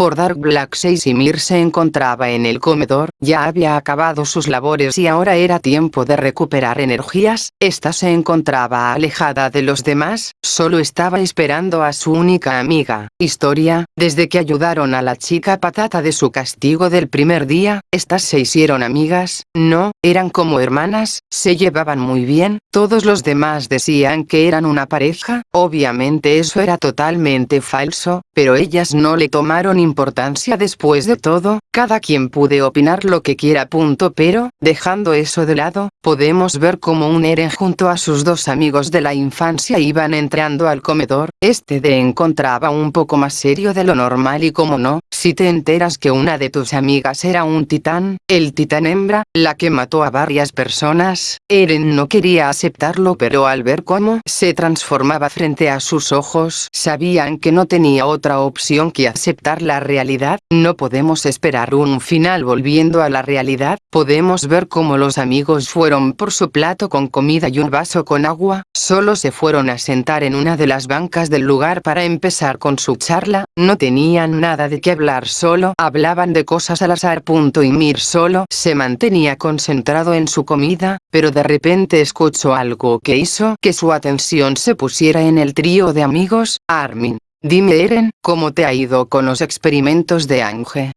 por Dark Black 6 y Mir se encontraba en el comedor, ya había acabado sus labores y ahora era tiempo de recuperar energías, esta se encontraba alejada de los demás, solo estaba esperando a su única amiga. Historia, desde que ayudaron a la chica patata de su castigo del primer día, estas se hicieron amigas, no, eran como hermanas, se llevaban muy bien, todos los demás decían que eran una pareja, obviamente eso era totalmente falso, pero ellas no le tomaron importancia después de todo, cada quien puede opinar lo que quiera. Pero, dejando eso de lado, podemos ver como un Eren junto a sus dos amigos de la infancia iban entrando al comedor, este de encontraba un poco más serio de lo normal y como no, si te enteras que una de tus amigas era un titán, el titán hembra, la que mató a varias personas, Eren no quería aceptarlo pero al ver cómo se transformaba frente a sus ojos, sabían que no tenía otra opción que aceptar la realidad, no podemos esperar un final volviendo a la realidad, podemos ver cómo los amigos fueron por su plato con comida y un vaso con agua, solo se fueron a sentar en una de las bancas del lugar para empezar con su charla, no tenían nada de qué hablar solo hablaban de cosas al azar. Y Mir solo se mantenía concentrado en su comida, pero de repente escuchó algo que hizo que su atención se pusiera en el trío de amigos, Armin. Dime Eren, ¿cómo te ha ido con los experimentos de Ange?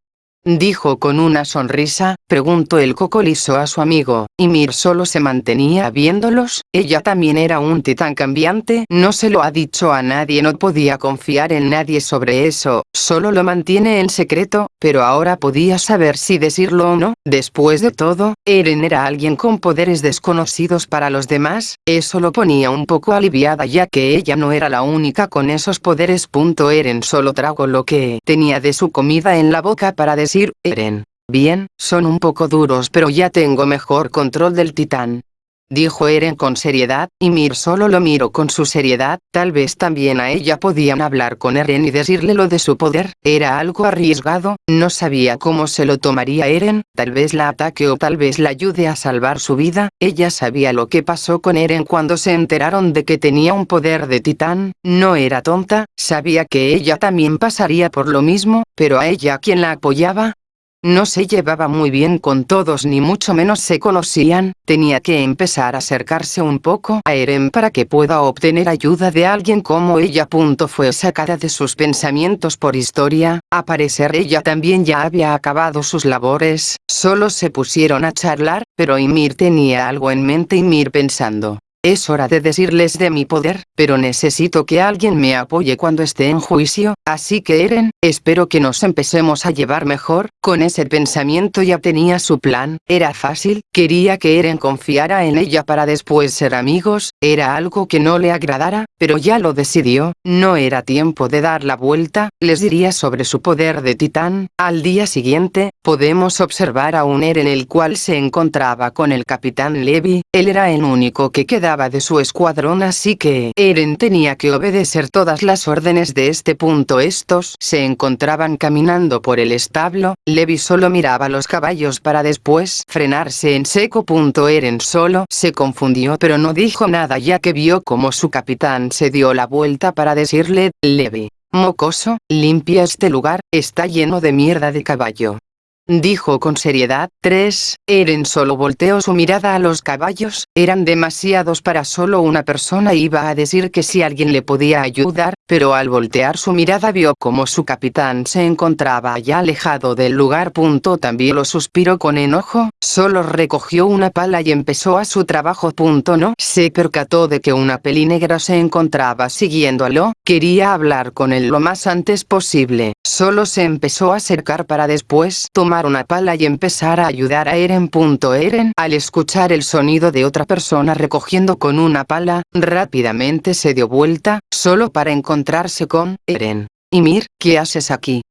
Dijo con una sonrisa, preguntó el cocolizo a su amigo, y Mir solo se mantenía viéndolos, ella también era un titán cambiante, no se lo ha dicho a nadie no podía confiar en nadie sobre eso, solo lo mantiene en secreto, pero ahora podía saber si decirlo o no, después de todo, Eren era alguien con poderes desconocidos para los demás, eso lo ponía un poco aliviada ya que ella no era la única con esos poderes. Eren solo tragó lo que tenía de su comida en la boca para decir Eren. Bien, son un poco duros pero ya tengo mejor control del titán. Dijo Eren con seriedad, y Mir solo lo miró con su seriedad, tal vez también a ella podían hablar con Eren y decirle lo de su poder, era algo arriesgado, no sabía cómo se lo tomaría Eren, tal vez la ataque o tal vez la ayude a salvar su vida, ella sabía lo que pasó con Eren cuando se enteraron de que tenía un poder de titán, no era tonta, sabía que ella también pasaría por lo mismo, pero a ella quien la apoyaba, no se llevaba muy bien con todos ni mucho menos se conocían, tenía que empezar a acercarse un poco a Eren para que pueda obtener ayuda de alguien como ella. Punto fue sacada de sus pensamientos por historia, a parecer ella también ya había acabado sus labores, solo se pusieron a charlar, pero Ymir tenía algo en mente Ymir pensando. Es hora de decirles de mi poder, pero necesito que alguien me apoye cuando esté en juicio, así que Eren, espero que nos empecemos a llevar mejor, con ese pensamiento ya tenía su plan, era fácil, quería que Eren confiara en ella para después ser amigos, era algo que no le agradara, pero ya lo decidió, no era tiempo de dar la vuelta, les diría sobre su poder de titán, al día siguiente, podemos observar a un Eren el cual se encontraba con el capitán Levi, él era el único que quedaba de su escuadrón así que Eren tenía que obedecer todas las órdenes de este punto. Estos se encontraban caminando por el establo, Levi solo miraba los caballos para después frenarse en seco. Eren solo se confundió pero no dijo nada ya que vio como su capitán se dio la vuelta para decirle, Levi. Mocoso, limpia este lugar, está lleno de mierda de caballo. Dijo con seriedad, 3, Eren solo volteó su mirada a los caballos, eran demasiados para solo una persona iba a decir que si alguien le podía ayudar, pero al voltear su mirada vio como su capitán se encontraba ya alejado del lugar. Punto también lo suspiró con enojo, solo recogió una pala y empezó a su trabajo. Punto no se percató de que una peli negra se encontraba siguiéndolo, quería hablar con él lo más antes posible, solo se empezó a acercar para después tomar una pala y empezar a ayudar a Eren. Eren, al escuchar el sonido de otra persona recogiendo con una pala, rápidamente se dio vuelta, solo para encontrarse con Eren. Ymir, ¿qué haces aquí?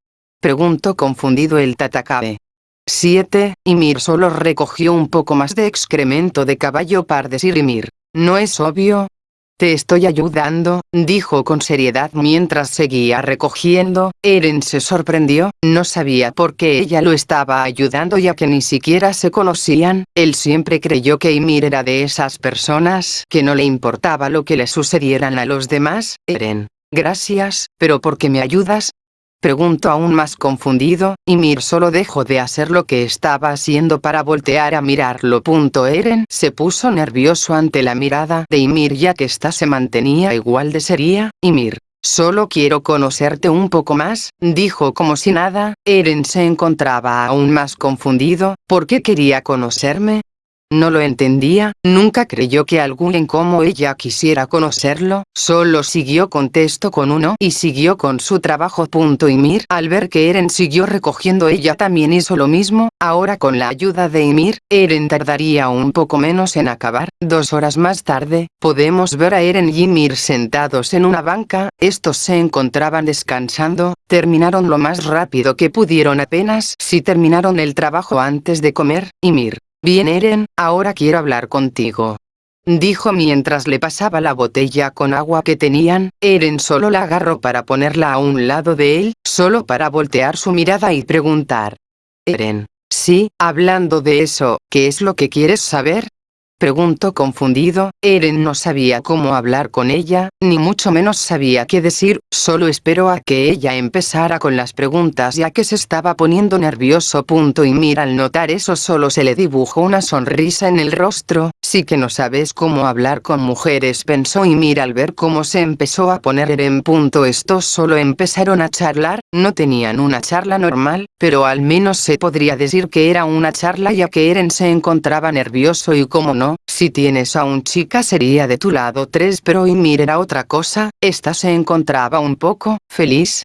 Preguntó confundido el Tatakabe. 7. Ymir solo recogió un poco más de excremento de caballo para decir Ymir. ¿No es obvio? Te estoy ayudando, dijo con seriedad mientras seguía recogiendo, Eren se sorprendió, no sabía por qué ella lo estaba ayudando ya que ni siquiera se conocían, él siempre creyó que Ymir era de esas personas que no le importaba lo que le sucedieran a los demás, Eren. Gracias, pero ¿por qué me ayudas? Preguntó aún más confundido, y Mir solo dejó de hacer lo que estaba haciendo para voltear a mirarlo. Eren se puso nervioso ante la mirada de Ymir ya que ésta se mantenía igual de seria, Ymir. Solo quiero conocerte un poco más, dijo como si nada, Eren se encontraba aún más confundido, ¿por qué quería conocerme? No lo entendía, nunca creyó que alguien como ella quisiera conocerlo, solo siguió contestó con uno y siguió con su trabajo. Punto. Ymir al ver que Eren siguió recogiendo ella también hizo lo mismo, ahora con la ayuda de Ymir, Eren tardaría un poco menos en acabar, dos horas más tarde, podemos ver a Eren y Ymir sentados en una banca, estos se encontraban descansando, terminaron lo más rápido que pudieron apenas si terminaron el trabajo antes de comer, Ymir Bien Eren, ahora quiero hablar contigo. Dijo mientras le pasaba la botella con agua que tenían, Eren solo la agarró para ponerla a un lado de él, solo para voltear su mirada y preguntar. Eren. Sí, hablando de eso, ¿qué es lo que quieres saber? Preguntó confundido, Eren no sabía cómo hablar con ella, ni mucho menos sabía qué decir, solo esperó a que ella empezara con las preguntas ya que se estaba poniendo nervioso. Punto y mira al notar eso solo se le dibujó una sonrisa en el rostro, sí que no sabes cómo hablar con mujeres pensó y mira al ver cómo se empezó a poner Eren. Punto estos solo empezaron a charlar, no tenían una charla normal, pero al menos se podría decir que era una charla ya que Eren se encontraba nervioso y como no, si tienes a un chica sería de tu lado 3 pero y mira otra cosa, esta se encontraba un poco, feliz,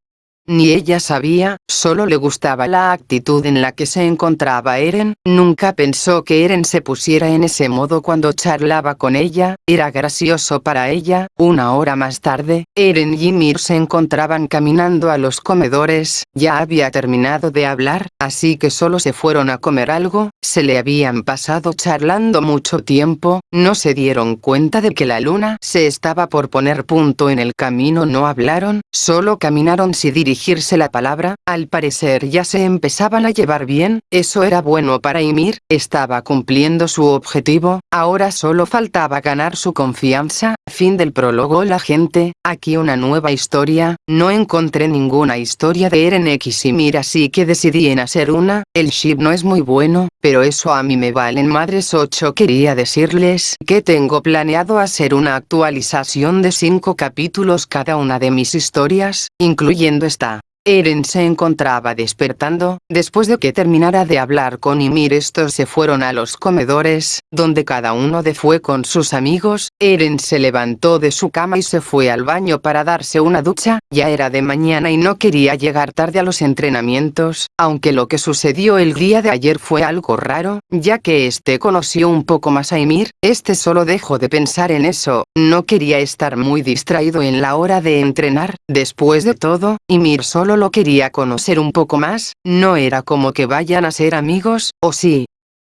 ni ella sabía, solo le gustaba la actitud en la que se encontraba Eren, nunca pensó que Eren se pusiera en ese modo cuando charlaba con ella, era gracioso para ella, una hora más tarde, Eren y Ymir se encontraban caminando a los comedores, ya había terminado de hablar, así que solo se fueron a comer algo, se le habían pasado charlando mucho tiempo, no se dieron cuenta de que la luna se estaba por poner punto en el camino no hablaron, solo caminaron sin dirigir la palabra, al parecer ya se empezaban a llevar bien, eso era bueno para Ymir, estaba cumpliendo su objetivo, ahora solo faltaba ganar su confianza, fin del prólogo la gente, aquí una nueva historia, no encontré ninguna historia de Eren X y Ymir así que decidí en hacer una, el ship no es muy bueno, pero eso a mí me valen madres 8 quería decirles que tengo planeado hacer una actualización de 5 capítulos cada una de mis historias, incluyendo esta Eren se encontraba despertando, después de que terminara de hablar con Ymir estos se fueron a los comedores, donde cada uno de fue con sus amigos, Eren se levantó de su cama y se fue al baño para darse una ducha, ya era de mañana y no quería llegar tarde a los entrenamientos, aunque lo que sucedió el día de ayer fue algo raro, ya que este conoció un poco más a Ymir, este solo dejó de pensar en eso, no quería estar muy distraído en la hora de entrenar, después de todo, Ymir solo lo quería conocer un poco más, no era como que vayan a ser amigos, o sí,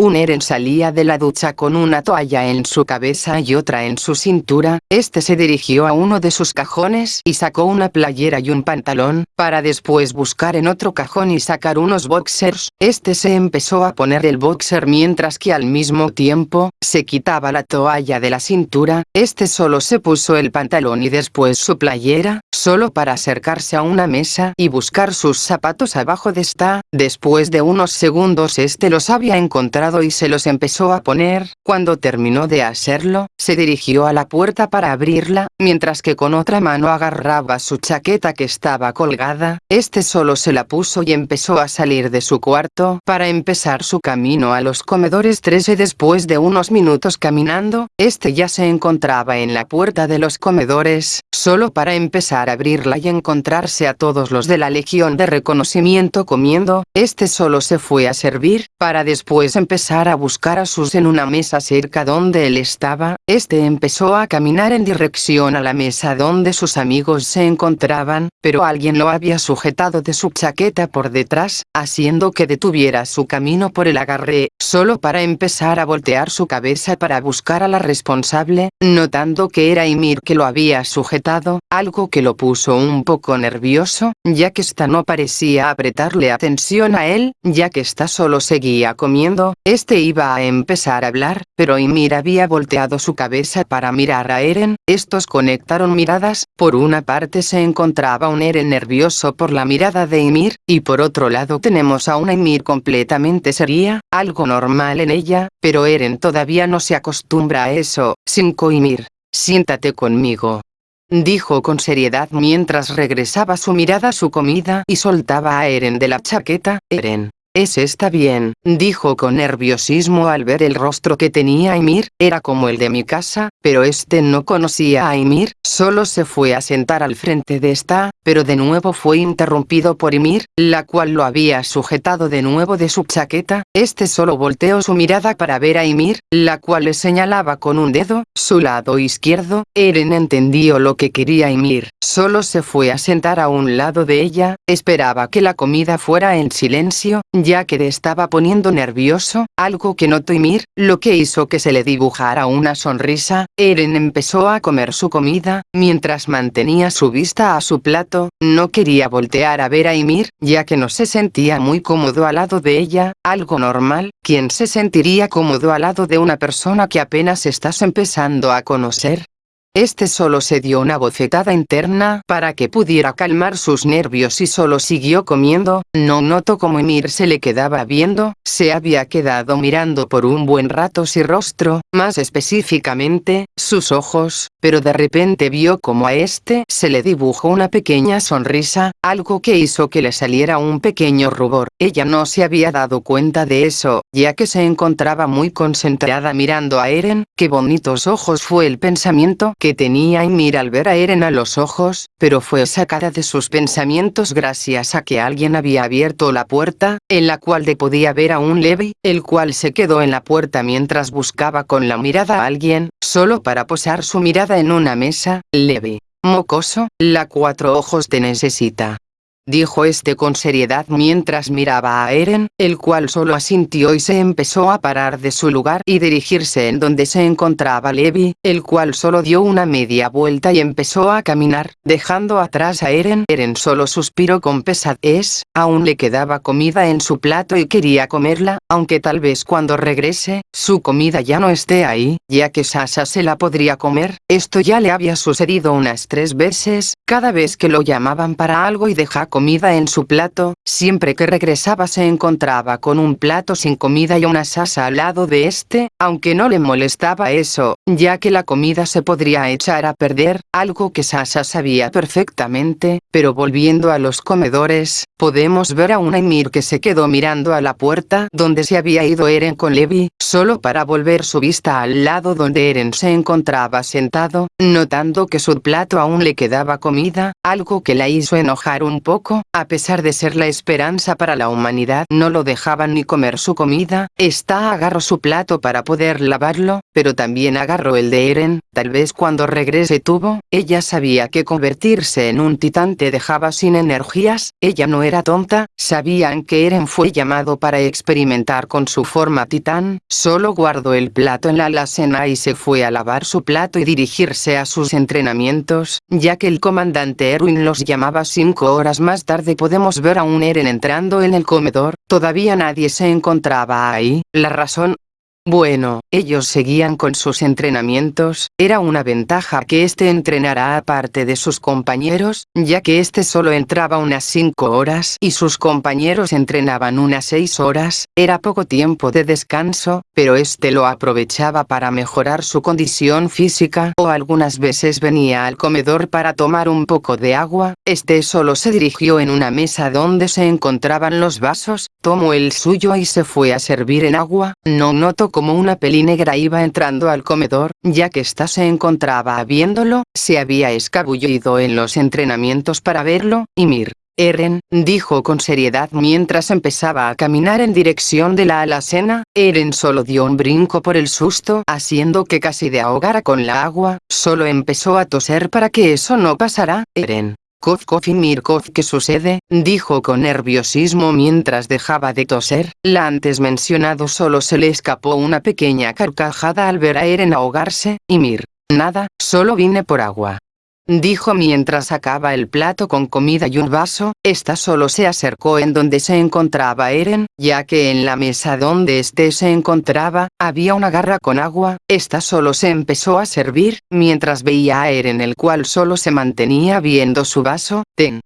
un Eren salía de la ducha con una toalla en su cabeza y otra en su cintura, este se dirigió a uno de sus cajones y sacó una playera y un pantalón, para después buscar en otro cajón y sacar unos boxers, este se empezó a poner el boxer mientras que al mismo tiempo, se quitaba la toalla de la cintura, este solo se puso el pantalón y después su playera, solo para acercarse a una mesa y buscar sus zapatos abajo de esta, después de unos segundos este los había encontrado y se los empezó a poner, cuando terminó de hacerlo, se dirigió a la puerta para abrirla, mientras que con otra mano agarraba su chaqueta que estaba colgada, este solo se la puso y empezó a salir de su cuarto, para empezar su camino a los comedores 13 después de unos minutos caminando, este ya se encontraba en la puerta de los comedores, solo para empezar a abrirla y encontrarse a todos los de la legión de reconocimiento comiendo, este solo se fue a servir, para después empezar a buscar a Sus en una mesa cerca donde él estaba, este empezó a caminar en dirección a la mesa donde sus amigos se encontraban, pero alguien lo había sujetado de su chaqueta por detrás, haciendo que detuviera su camino por el agarre, solo para empezar a voltear su cabeza para buscar a la responsable, notando que era Ymir que lo había sujetado, algo que lo puso un poco nervioso, ya que esta no parecía apretarle atención a él, ya que esta solo seguía comiendo, este iba a empezar a hablar, pero Ymir había volteado su cabeza para mirar a Eren, estos conectaron miradas, por una parte se encontraba un Eren nervioso por la mirada de Ymir, y por otro lado tenemos a una Ymir completamente seria, algo normal en ella, pero Eren todavía no se acostumbra a eso, Cinco Ymir. Siéntate conmigo. Dijo con seriedad mientras regresaba su mirada a su comida y soltaba a Eren de la chaqueta, Eren. Ese está bien, dijo con nerviosismo al ver el rostro que tenía Ymir, era como el de mi casa, pero este no conocía a Ymir, solo se fue a sentar al frente de esta, pero de nuevo fue interrumpido por Ymir, la cual lo había sujetado de nuevo de su chaqueta, este solo volteó su mirada para ver a Ymir, la cual le señalaba con un dedo, su lado izquierdo, Eren entendió lo que quería Ymir, solo se fue a sentar a un lado de ella, esperaba que la comida fuera en silencio, ya que le estaba poniendo nervioso, algo que notó Ymir, lo que hizo que se le dibujara una sonrisa, Eren empezó a comer su comida, mientras mantenía su vista a su plato, no quería voltear a ver a Ymir, ya que no se sentía muy cómodo al lado de ella, algo normal, quien se sentiría cómodo al lado de una persona que apenas estás empezando a conocer, este solo se dio una bofetada interna para que pudiera calmar sus nervios y solo siguió comiendo, no notó como Emir se le quedaba viendo, se había quedado mirando por un buen rato su rostro, más específicamente, sus ojos, pero de repente vio como a este se le dibujó una pequeña sonrisa, algo que hizo que le saliera un pequeño rubor. Ella no se había dado cuenta de eso, ya que se encontraba muy concentrada mirando a Eren, qué bonitos ojos fue el pensamiento que tenía Ymir al ver a Eren a los ojos, pero fue sacada de sus pensamientos gracias a que alguien había abierto la puerta, en la cual de podía ver a un Levi, el cual se quedó en la puerta mientras buscaba con la mirada a alguien, solo para posar su mirada en una mesa, Levi. Mocoso, la cuatro ojos te necesita dijo este con seriedad mientras miraba a Eren, el cual solo asintió y se empezó a parar de su lugar y dirigirse en donde se encontraba Levi, el cual solo dio una media vuelta y empezó a caminar, dejando atrás a Eren. Eren solo suspiró con pesadez, aún le quedaba comida en su plato y quería comerla, aunque tal vez cuando regrese, su comida ya no esté ahí, ya que Sasa se la podría comer, esto ya le había sucedido unas tres veces, cada vez que lo llamaban para algo y dejaba comida en su plato, siempre que regresaba se encontraba con un plato sin comida y una sasa al lado de este, aunque no le molestaba eso, ya que la comida se podría echar a perder, algo que Sasa sabía perfectamente, pero volviendo a los comedores, podemos ver a una Emir que se quedó mirando a la puerta donde se había ido Eren con Levi, solo para volver su vista al lado donde Eren se encontraba sentado, notando que su plato aún le quedaba comida, algo que la hizo enojar un poco a pesar de ser la esperanza para la humanidad. No lo dejaban ni comer su comida, esta agarró su plato para poder lavarlo, pero también agarró el de Eren, tal vez cuando regrese tuvo, ella sabía que convertirse en un titán te dejaba sin energías, ella no era tonta, sabían que Eren fue llamado para experimentar con su forma titán, solo guardó el plato en la alacena y se fue a lavar su plato y dirigirse a sus entrenamientos, ya que el comandante Erwin los llamaba cinco horas más tarde. Podemos ver a un Eren entrando en el comedor, todavía nadie se encontraba ahí, la razón, bueno, ellos seguían con sus entrenamientos, era una ventaja que este entrenara aparte de sus compañeros, ya que este solo entraba unas 5 horas y sus compañeros entrenaban unas 6 horas, era poco tiempo de descanso, pero este lo aprovechaba para mejorar su condición física. O algunas veces venía al comedor para tomar un poco de agua, este solo se dirigió en una mesa donde se encontraban los vasos, tomó el suyo y se fue a servir en agua, no notó como una peli negra iba entrando al comedor, ya que ésta se encontraba viéndolo, se había escabullido en los entrenamientos para verlo, y Mir. Eren, dijo con seriedad mientras empezaba a caminar en dirección de la alacena, Eren solo dio un brinco por el susto haciendo que casi de ahogara con la agua, solo empezó a toser para que eso no pasara, Eren. Kof Kof y Mirkov ¿qué sucede? Dijo con nerviosismo mientras dejaba de toser. La antes mencionado solo se le escapó una pequeña carcajada al ver a Eren ahogarse, y Mir. Nada, solo vine por agua. Dijo mientras sacaba el plato con comida y un vaso, esta solo se acercó en donde se encontraba Eren, ya que en la mesa donde éste se encontraba, había una garra con agua, esta solo se empezó a servir, mientras veía a Eren el cual solo se mantenía viendo su vaso, ten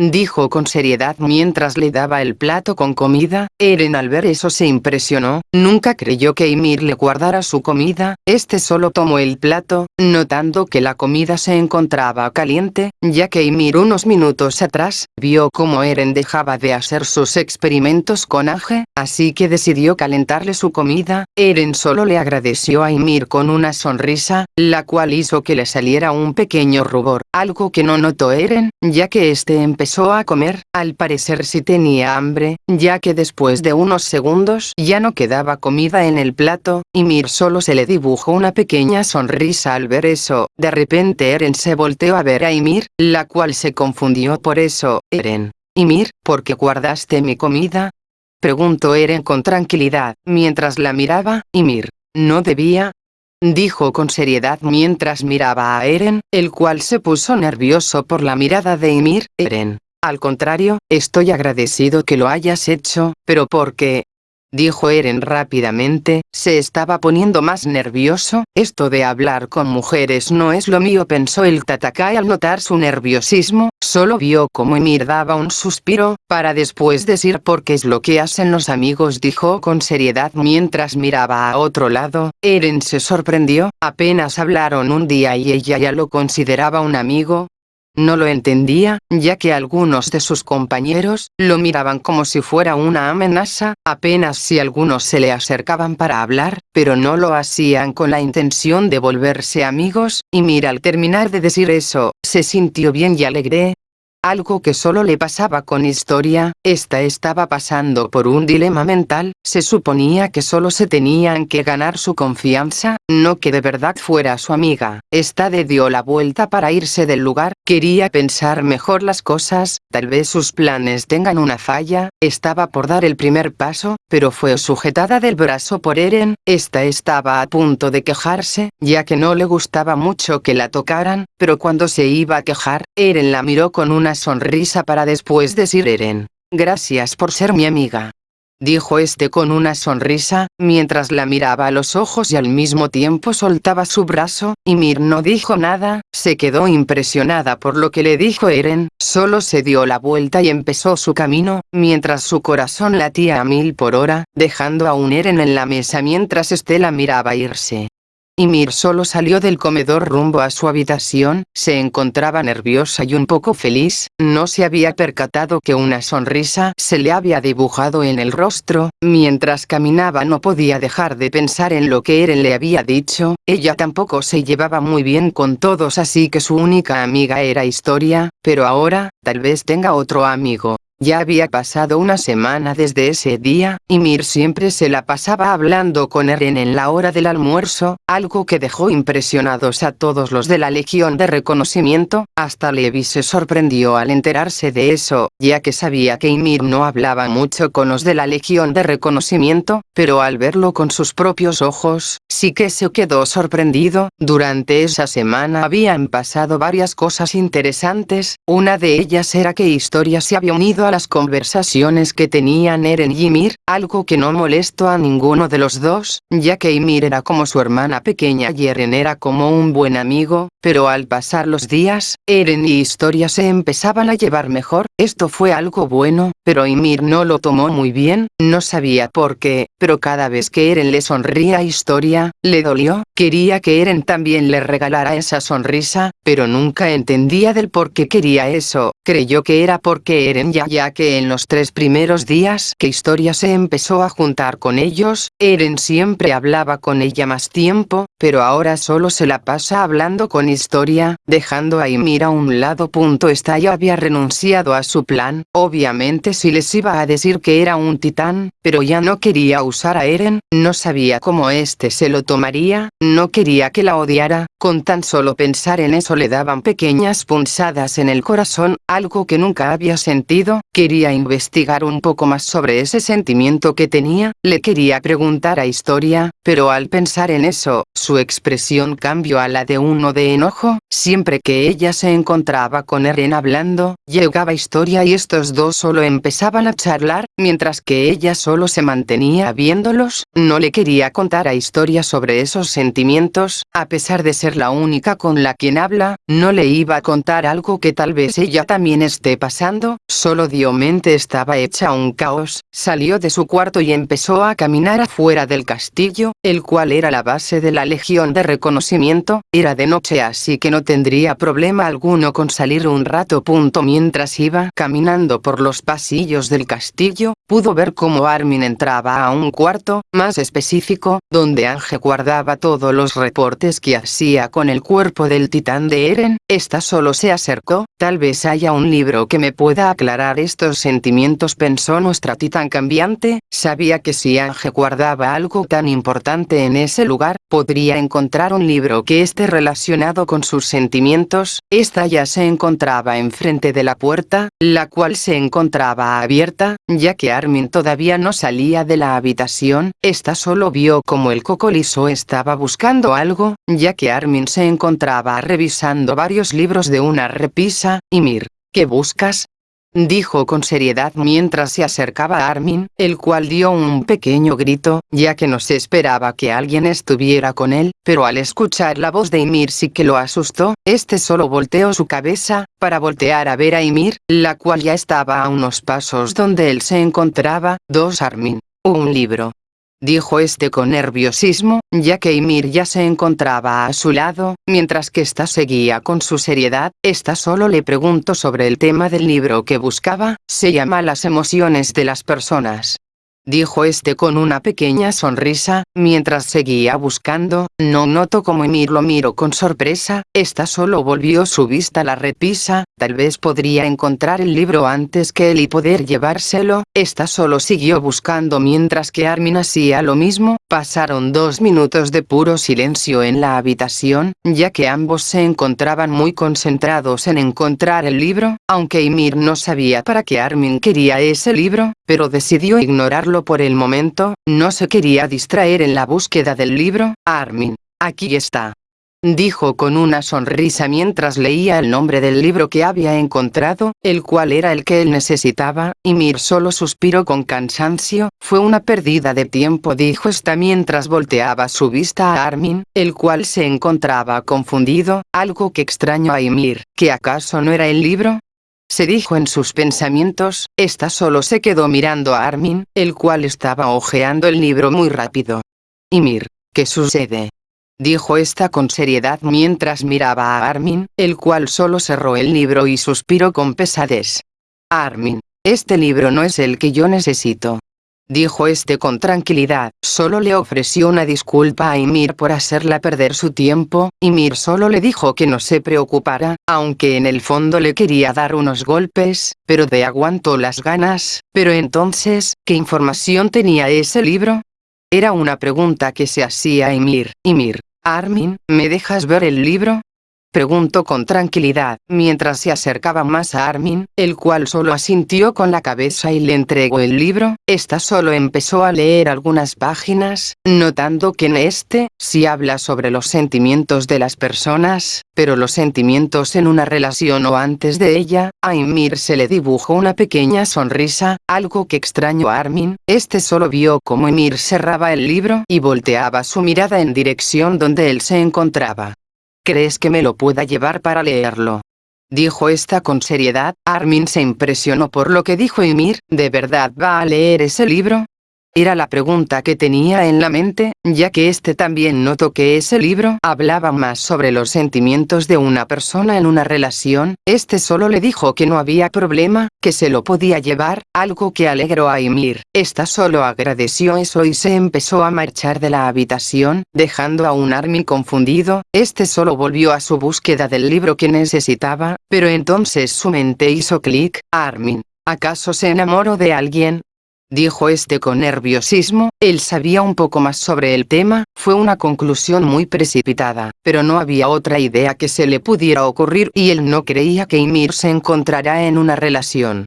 dijo con seriedad mientras le daba el plato con comida, Eren al ver eso se impresionó, nunca creyó que Ymir le guardara su comida, este solo tomó el plato, notando que la comida se encontraba caliente, ya que Ymir unos minutos atrás, vio como Eren dejaba de hacer sus experimentos con Age, así que decidió calentarle su comida, Eren solo le agradeció a Ymir con una sonrisa, la cual hizo que le saliera un pequeño rubor, algo que no notó Eren, ya que este empezó a comer, al parecer si tenía hambre, ya que después de unos segundos ya no quedaba comida en el plato, y Mir solo se le dibujó una pequeña sonrisa al ver eso, de repente Eren se volteó a ver a Ymir, la cual se confundió por eso, Eren. Ymir, ¿por qué guardaste mi comida? Preguntó Eren con tranquilidad, mientras la miraba, Ymir. No debía, dijo con seriedad mientras miraba a Eren, el cual se puso nervioso por la mirada de Ymir, Eren. Al contrario, estoy agradecido que lo hayas hecho, pero porque, dijo Eren rápidamente, se estaba poniendo más nervioso, esto de hablar con mujeres no es lo mío pensó el Tatakai al notar su nerviosismo, solo vio como Emir daba un suspiro, para después decir porque es lo que hacen los amigos dijo con seriedad mientras miraba a otro lado, Eren se sorprendió, apenas hablaron un día y ella ya lo consideraba un amigo, no lo entendía, ya que algunos de sus compañeros, lo miraban como si fuera una amenaza, apenas si algunos se le acercaban para hablar, pero no lo hacían con la intención de volverse amigos, y mira al terminar de decir eso, se sintió bien y alegre, algo que solo le pasaba con Historia, esta estaba pasando por un dilema mental, se suponía que solo se tenían que ganar su confianza, no que de verdad fuera su amiga. Esta le dio la vuelta para irse del lugar, quería pensar mejor las cosas, tal vez sus planes tengan una falla, estaba por dar el primer paso, pero fue sujetada del brazo por Eren, esta estaba a punto de quejarse, ya que no le gustaba mucho que la tocaran, pero cuando se iba a quejar, Eren la miró con una sonrisa para después decir Eren, gracias por ser mi amiga. Dijo este con una sonrisa, mientras la miraba a los ojos y al mismo tiempo soltaba su brazo, y Mir no dijo nada, se quedó impresionada por lo que le dijo Eren, solo se dio la vuelta y empezó su camino, mientras su corazón latía a mil por hora, dejando a un Eren en la mesa mientras Estela miraba irse. Ymir solo salió del comedor rumbo a su habitación, se encontraba nerviosa y un poco feliz, no se había percatado que una sonrisa se le había dibujado en el rostro, mientras caminaba no podía dejar de pensar en lo que Eren le había dicho, ella tampoco se llevaba muy bien con todos así que su única amiga era Historia, pero ahora, tal vez tenga otro amigo. Ya había pasado una semana desde ese día, y Mir siempre se la pasaba hablando con Eren en la hora del almuerzo, algo que dejó impresionados a todos los de la Legión de Reconocimiento, hasta Levi se sorprendió al enterarse de eso, ya que sabía que Ymir no hablaba mucho con los de la Legión de Reconocimiento, pero al verlo con sus propios ojos, sí que se quedó sorprendido, durante esa semana habían pasado varias cosas interesantes, una de ellas era que Historia se había unido a las conversaciones que tenían Eren y Ymir, algo que no molestó a ninguno de los dos, ya que Ymir era como su hermana pequeña y Eren era como un buen amigo, pero al pasar los días, Eren y Historia se empezaban a llevar mejor, esto fue algo bueno, pero Ymir no lo tomó muy bien, no sabía por qué, pero cada vez que Eren le sonría a Historia, le dolió, quería que Eren también le regalara esa sonrisa, pero nunca entendía del por qué quería eso, creyó que era porque Eren ya ya que en los tres primeros días que Historia se empezó a juntar con ellos, Eren siempre hablaba con ella más tiempo, pero ahora solo se la pasa hablando con Historia, dejando a Ymir a un lado. Punto. Ya había renunciado a su plan, obviamente si les iba a decir que era un titán, pero ya no quería usar a Eren, no sabía cómo este se lo tomaría, no quería que la odiara, con tan solo pensar en eso le daban pequeñas punzadas en el corazón, algo que nunca había sentido, quería investigar un poco más sobre ese sentimiento que tenía, le quería preguntar a Historia, pero al pensar en eso, su su expresión cambió a la de uno de enojo, siempre que ella se encontraba con Eren hablando, llegaba historia y estos dos solo empezaban a charlar, mientras que ella solo se mantenía viéndolos, no le quería contar a historia sobre esos sentimientos, a pesar de ser la única con la quien habla, no le iba a contar algo que tal vez ella también esté pasando, solo mente estaba hecha un caos, salió de su cuarto y empezó a caminar afuera del castillo, el cual era la base de la legión de reconocimiento, era de noche así que no tendría problema alguno con salir un rato. Punto. Mientras iba caminando por los pasillos del castillo, pudo ver cómo Armin entraba a un cuarto, más específico, donde Ange guardaba todos los reportes que hacía con el cuerpo del titán de Eren, esta solo se acercó, tal vez haya un libro que me pueda aclarar estos sentimientos pensó nuestra titán cambiante, sabía que si Ange guardaba algo tan importante en ese lugar, podría encontrar un libro que esté relacionado con sus sentimientos, esta ya se encontraba enfrente de la puerta, la cual se encontraba abierta, ya que Armin todavía no salía de la habitación, esta solo vio como el cocolizo estaba buscando algo, ya que Armin se encontraba revisando varios libros de una repisa, y Mir, ¿qué buscas? Dijo con seriedad mientras se acercaba a Armin, el cual dio un pequeño grito, ya que no se esperaba que alguien estuviera con él, pero al escuchar la voz de Ymir sí que lo asustó, este solo volteó su cabeza, para voltear a ver a Ymir, la cual ya estaba a unos pasos donde él se encontraba, dos Armin. Un libro dijo este con nerviosismo, ya que Ymir ya se encontraba a su lado, mientras que ésta seguía con su seriedad, esta solo le preguntó sobre el tema del libro que buscaba, se llama Las emociones de las personas. Dijo este con una pequeña sonrisa, mientras seguía buscando, no noto como Emir lo miró con sorpresa, esta solo volvió su vista a la repisa, tal vez podría encontrar el libro antes que él y poder llevárselo, esta solo siguió buscando mientras que Armin hacía lo mismo, pasaron dos minutos de puro silencio en la habitación, ya que ambos se encontraban muy concentrados en encontrar el libro, aunque Ymir no sabía para qué Armin quería ese libro, pero decidió ignorarlo por el momento, no se quería distraer en la búsqueda del libro, Armin, aquí está. Dijo con una sonrisa mientras leía el nombre del libro que había encontrado, el cual era el que él necesitaba, y Mir solo suspiró con cansancio, fue una pérdida de tiempo dijo esta mientras volteaba su vista a Armin, el cual se encontraba confundido, algo que extraño a Ymir, ¿que acaso no era el libro? se dijo en sus pensamientos, esta solo se quedó mirando a Armin, el cual estaba hojeando el libro muy rápido. Ymir, ¿qué sucede? Dijo esta con seriedad mientras miraba a Armin, el cual solo cerró el libro y suspiró con pesadez. Armin, este libro no es el que yo necesito dijo este con tranquilidad, solo le ofreció una disculpa a Ymir por hacerla perder su tiempo, Ymir solo le dijo que no se preocupara, aunque en el fondo le quería dar unos golpes, pero de aguantó las ganas, pero entonces, ¿qué información tenía ese libro? Era una pregunta que se hacía Ymir, Ymir, Armin, ¿me dejas ver el libro? Preguntó con tranquilidad, mientras se acercaba más a Armin, el cual solo asintió con la cabeza y le entregó el libro, esta solo empezó a leer algunas páginas, notando que en este, sí habla sobre los sentimientos de las personas, pero los sentimientos en una relación o antes de ella, a Ymir se le dibujó una pequeña sonrisa, algo que extrañó a Armin, este solo vio como Ymir cerraba el libro y volteaba su mirada en dirección donde él se encontraba. ¿Crees que me lo pueda llevar para leerlo? Dijo esta con seriedad, Armin se impresionó por lo que dijo Ymir, ¿de verdad va a leer ese libro? Era la pregunta que tenía en la mente, ya que este también notó que ese libro hablaba más sobre los sentimientos de una persona en una relación, este solo le dijo que no había problema, que se lo podía llevar, algo que alegró a Ymir. Esta solo agradeció eso y se empezó a marchar de la habitación, dejando a un Armin confundido, este solo volvió a su búsqueda del libro que necesitaba, pero entonces su mente hizo clic, Armin. ¿Acaso se enamoró de alguien? Dijo este con nerviosismo, él sabía un poco más sobre el tema, fue una conclusión muy precipitada, pero no había otra idea que se le pudiera ocurrir y él no creía que Ymir se encontrará en una relación.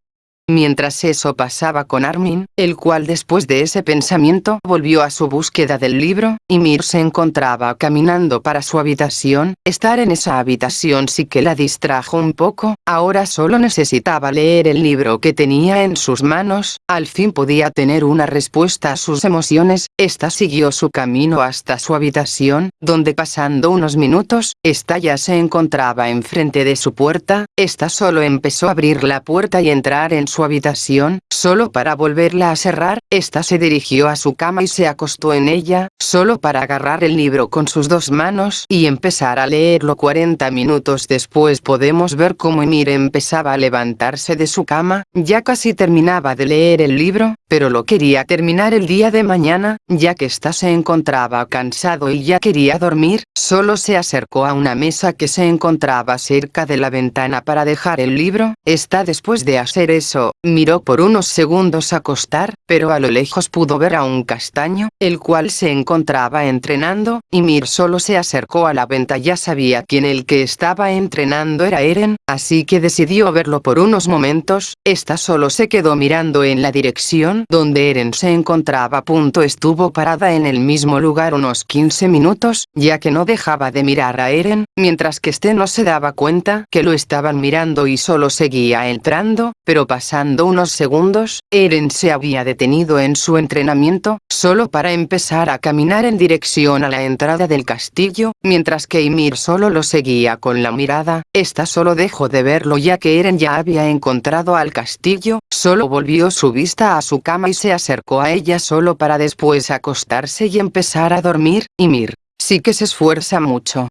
Mientras eso pasaba con Armin, el cual después de ese pensamiento volvió a su búsqueda del libro, y Mir se encontraba caminando para su habitación, estar en esa habitación sí que la distrajo un poco, ahora solo necesitaba leer el libro que tenía en sus manos, al fin podía tener una respuesta a sus emociones, esta siguió su camino hasta su habitación, donde pasando unos minutos, esta ya se encontraba enfrente de su puerta, esta solo empezó a abrir la puerta y entrar en su habitación, solo para volverla a cerrar, esta se dirigió a su cama y se acostó en ella, solo para agarrar el libro con sus dos manos y empezar a leerlo 40 minutos después. Podemos ver cómo Emir empezaba a levantarse de su cama, ya casi terminaba de leer el libro, pero lo quería terminar el día de mañana, ya que ésta se encontraba cansado y ya quería dormir, solo se acercó a una mesa que se encontraba cerca de la ventana para dejar el libro, esta después de hacer eso, miró por unos segundos acostar, pero a lo lejos pudo ver a un castaño, el cual se encontraba entrenando, y Mir solo se acercó a la venta ya sabía quién el que estaba entrenando era Eren, así que decidió verlo por unos momentos, esta solo se quedó mirando en la dirección donde Eren se encontraba a punto estuvo parada en el mismo lugar unos 15 minutos, ya que no dejaba de mirar a Eren, mientras que este no se daba cuenta que lo estaban mirando y solo seguía entrando, pero pasando unos segundos, Eren se había detenido en su entrenamiento, solo para empezar a caminar en dirección a la entrada del castillo, mientras que Ymir solo lo seguía con la mirada, esta solo dejó de verlo ya que Eren ya había encontrado al castillo, solo volvió su vista a su casa y se acercó a ella solo para después acostarse y empezar a dormir, Ymir. Sí que se esfuerza mucho.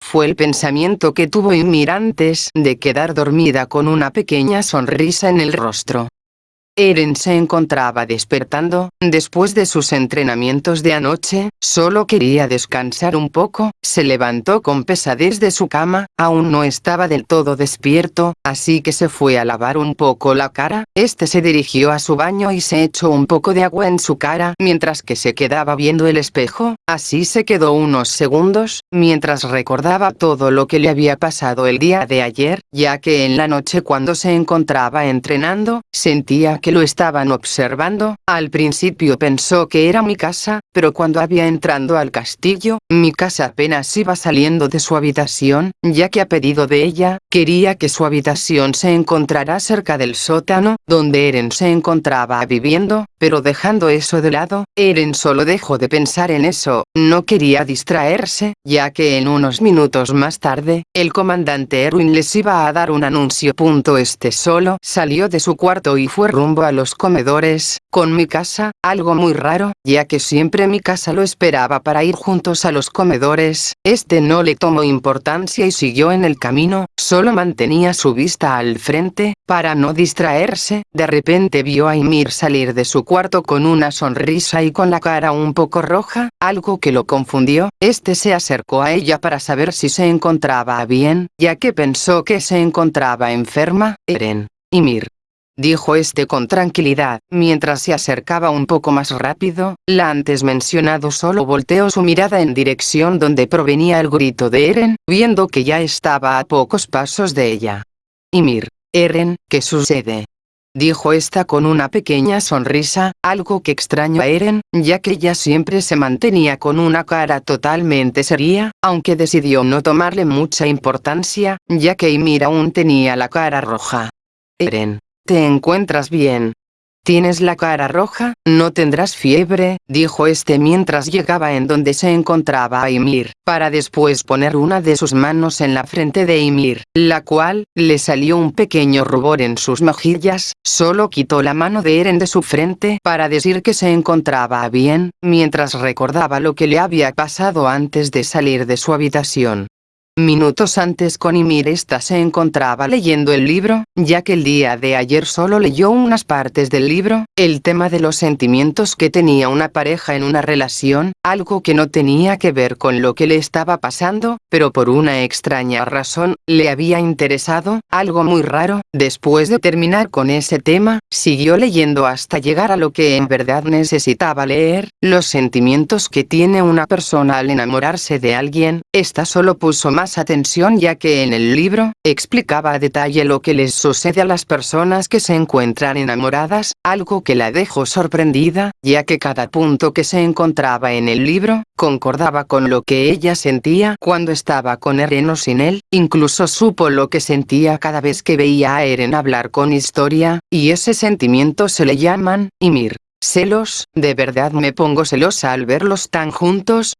Fue el pensamiento que tuvo Ymir antes de quedar dormida con una pequeña sonrisa en el rostro. Eren se encontraba despertando, después de sus entrenamientos de anoche, solo quería descansar un poco, se levantó con pesadez de su cama, aún no estaba del todo despierto, así que se fue a lavar un poco la cara, este se dirigió a su baño y se echó un poco de agua en su cara mientras que se quedaba viendo el espejo, así se quedó unos segundos, mientras recordaba todo lo que le había pasado el día de ayer, ya que en la noche cuando se encontraba entrenando, sentía que que lo estaban observando, al principio pensó que era mi casa, pero cuando había entrando al castillo, mi casa apenas iba saliendo de su habitación, ya que a pedido de ella, quería que su habitación se encontrara cerca del sótano, donde Eren se encontraba viviendo, pero dejando eso de lado, Eren solo dejó de pensar en eso, no quería distraerse, ya que en unos minutos más tarde, el comandante Erwin les iba a dar un anuncio. Este solo salió de su cuarto y fue rumbo a los comedores, con mi casa, algo muy raro, ya que siempre mi casa lo esperaba para ir juntos a los comedores, este no le tomó importancia y siguió en el camino, solo mantenía su vista al frente, para no distraerse, de repente vio a Ymir salir de su cuarto con una sonrisa y con la cara un poco roja, algo que lo confundió, este se acercó a ella para saber si se encontraba bien, ya que pensó que se encontraba enferma, Eren. Ymir, dijo este con tranquilidad, mientras se acercaba un poco más rápido, la antes mencionado solo volteó su mirada en dirección donde provenía el grito de Eren, viendo que ya estaba a pocos pasos de ella. Ymir, Eren, ¿qué sucede? Dijo esta con una pequeña sonrisa, algo que extrañó a Eren, ya que ella siempre se mantenía con una cara totalmente seria, aunque decidió no tomarle mucha importancia, ya que Ymir aún tenía la cara roja. Eren, ¿Te encuentras bien? Tienes la cara roja, no tendrás fiebre, dijo este mientras llegaba en donde se encontraba Ymir, para después poner una de sus manos en la frente de Ymir, la cual, le salió un pequeño rubor en sus mejillas, solo quitó la mano de Eren de su frente para decir que se encontraba bien, mientras recordaba lo que le había pasado antes de salir de su habitación. Minutos antes con Ymir esta se encontraba leyendo el libro, ya que el día de ayer solo leyó unas partes del libro, el tema de los sentimientos que tenía una pareja en una relación, algo que no tenía que ver con lo que le estaba pasando, pero por una extraña razón, le había interesado, algo muy raro, después de terminar con ese tema, siguió leyendo hasta llegar a lo que en verdad necesitaba leer, los sentimientos que tiene una persona al enamorarse de alguien, esta solo puso más atención ya que en el libro, explicaba a detalle lo que les sucede a las personas que se encuentran enamoradas, algo que la dejó sorprendida, ya que cada punto que se encontraba en el libro, concordaba con lo que ella sentía cuando estaba con Eren o sin él, incluso supo lo que sentía cada vez que veía a Eren hablar con Historia, y ese sentimiento se le llaman, Ymir. Celos, ¿de verdad me pongo celosa al verlos tan juntos?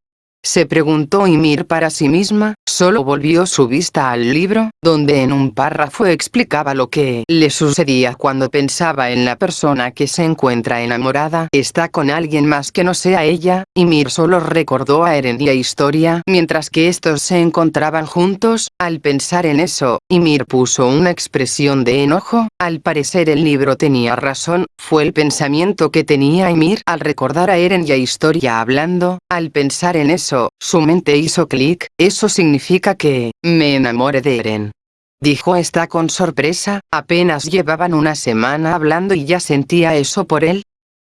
Se preguntó Ymir para sí misma, solo volvió su vista al libro, donde en un párrafo explicaba lo que le sucedía cuando pensaba en la persona que se encuentra enamorada, está con alguien más que no sea ella, Ymir solo recordó a Eren y a Historia, mientras que estos se encontraban juntos, al pensar en eso, Ymir puso una expresión de enojo, al parecer el libro tenía razón, fue el pensamiento que tenía Ymir al recordar a Eren y a Historia hablando, al pensar en eso, su mente hizo clic, eso significa que, me enamoré de Eren. Dijo esta con sorpresa, apenas llevaban una semana hablando y ya sentía eso por él,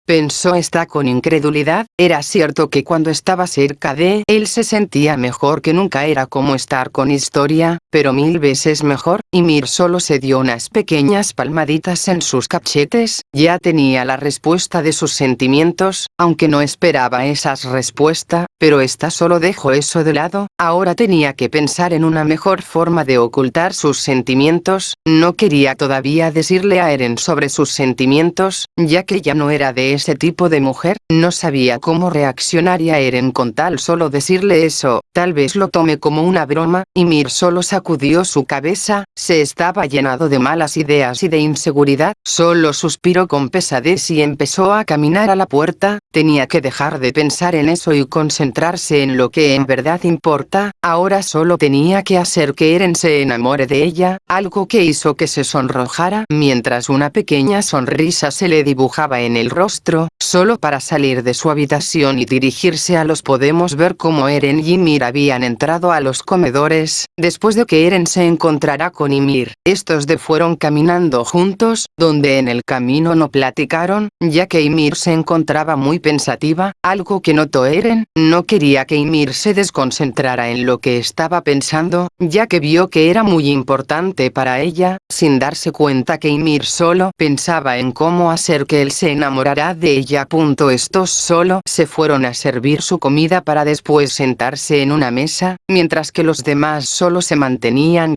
Pensó esta con incredulidad, era cierto que cuando estaba cerca de él se sentía mejor que nunca era como estar con historia, pero mil veces mejor, y Mir solo se dio unas pequeñas palmaditas en sus cachetes, ya tenía la respuesta de sus sentimientos, aunque no esperaba esas respuestas, pero esta solo dejó eso de lado, ahora tenía que pensar en una mejor forma de ocultar sus sentimientos, no quería todavía decirle a Eren sobre sus sentimientos, ya que ya no era de ese tipo de mujer, no sabía cómo reaccionaría Eren con tal solo decirle eso, tal vez lo tome como una broma, y Mir solo sacudió su cabeza, se estaba llenado de malas ideas y de inseguridad, solo suspiró con pesadez y empezó a caminar a la puerta, tenía que dejar de pensar en eso y concentrarse en lo que en verdad importa, ahora solo tenía que hacer que Eren se enamore de ella, algo que hizo que se sonrojara mientras una pequeña sonrisa se le dibujaba en el rostro solo para salir de su habitación y dirigirse a los podemos ver cómo Eren y Ymir habían entrado a los comedores, después de que Eren se encontrará con Ymir, estos de fueron caminando juntos, donde en el camino no platicaron, ya que Ymir se encontraba muy pensativa, algo que notó Eren, no quería que Ymir se desconcentrara en lo que estaba pensando, ya que vio que era muy importante para ella, sin darse cuenta que Ymir solo pensaba en cómo hacer que él se enamorara de ella. Estos solo se fueron a servir su comida para después sentarse en una mesa, mientras que los demás solo se mantenían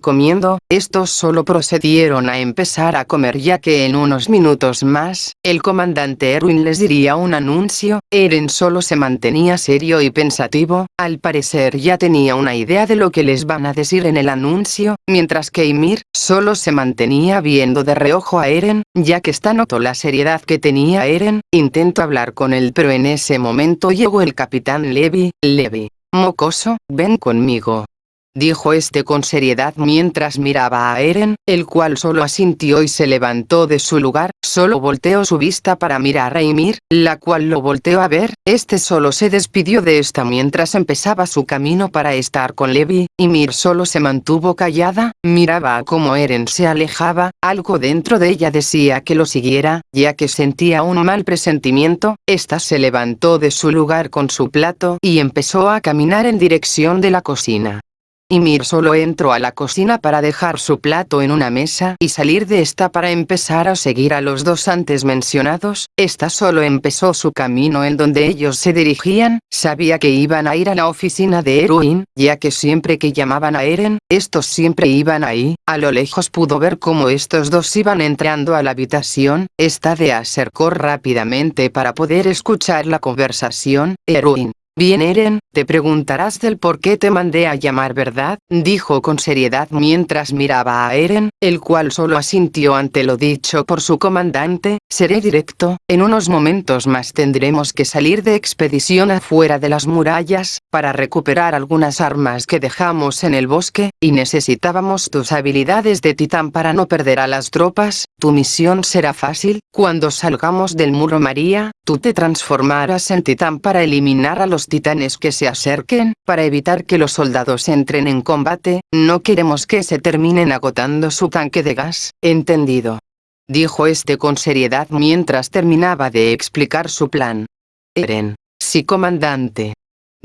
comiendo, estos solo procedieron a empezar a comer ya que en unos minutos más, el comandante Erwin les diría un anuncio, Eren solo se mantenía serio y pensativo, al parecer ya tenía una idea de lo que les van a decir en el anuncio, mientras que Ymir, solo se mantenía viendo de reojo a Eren, ya que esta notó la seriedad que tenía Eren, Intento hablar con él pero en ese momento llegó el capitán Levi, Levi. Mocoso, ven conmigo dijo este con seriedad mientras miraba a Eren, el cual solo asintió y se levantó de su lugar, solo volteó su vista para mirar a Ymir, la cual lo volteó a ver, este solo se despidió de esta mientras empezaba su camino para estar con Levi, Ymir solo se mantuvo callada, miraba a cómo Eren se alejaba, algo dentro de ella decía que lo siguiera, ya que sentía un mal presentimiento, esta se levantó de su lugar con su plato y empezó a caminar en dirección de la cocina. Ymir solo entró a la cocina para dejar su plato en una mesa y salir de esta para empezar a seguir a los dos antes mencionados, esta solo empezó su camino en donde ellos se dirigían, sabía que iban a ir a la oficina de Erwin, ya que siempre que llamaban a Eren, estos siempre iban ahí, a lo lejos pudo ver cómo estos dos iban entrando a la habitación, esta de acercó rápidamente para poder escuchar la conversación, Erwin, Bien Eren, te preguntarás del por qué te mandé a llamar verdad, dijo con seriedad mientras miraba a Eren, el cual solo asintió ante lo dicho por su comandante, seré directo, en unos momentos más tendremos que salir de expedición afuera de las murallas, para recuperar algunas armas que dejamos en el bosque, y necesitábamos tus habilidades de titán para no perder a las tropas, tu misión será fácil, cuando salgamos del muro María, tú te transformarás en titán para eliminar a los titanes que se acerquen, para evitar que los soldados entren en combate, no queremos que se terminen agotando su tanque de gas, entendido. Dijo este con seriedad mientras terminaba de explicar su plan. Eren. Sí comandante.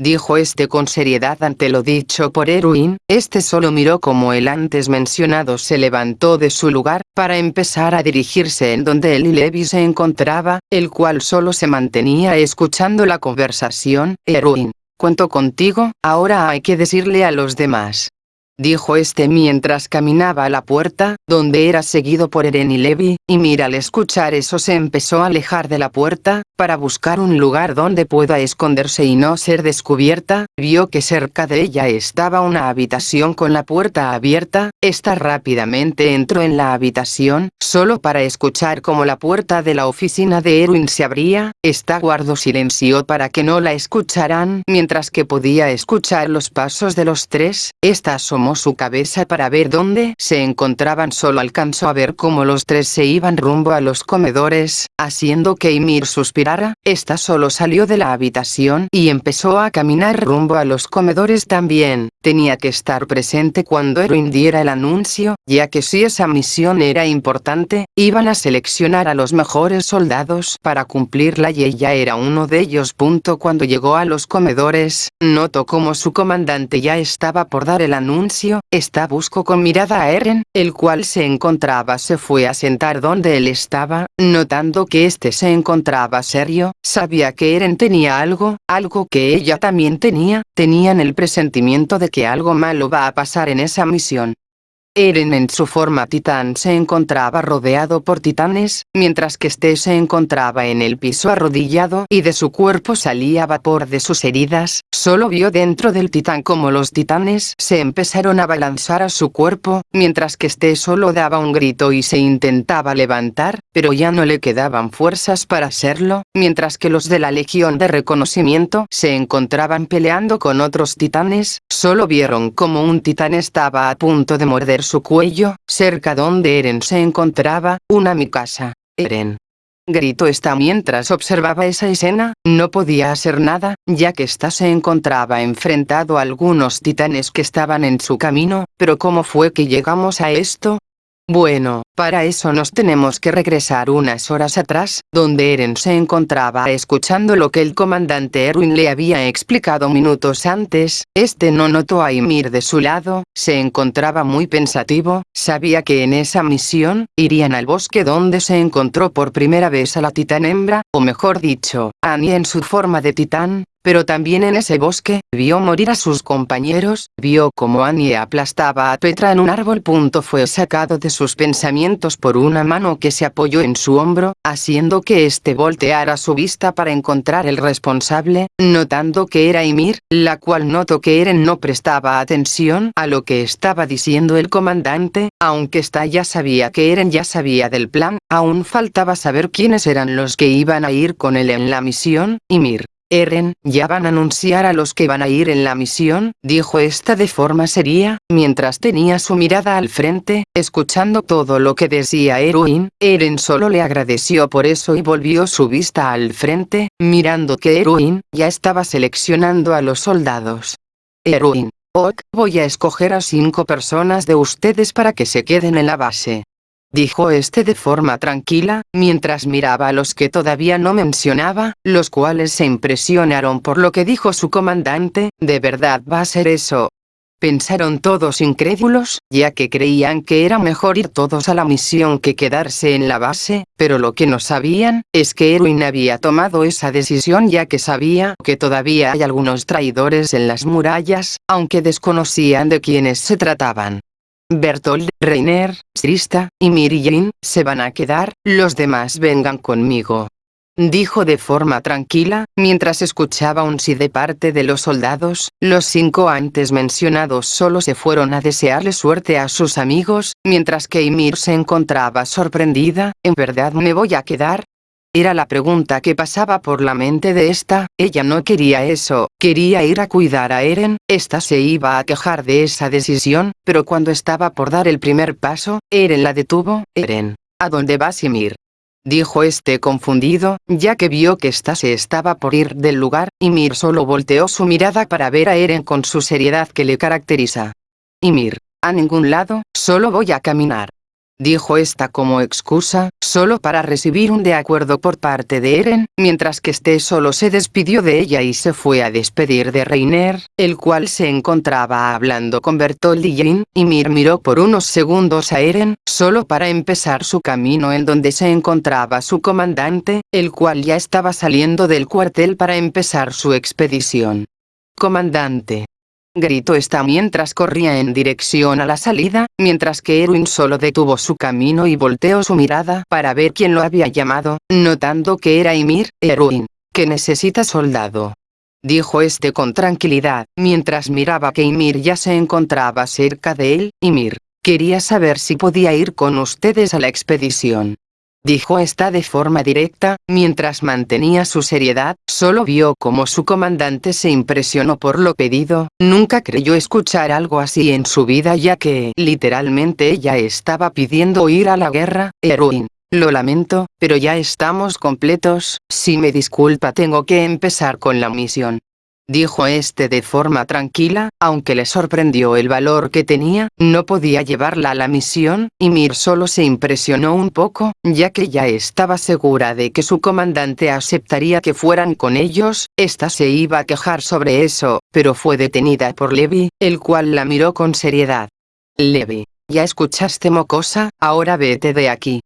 Dijo este con seriedad ante lo dicho por Erwin, este solo miró como el antes mencionado se levantó de su lugar, para empezar a dirigirse en donde él y Levi se encontraba, el cual solo se mantenía escuchando la conversación, Erwin. Cuento contigo, ahora hay que decirle a los demás dijo este mientras caminaba a la puerta, donde era seguido por Eren y Levi, y mira al escuchar eso se empezó a alejar de la puerta, para buscar un lugar donde pueda esconderse y no ser descubierta, vio que cerca de ella estaba una habitación con la puerta abierta, esta rápidamente entró en la habitación, solo para escuchar como la puerta de la oficina de Erwin se abría, esta guardó silencio para que no la escucharan, mientras que podía escuchar los pasos de los tres, esta asomó su cabeza para ver dónde se encontraban. Solo alcanzó a ver cómo los tres se iban rumbo a los comedores, haciendo que Ymir suspirara, esta solo salió de la habitación y empezó a caminar rumbo a los comedores también, tenía que estar presente cuando Erwin diera el anuncio, ya que si esa misión era importante, iban a seleccionar a los mejores soldados para cumplirla y ella era uno de ellos. Cuando llegó a los comedores, notó como su comandante ya estaba por dar el anuncio esta buscó con mirada a Eren, el cual se encontraba se fue a sentar donde él estaba, notando que este se encontraba serio, sabía que Eren tenía algo, algo que ella también tenía, tenían el presentimiento de que algo malo va a pasar en esa misión. Eren en su forma titán se encontraba rodeado por titanes, mientras que este se encontraba en el piso arrodillado y de su cuerpo salía vapor de sus heridas, solo vio dentro del titán como los titanes se empezaron a balanzar a su cuerpo, mientras que este solo daba un grito y se intentaba levantar, pero ya no le quedaban fuerzas para hacerlo, mientras que los de la Legión de Reconocimiento se encontraban peleando con otros titanes, solo vieron como un titán estaba a punto de morder su cuello, cerca donde Eren se encontraba, una mi casa. Eren. Gritó esta mientras observaba esa escena, no podía hacer nada, ya que ésta se encontraba enfrentado a algunos titanes que estaban en su camino, pero ¿cómo fue que llegamos a esto? Bueno, para eso nos tenemos que regresar unas horas atrás, donde Eren se encontraba escuchando lo que el comandante Erwin le había explicado minutos antes, este no notó a Ymir de su lado, se encontraba muy pensativo, sabía que en esa misión, irían al bosque donde se encontró por primera vez a la titán hembra, o mejor dicho, Annie en su forma de titán, pero también en ese bosque, vio morir a sus compañeros, vio como Annie aplastaba a Petra en un árbol. Punto fue sacado de sus pensamientos por una mano que se apoyó en su hombro, haciendo que éste volteara su vista para encontrar el responsable, notando que era Ymir, la cual notó que Eren no prestaba atención a lo que estaba diciendo el comandante, aunque esta ya sabía que Eren ya sabía del plan, aún faltaba saber quiénes eran los que iban a ir con él en la misión, Ymir. Eren, ya van a anunciar a los que van a ir en la misión, dijo esta de forma seria, mientras tenía su mirada al frente, escuchando todo lo que decía Erwin, Eren solo le agradeció por eso y volvió su vista al frente, mirando que Erwin, ya estaba seleccionando a los soldados. Erwin. Ok, voy a escoger a cinco personas de ustedes para que se queden en la base dijo este de forma tranquila, mientras miraba a los que todavía no mencionaba, los cuales se impresionaron por lo que dijo su comandante, ¿de verdad va a ser eso? Pensaron todos incrédulos, ya que creían que era mejor ir todos a la misión que quedarse en la base, pero lo que no sabían, es que Erwin había tomado esa decisión ya que sabía que todavía hay algunos traidores en las murallas, aunque desconocían de quiénes se trataban. Bertold, Reiner, Trista, y Miriam, se van a quedar, los demás vengan conmigo. Dijo de forma tranquila, mientras escuchaba un sí de parte de los soldados, los cinco antes mencionados solo se fueron a desearle suerte a sus amigos, mientras que Ymir se encontraba sorprendida, ¿en verdad me voy a quedar? Era la pregunta que pasaba por la mente de esta, ella no quería eso, quería ir a cuidar a Eren, esta se iba a quejar de esa decisión, pero cuando estaba por dar el primer paso, Eren la detuvo, Eren, ¿a dónde vas Ymir? Dijo este confundido, ya que vio que ésta se estaba por ir del lugar, Ymir solo volteó su mirada para ver a Eren con su seriedad que le caracteriza. Ymir, a ningún lado, solo voy a caminar. Dijo esta como excusa, solo para recibir un de acuerdo por parte de Eren, mientras que este solo se despidió de ella y se fue a despedir de Reiner, el cual se encontraba hablando con Bertold y Jane, y Mir miró por unos segundos a Eren, solo para empezar su camino en donde se encontraba su comandante, el cual ya estaba saliendo del cuartel para empezar su expedición. Comandante, gritó esta mientras corría en dirección a la salida, mientras que Erwin solo detuvo su camino y volteó su mirada para ver quién lo había llamado, notando que era Ymir, Erwin, que necesita soldado. Dijo este con tranquilidad, mientras miraba que Ymir ya se encontraba cerca de él, Ymir, quería saber si podía ir con ustedes a la expedición dijo esta de forma directa, mientras mantenía su seriedad, solo vio como su comandante se impresionó por lo pedido, nunca creyó escuchar algo así en su vida ya que, literalmente ella estaba pidiendo ir a la guerra, Erwin. Lo lamento, pero ya estamos completos, si me disculpa tengo que empezar con la misión dijo este de forma tranquila, aunque le sorprendió el valor que tenía, no podía llevarla a la misión, y Mir solo se impresionó un poco, ya que ya estaba segura de que su comandante aceptaría que fueran con ellos, esta se iba a quejar sobre eso, pero fue detenida por Levi, el cual la miró con seriedad. Levi, ya escuchaste mocosa, ahora vete de aquí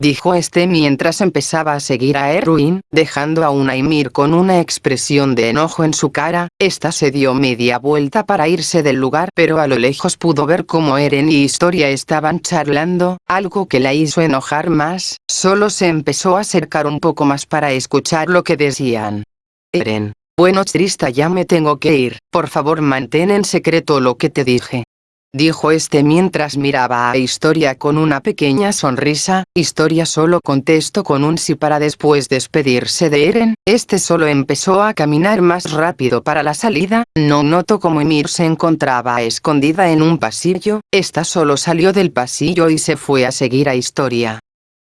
dijo este mientras empezaba a seguir a Erwin, dejando a Unaimir con una expresión de enojo en su cara, esta se dio media vuelta para irse del lugar pero a lo lejos pudo ver cómo Eren y Historia estaban charlando, algo que la hizo enojar más, solo se empezó a acercar un poco más para escuchar lo que decían. Eren. Bueno Trista ya me tengo que ir, por favor mantén en secreto lo que te dije dijo este mientras miraba a Historia con una pequeña sonrisa, Historia solo contestó con un sí para después despedirse de Eren, este solo empezó a caminar más rápido para la salida, no notó como Ymir se encontraba escondida en un pasillo, esta solo salió del pasillo y se fue a seguir a Historia.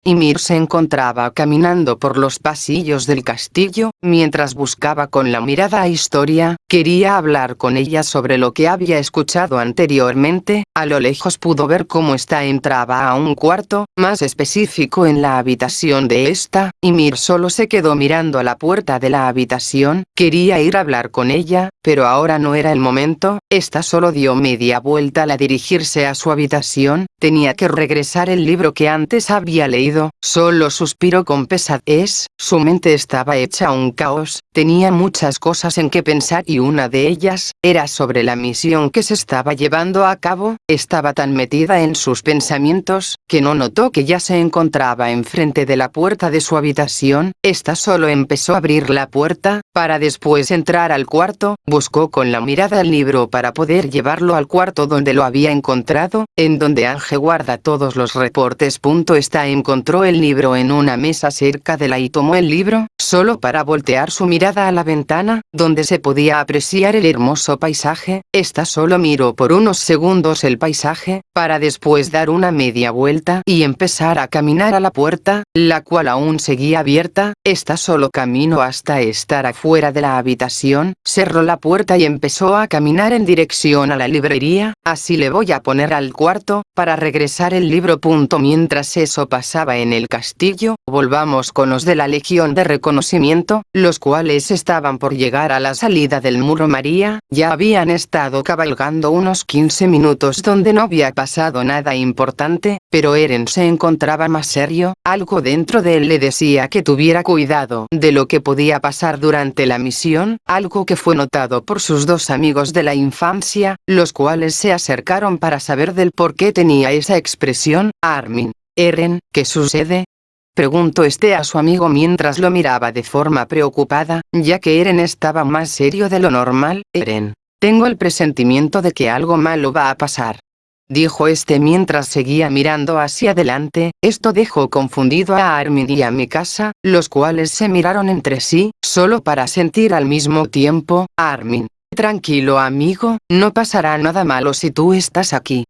Ymir se encontraba caminando por los pasillos del castillo, mientras buscaba con la mirada a Historia, quería hablar con ella sobre lo que había escuchado anteriormente, a lo lejos pudo ver cómo esta entraba a un cuarto, más específico en la habitación de esta, Ymir solo se quedó mirando a la puerta de la habitación, quería ir a hablar con ella, pero ahora no era el momento, esta solo dio media vuelta al dirigirse a su habitación, tenía que regresar el libro que antes había leído, solo suspiró con pesadez, su mente estaba hecha un caos, tenía muchas cosas en que pensar y una de ellas, era sobre la misión que se estaba llevando a cabo, estaba tan metida en sus pensamientos, que no notó que ya se encontraba enfrente de la puerta de su habitación, esta solo empezó a abrir la puerta, para después entrar al cuarto, buscó con la mirada el libro para poder llevarlo al cuarto donde lo había encontrado, en donde Ángel guarda todos los reportes. Está encontró el libro en una mesa cerca de la y tomó el libro, solo para voltear su mirada a la ventana, donde se podía apreciar el hermoso paisaje, esta solo miró por unos segundos el paisaje, para después dar una media vuelta y empezar a caminar a la puerta, la cual aún seguía abierta, esta solo caminó hasta estar afuera de la habitación, cerró la puerta y empezó a caminar en dirección a la librería, así le voy a poner al cuarto, para regresar el libro. Mientras eso pasaba en el castillo, volvamos con los de la Legión de Reconocimiento, los cuales estaban por llegar a la salida del muro María, ya habían estado cabalgando unos 15 minutos donde no había pasado nada importante, pero Eren se encontraba más serio, algo dentro de él le decía que tuviera cuidado de lo que podía pasar durante la misión, algo que fue notado por sus dos amigos de la infancia, los cuales se acercaron para saber del por qué tenía esa expresión, Armin. Eren, ¿qué sucede? Preguntó este a su amigo mientras lo miraba de forma preocupada, ya que Eren estaba más serio de lo normal. Eren, tengo el presentimiento de que algo malo va a pasar. Dijo este mientras seguía mirando hacia adelante, esto dejó confundido a Armin y a Mikasa, los cuales se miraron entre sí, solo para sentir al mismo tiempo, Armin. Tranquilo amigo, no pasará nada malo si tú estás aquí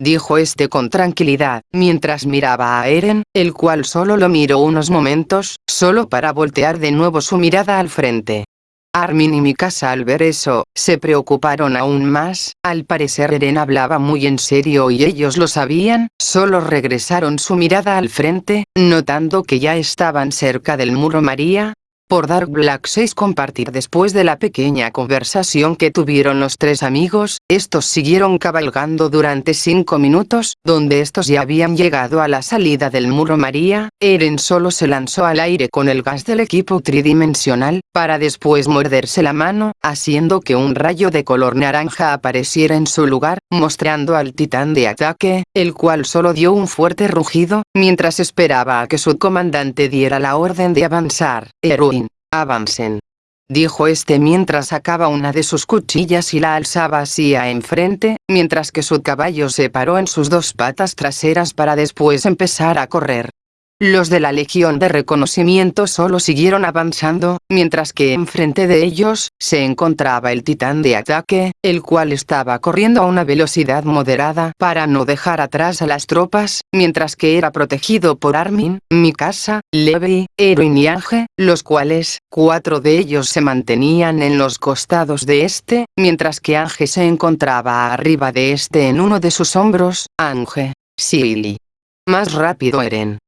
dijo este con tranquilidad, mientras miraba a Eren, el cual solo lo miró unos momentos, solo para voltear de nuevo su mirada al frente. Armin y Mikasa al ver eso, se preocuparon aún más, al parecer Eren hablaba muy en serio y ellos lo sabían, solo regresaron su mirada al frente, notando que ya estaban cerca del muro María, por Dark Black 6 compartir después de la pequeña conversación que tuvieron los tres amigos, estos siguieron cabalgando durante 5 minutos, donde estos ya habían llegado a la salida del muro María, Eren solo se lanzó al aire con el gas del equipo tridimensional, para después morderse la mano, haciendo que un rayo de color naranja apareciera en su lugar, mostrando al titán de ataque, el cual solo dio un fuerte rugido, mientras esperaba a que su comandante diera la orden de avanzar. Eruin Avancen. Dijo este mientras sacaba una de sus cuchillas y la alzaba hacia enfrente, mientras que su caballo se paró en sus dos patas traseras para después empezar a correr. Los de la Legión de Reconocimiento solo siguieron avanzando, mientras que enfrente de ellos, se encontraba el titán de ataque, el cual estaba corriendo a una velocidad moderada para no dejar atrás a las tropas, mientras que era protegido por Armin, Mikasa, Levi, Erin y Ange, los cuales, cuatro de ellos se mantenían en los costados de este, mientras que Ange se encontraba arriba de este en uno de sus hombros, Ange, Silly. Más rápido Eren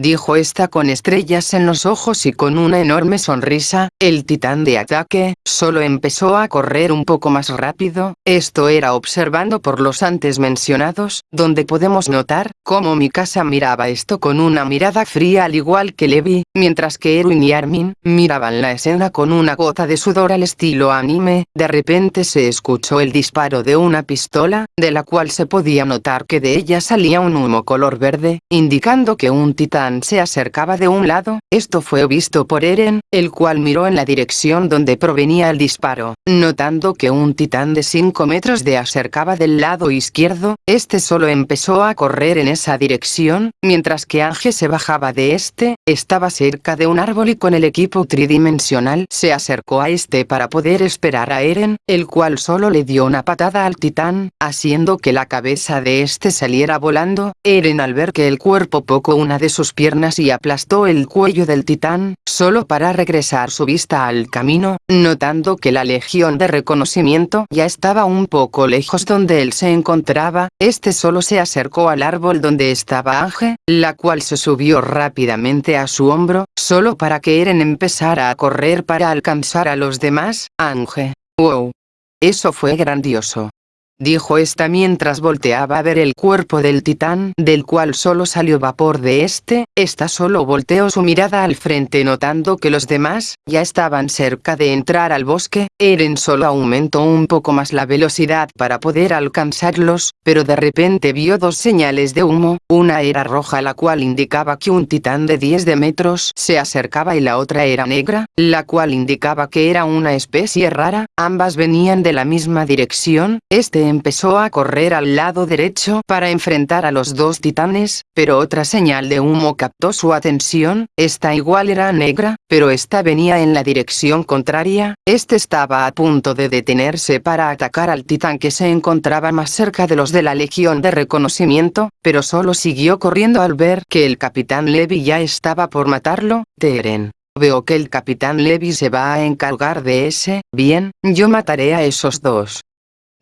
dijo esta con estrellas en los ojos y con una enorme sonrisa, el titán de ataque, solo empezó a correr un poco más rápido, esto era observando por los antes mencionados, donde podemos notar, cómo Mikasa miraba esto con una mirada fría al igual que Levi, mientras que Erwin y Armin, miraban la escena con una gota de sudor al estilo anime, de repente se escuchó el disparo de una pistola, de la cual se podía notar que de ella salía un humo color verde, indicando que un titán se acercaba de un lado, esto fue visto por Eren, el cual miró en la dirección donde provenía el disparo, notando que un titán de 5 metros de acercaba del lado izquierdo, este solo empezó a correr en esa dirección, mientras que Ange se bajaba de este, estaba cerca de un árbol y con el equipo tridimensional se acercó a este para poder esperar a Eren, el cual solo le dio una patada al titán, haciendo que la cabeza de este saliera volando, Eren al ver que el cuerpo poco una de sus piernas y aplastó el cuello del titán, solo para regresar su vista al camino, notando que la legión de reconocimiento ya estaba un poco lejos donde él se encontraba, este solo se acercó al árbol donde estaba Ange, la cual se subió rápidamente a su hombro, solo para que Eren empezara a correr para alcanzar a los demás, Ange. Wow. Eso fue grandioso dijo esta mientras volteaba a ver el cuerpo del titán, del cual solo salió vapor de este, esta solo volteó su mirada al frente notando que los demás, ya estaban cerca de entrar al bosque, Eren solo aumentó un poco más la velocidad para poder alcanzarlos, pero de repente vio dos señales de humo, una era roja la cual indicaba que un titán de 10 de metros se acercaba y la otra era negra, la cual indicaba que era una especie rara, ambas venían de la misma dirección, este empezó a correr al lado derecho para enfrentar a los dos titanes, pero otra señal de humo captó su atención, esta igual era negra, pero esta venía en la dirección contraria, este estaba a punto de detenerse para atacar al titán que se encontraba más cerca de los de la Legión de Reconocimiento, pero solo siguió corriendo al ver que el Capitán Levi ya estaba por matarlo, Teren. Veo que el Capitán Levi se va a encargar de ese, bien, yo mataré a esos dos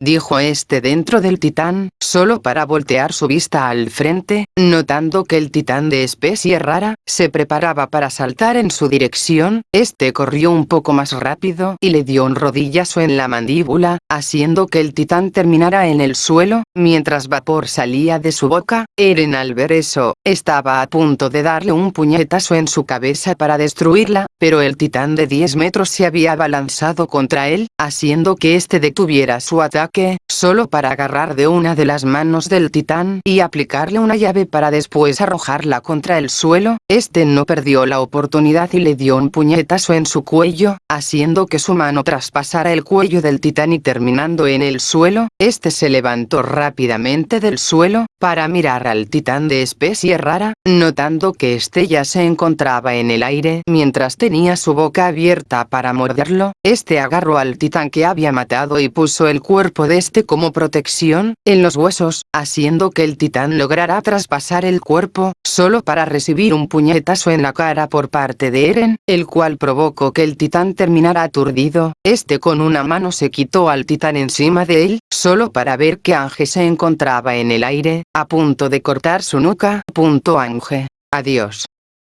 dijo este dentro del titán, solo para voltear su vista al frente, notando que el titán de especie rara, se preparaba para saltar en su dirección, este corrió un poco más rápido y le dio un rodillazo en la mandíbula, haciendo que el titán terminara en el suelo, mientras vapor salía de su boca, Eren al ver eso, estaba a punto de darle un puñetazo en su cabeza para destruirla, pero el titán de 10 metros se había abalanzado contra él, haciendo que este detuviera su ataque solo para agarrar de una de las manos del titán y aplicarle una llave para después arrojarla contra el suelo, este no perdió la oportunidad y le dio un puñetazo en su cuello, haciendo que su mano traspasara el cuello del titán y terminando en el suelo, este se levantó rápidamente del suelo, para mirar al titán de especie rara, notando que este ya se encontraba en el aire mientras tenía su boca abierta para morderlo, este agarró al titán que había matado y puso el cuerpo de este como protección, en los huesos, haciendo que el titán lograra traspasar el cuerpo, solo para recibir un puñetazo en la cara por parte de Eren, el cual provocó que el titán terminara aturdido, este con una mano se quitó al titán encima de él, solo para ver que Ange se encontraba en el aire, a punto de cortar su nuca, punto Ange. Adiós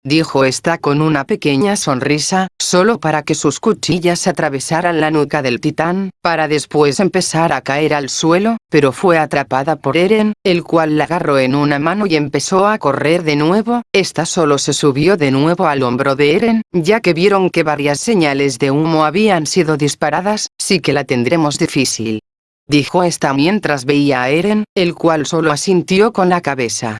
dijo esta con una pequeña sonrisa, solo para que sus cuchillas atravesaran la nuca del titán, para después empezar a caer al suelo, pero fue atrapada por Eren, el cual la agarró en una mano y empezó a correr de nuevo, esta solo se subió de nuevo al hombro de Eren, ya que vieron que varias señales de humo habían sido disparadas, sí que la tendremos difícil. Dijo esta mientras veía a Eren, el cual solo asintió con la cabeza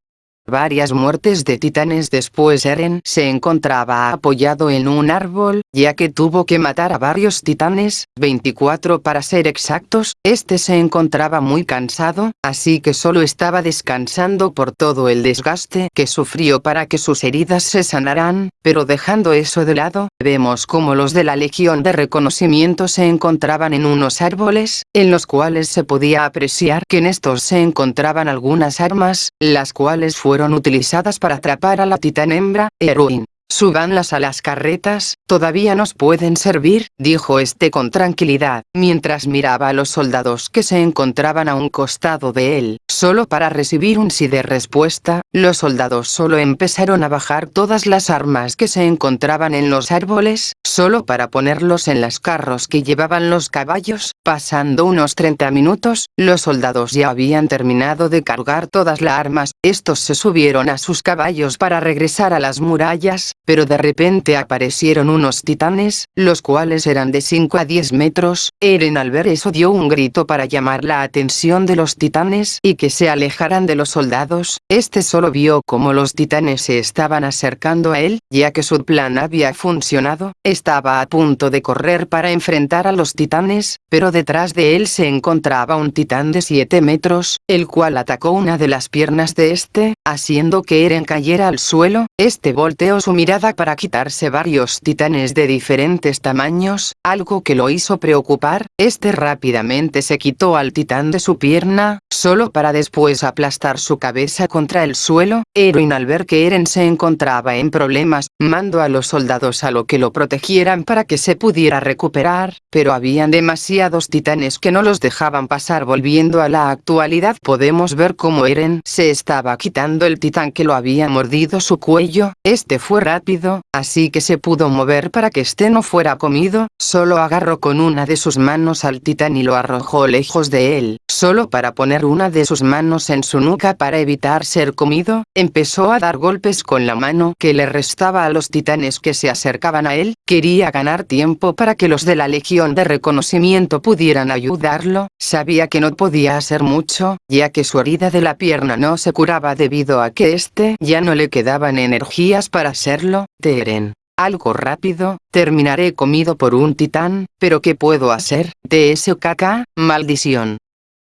varias muertes de titanes después Eren se encontraba apoyado en un árbol, ya que tuvo que matar a varios titanes, 24 para ser exactos, este se encontraba muy cansado, así que solo estaba descansando por todo el desgaste que sufrió para que sus heridas se sanaran, pero dejando eso de lado, vemos como los de la Legión de Reconocimiento se encontraban en unos árboles, en los cuales se podía apreciar que en estos se encontraban algunas armas, las cuales fueron fueron utilizadas para atrapar a la titán hembra, Eruin. Subanlas a las carretas, todavía nos pueden servir, dijo este con tranquilidad, mientras miraba a los soldados que se encontraban a un costado de él. Solo para recibir un sí de respuesta, los soldados solo empezaron a bajar todas las armas que se encontraban en los árboles, solo para ponerlos en los carros que llevaban los caballos, pasando unos 30 minutos, los soldados ya habían terminado de cargar todas las armas, estos se subieron a sus caballos para regresar a las murallas, pero de repente aparecieron unos titanes, los cuales eran de 5 a 10 metros, Eren al ver eso dio un grito para llamar la atención de los titanes y que se alejaran de los soldados, este solo vio como los titanes se estaban acercando a él, ya que su plan había funcionado, estaba a punto de correr para enfrentar a los titanes, pero detrás de él se encontraba un titán de 7 metros, el cual atacó una de las piernas de este, haciendo que Eren cayera al suelo, este volteó su mirada para quitarse varios titanes de diferentes tamaños, algo que lo hizo preocupar, este rápidamente se quitó al titán de su pierna, solo para después aplastar su cabeza contra el suelo, Erin al ver que Eren se encontraba en problemas, mandó a los soldados a lo que lo protegieran para que se pudiera recuperar, pero habían demasiados titanes que no los dejaban pasar. Volviendo a la actualidad podemos ver cómo Eren se estaba quitando el titán que lo había mordido su cuello, este fue rápido así que se pudo mover para que este no fuera comido, solo agarró con una de sus manos al titán y lo arrojó lejos de él, solo para poner una de sus manos en su nuca para evitar ser comido, empezó a dar golpes con la mano que le restaba a los titanes que se acercaban a él, quería ganar tiempo para que los de la legión de reconocimiento pudieran ayudarlo, sabía que no podía hacer mucho, ya que su herida de la pierna no se curaba debido a que este ya no le quedaban energías para hacerlo, Teren. Algo rápido, terminaré comido por un titán, pero ¿qué puedo hacer? TSKK, maldición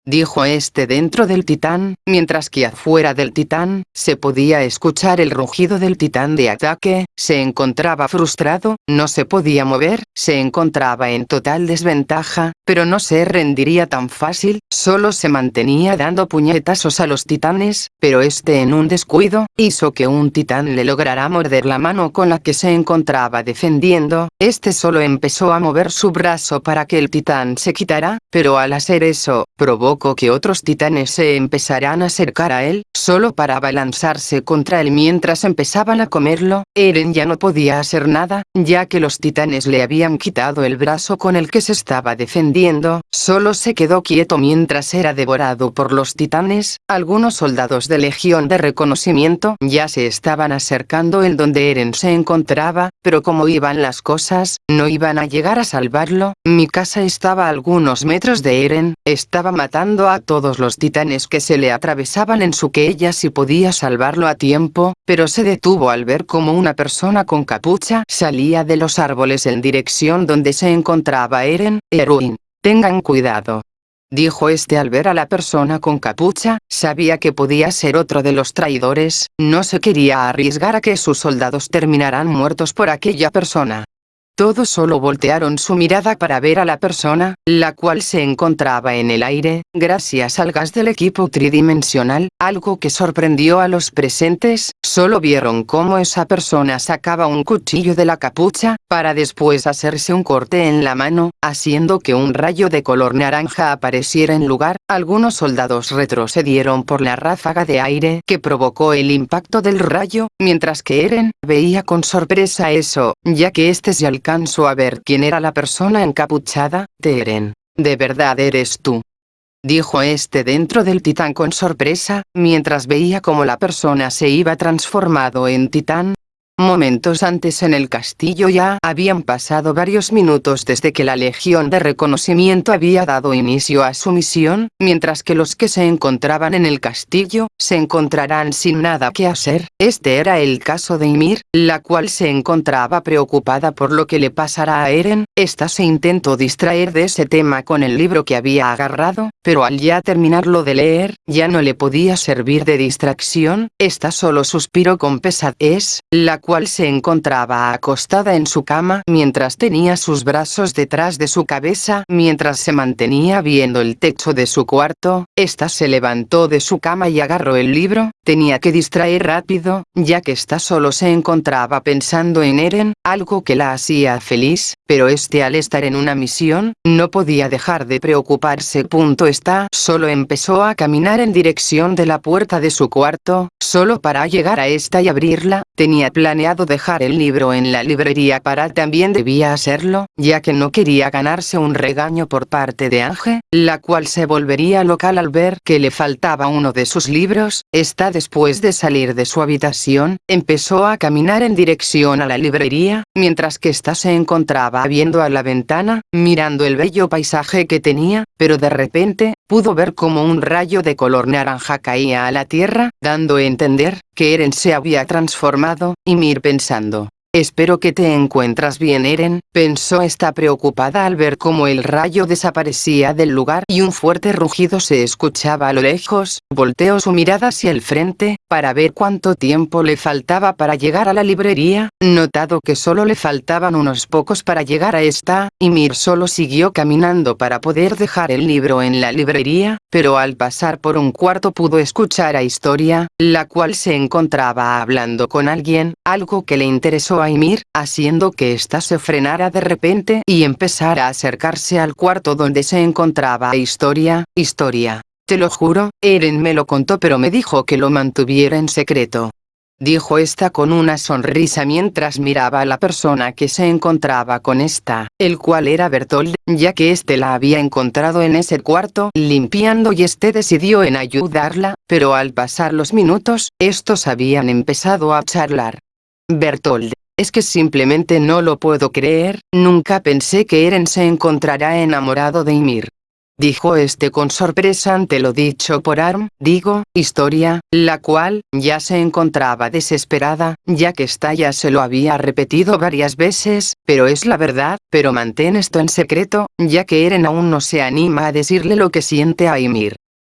dijo este dentro del titán, mientras que afuera del titán, se podía escuchar el rugido del titán de ataque, se encontraba frustrado, no se podía mover, se encontraba en total desventaja, pero no se rendiría tan fácil, solo se mantenía dando puñetazos a los titanes, pero este en un descuido, hizo que un titán le lograra morder la mano con la que se encontraba defendiendo, este solo empezó a mover su brazo para que el titán se quitara, pero al hacer eso, probó que otros titanes se empezarán a acercar a él, solo para abalanzarse contra él mientras empezaban a comerlo, Eren ya no podía hacer nada, ya que los titanes le habían quitado el brazo con el que se estaba defendiendo, solo se quedó quieto mientras era devorado por los titanes, algunos soldados de legión de reconocimiento ya se estaban acercando en donde Eren se encontraba, pero como iban las cosas, no iban a llegar a salvarlo, mi casa estaba a algunos metros de Eren, estaba matando a todos los titanes que se le atravesaban en su que ella sí podía salvarlo a tiempo, pero se detuvo al ver como una persona con capucha salía de los árboles en dirección donde se encontraba Eren, Eruin. Tengan cuidado. Dijo este al ver a la persona con capucha, sabía que podía ser otro de los traidores, no se quería arriesgar a que sus soldados terminaran muertos por aquella persona. Todos solo voltearon su mirada para ver a la persona, la cual se encontraba en el aire, gracias al gas del equipo tridimensional, algo que sorprendió a los presentes, solo vieron cómo esa persona sacaba un cuchillo de la capucha, para después hacerse un corte en la mano, haciendo que un rayo de color naranja apareciera en lugar, algunos soldados retrocedieron por la ráfaga de aire que provocó el impacto del rayo, mientras que Eren, veía con sorpresa eso, ya que este se alcanzó a ver quién era la persona encapuchada, Teren. ¿De verdad eres tú? Dijo este dentro del titán con sorpresa, mientras veía cómo la persona se iba transformado en titán, Momentos antes en el castillo ya habían pasado varios minutos desde que la Legión de Reconocimiento había dado inicio a su misión, mientras que los que se encontraban en el castillo, se encontrarán sin nada que hacer. Este era el caso de Ymir, la cual se encontraba preocupada por lo que le pasará a Eren, esta se intentó distraer de ese tema con el libro que había agarrado, pero al ya terminarlo de leer, ya no le podía servir de distracción, esta solo suspiró con pesadez, la cual se encontraba acostada en su cama mientras tenía sus brazos detrás de su cabeza mientras se mantenía viendo el techo de su cuarto, ésta se levantó de su cama y agarró el libro, tenía que distraer rápido, ya que ésta solo se encontraba pensando en Eren, algo que la hacía feliz, pero este al estar en una misión, no podía dejar de preocuparse. Está, solo empezó a caminar en dirección de la puerta de su cuarto, solo para llegar a esta y abrirla, tenía planeado dejar el libro en la librería para también debía hacerlo, ya que no quería ganarse un regaño por parte de Ange, la cual se volvería local al ver que le faltaba uno de sus libros, esta después de salir de su habitación, empezó a caminar en dirección a la librería, mientras que ésta se encontraba viendo a la ventana, mirando el bello paisaje que tenía, pero de repente, pudo ver como un rayo de color naranja caía a la tierra, dando a entender, que Eren se había transformado, y Mir pensando, Espero que te encuentras bien Eren, pensó está preocupada al ver cómo el rayo desaparecía del lugar y un fuerte rugido se escuchaba a lo lejos, volteó su mirada hacia el frente, para ver cuánto tiempo le faltaba para llegar a la librería, notado que solo le faltaban unos pocos para llegar a esta, y Mir solo siguió caminando para poder dejar el libro en la librería, pero al pasar por un cuarto pudo escuchar a Historia, la cual se encontraba hablando con alguien, algo que le interesó a Ymir, haciendo que ésta se frenara de repente y empezara a acercarse al cuarto donde se encontraba Historia, Historia. Te lo juro, Eren me lo contó pero me dijo que lo mantuviera en secreto. Dijo esta con una sonrisa mientras miraba a la persona que se encontraba con esta, el cual era Bertold, ya que éste la había encontrado en ese cuarto limpiando y este decidió en ayudarla, pero al pasar los minutos, estos habían empezado a charlar. Bertold, es que simplemente no lo puedo creer, nunca pensé que Eren se encontrará enamorado de Ymir. Dijo este con sorpresa ante lo dicho por Arm, digo, historia, la cual, ya se encontraba desesperada, ya que esta ya se lo había repetido varias veces, pero es la verdad, pero mantén esto en secreto, ya que Eren aún no se anima a decirle lo que siente a Ymir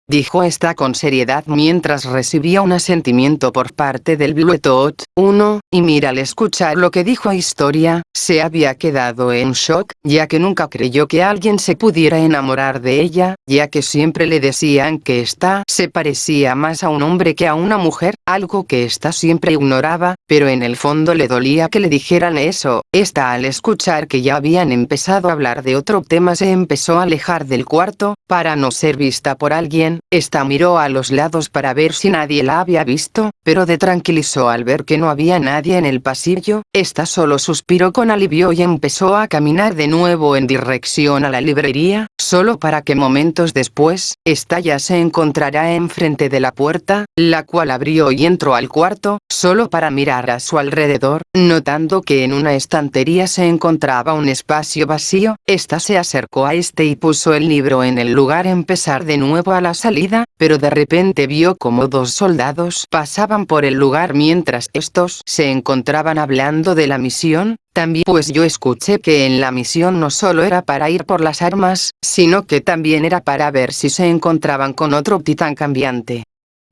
dijo esta con seriedad mientras recibía un asentimiento por parte del Bluetooth 1, y mira al escuchar lo que dijo Historia, se había quedado en shock, ya que nunca creyó que alguien se pudiera enamorar de ella, ya que siempre le decían que ésta se parecía más a un hombre que a una mujer, algo que ésta siempre ignoraba, pero en el fondo le dolía que le dijeran eso, esta al escuchar que ya habían empezado a hablar de otro tema se empezó a alejar del cuarto, para no ser vista por alguien, esta miró a los lados para ver si nadie la había visto, pero de tranquilizó al ver que no había nadie en el pasillo, esta solo suspiró con alivio y empezó a caminar de nuevo en dirección a la librería, solo para que momentos después, esta ya se encontrará enfrente de la puerta, la cual abrió y entró al cuarto, solo para mirar a su alrededor, notando que en una estantería se encontraba un espacio vacío, esta se acercó a este y puso el libro en el lugar empezar de nuevo a la salida, pero de repente vio como dos soldados pasaban por el lugar mientras estos se encontraban hablando de la misión, también pues yo escuché que en la misión no solo era para ir por las armas, sino que también era para ver si se encontraban con otro titán cambiante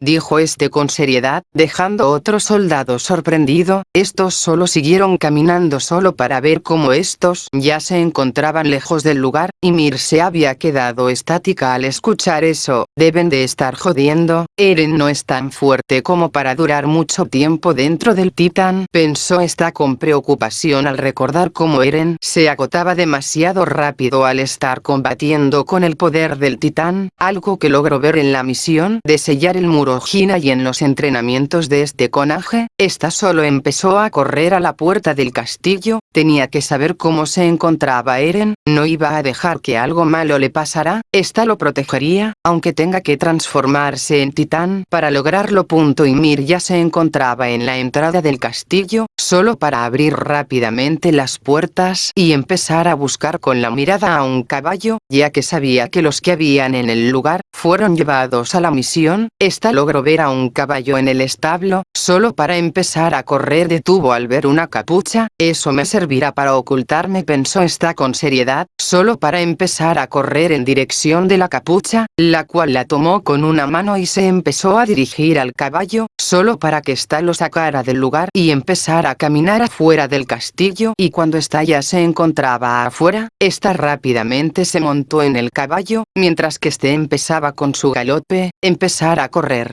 dijo este con seriedad, dejando otro soldado sorprendido, estos solo siguieron caminando solo para ver cómo estos ya se encontraban lejos del lugar, y Mir se había quedado estática al escuchar eso, deben de estar jodiendo, Eren no es tan fuerte como para durar mucho tiempo dentro del titán, pensó esta con preocupación al recordar cómo Eren se agotaba demasiado rápido al estar combatiendo con el poder del titán, algo que logró ver en la misión de sellar el muro Gina y en los entrenamientos de este conaje, esta solo empezó a correr a la puerta del castillo, tenía que saber cómo se encontraba Eren, no iba a dejar que algo malo le pasara, esta lo protegería, aunque tenga que transformarse en titán para lograrlo. Punto. Y Mir ya se encontraba en la entrada del castillo, solo para abrir rápidamente las puertas y empezar a buscar con la mirada a un caballo, ya que sabía que los que habían en el lugar, fueron llevados a la misión, esta logró ver a un caballo en el establo, solo para empezar a correr detuvo al ver una capucha, eso me servirá para ocultarme pensó. Esta con seriedad, solo para empezar a correr en dirección de la capucha, la cual la tomó con una mano y se empezó a dirigir al caballo, solo para que ésta lo sacara del lugar y empezara a caminar afuera del castillo. Y cuando ésta ya se encontraba afuera, ésta rápidamente se montó en el caballo, mientras que este empezaba con su galope, empezar a correr.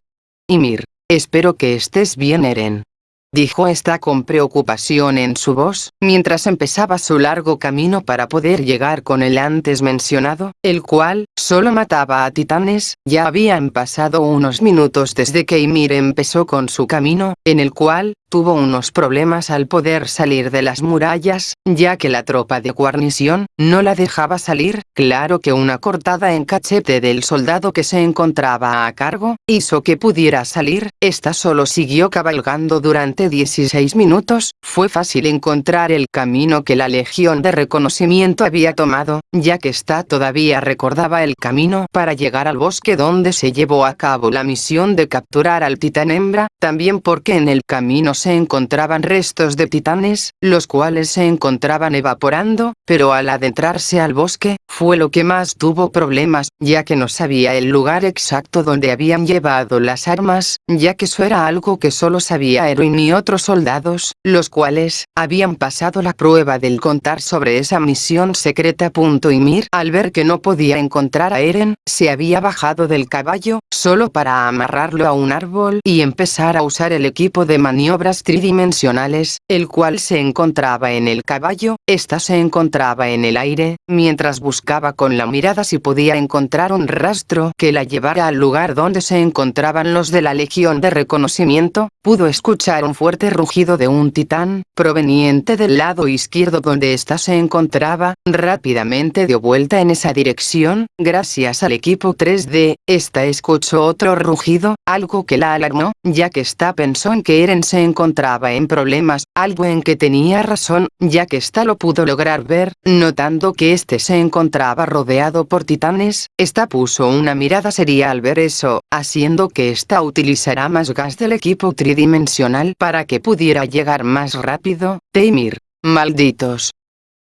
Ymir, espero que estés bien Eren dijo esta con preocupación en su voz, mientras empezaba su largo camino para poder llegar con el antes mencionado, el cual, solo mataba a titanes, ya habían pasado unos minutos desde que Ymir empezó con su camino, en el cual, tuvo unos problemas al poder salir de las murallas, ya que la tropa de guarnición, no la dejaba salir, claro que una cortada en cachete del soldado que se encontraba a cargo, hizo que pudiera salir, esta solo siguió cabalgando durante 16 minutos, fue fácil encontrar el camino que la legión de reconocimiento había tomado, ya que esta todavía recordaba el camino para llegar al bosque donde se llevó a cabo la misión de capturar al titán hembra, también porque en el camino se encontraban restos de titanes, los cuales se encontraban evaporando, pero al adentrarse al bosque, fue lo que más tuvo problemas, ya que no sabía el lugar exacto donde habían llevado las armas, ya que eso era algo que solo sabía Erwin y otros soldados, los cuales, habían pasado la prueba del contar sobre esa misión secreta. Y Mir, al ver que no podía encontrar a Eren, se había bajado del caballo, solo para amarrarlo a un árbol y empezar a usar el equipo de maniobras tridimensionales, el cual se encontraba en el caballo, esta se encontraba en el aire, mientras buscaba con la mirada si podía encontrar un rastro que la llevara al lugar donde se encontraban los de la Legión de Reconocimiento, pudo escuchar un fuerte rugido de un titán, proveniente del lado izquierdo donde ésta se encontraba, rápidamente dio vuelta en esa dirección, gracias al equipo 3D, esta escuchó otro rugido, algo que la alarmó, ya que esta pensó en que Eren se encontraba encontraba en problemas, algo en que tenía razón, ya que ésta lo pudo lograr ver, notando que este se encontraba rodeado por titanes, esta puso una mirada seria al ver eso, haciendo que ésta utilizará más gas del equipo tridimensional para que pudiera llegar más rápido, Teimir. Malditos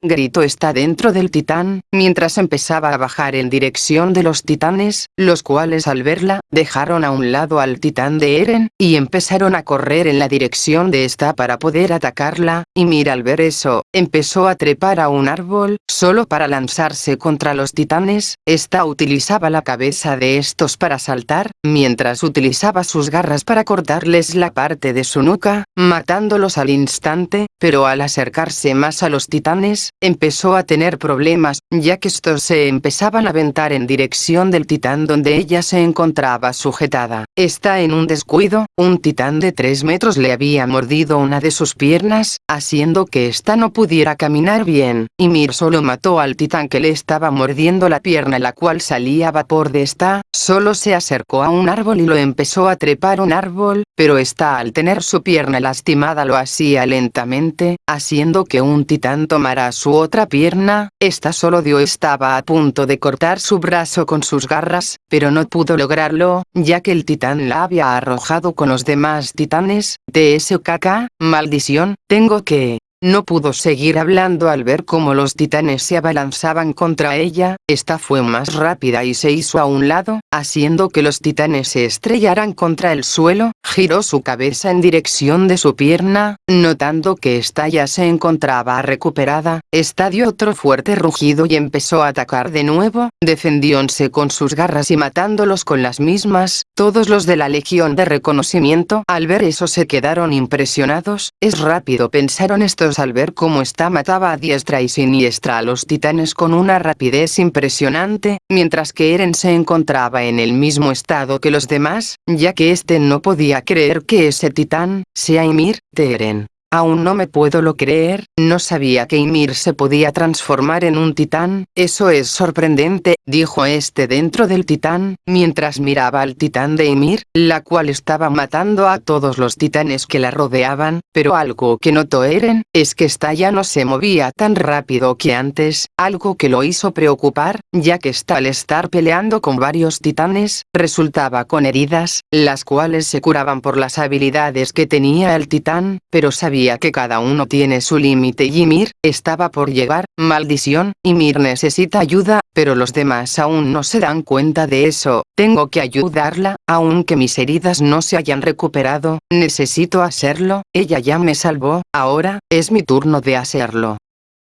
gritó está dentro del titán, mientras empezaba a bajar en dirección de los titanes, los cuales al verla, dejaron a un lado al titán de Eren, y empezaron a correr en la dirección de esta para poder atacarla, y mira al ver eso, empezó a trepar a un árbol, solo para lanzarse contra los titanes, esta utilizaba la cabeza de estos para saltar, mientras utilizaba sus garras para cortarles la parte de su nuca, matándolos al instante, pero al acercarse más a los titanes, empezó a tener problemas, ya que estos se empezaban a aventar en dirección del titán donde ella se encontraba sujetada. Está en un descuido, un titán de 3 metros le había mordido una de sus piernas, haciendo que ésta no pudiera caminar bien, y Mir solo mató al titán que le estaba mordiendo la pierna la cual salía vapor de esta, solo se acercó a un árbol y lo empezó a trepar un árbol, pero esta al tener su pierna lastimada lo hacía lentamente, haciendo que un titán tomara su su otra pierna, esta solo dio estaba a punto de cortar su brazo con sus garras, pero no pudo lograrlo, ya que el titán la había arrojado con los demás titanes, de SKK, maldición, tengo que no pudo seguir hablando al ver cómo los titanes se abalanzaban contra ella, esta fue más rápida y se hizo a un lado, haciendo que los titanes se estrellaran contra el suelo, giró su cabeza en dirección de su pierna, notando que esta ya se encontraba recuperada, esta dio otro fuerte rugido y empezó a atacar de nuevo, defendióse con sus garras y matándolos con las mismas, todos los de la legión de reconocimiento al ver eso se quedaron impresionados, es rápido pensaron estos al ver cómo esta mataba a diestra y siniestra a los titanes con una rapidez impresionante, mientras que Eren se encontraba en el mismo estado que los demás, ya que este no podía creer que ese titán, sea Ymir, de Eren. Aún no me puedo lo creer, no sabía que Ymir se podía transformar en un titán, eso es sorprendente, dijo este dentro del titán, mientras miraba al titán de Ymir, la cual estaba matando a todos los titanes que la rodeaban, pero algo que notó Eren, es que esta ya no se movía tan rápido que antes, algo que lo hizo preocupar, ya que esta al estar peleando con varios titanes, resultaba con heridas, las cuales se curaban por las habilidades que tenía el titán, pero sabía que cada uno tiene su límite y Ymir, estaba por llegar, maldición, Ymir necesita ayuda, pero los demás aún no se dan cuenta de eso, tengo que ayudarla, aunque mis heridas no se hayan recuperado, necesito hacerlo, ella ya me salvó, ahora, es mi turno de hacerlo.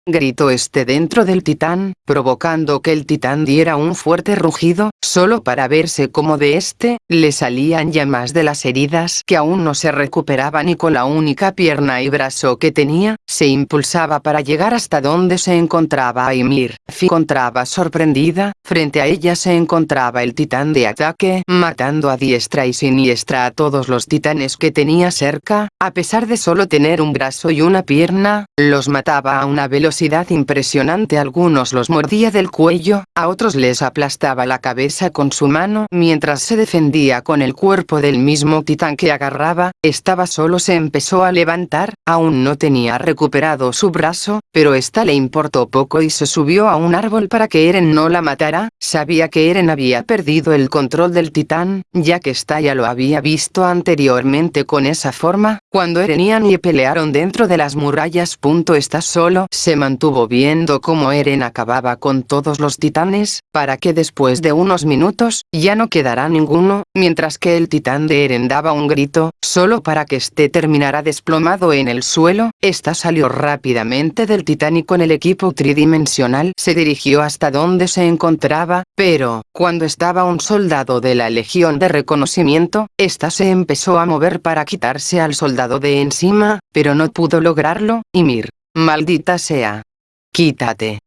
Gritó este dentro del titán, provocando que el titán diera un fuerte rugido, solo para verse como de este, le salían llamas de las heridas que aún no se recuperaban y con la única pierna y brazo que tenía, se impulsaba para llegar hasta donde se encontraba Ymir. Fi encontraba sorprendida, frente a ella se encontraba el titán de ataque, matando a diestra y siniestra a todos los titanes que tenía cerca, a pesar de solo tener un brazo y una pierna, los mataba a una velocidad impresionante. Algunos los mordía del cuello, a otros les aplastaba la cabeza con su mano mientras se defendía con el cuerpo del mismo titán que agarraba, estaba solo se empezó a levantar, aún no tenía recuperado su brazo, pero esta le importó poco y se subió a un árbol para que Eren no la matara, sabía que Eren había perdido el control del titán, ya que esta ya lo había visto anteriormente con esa forma, cuando Eren y Annie pelearon dentro de las murallas. Está solo, se mantuvo viendo cómo Eren acababa con todos los titanes, para que después de unos minutos, ya no quedará ninguno, mientras que el titán de Eren daba un grito, solo para que este terminara desplomado en el suelo, esta salió rápidamente del titán y con el equipo tridimensional se dirigió hasta donde se encontraba, pero, cuando estaba un soldado de la legión de reconocimiento, esta se empezó a mover para quitarse al soldado de encima, pero no pudo lograrlo, y Mir, Maldita sea. Quítate.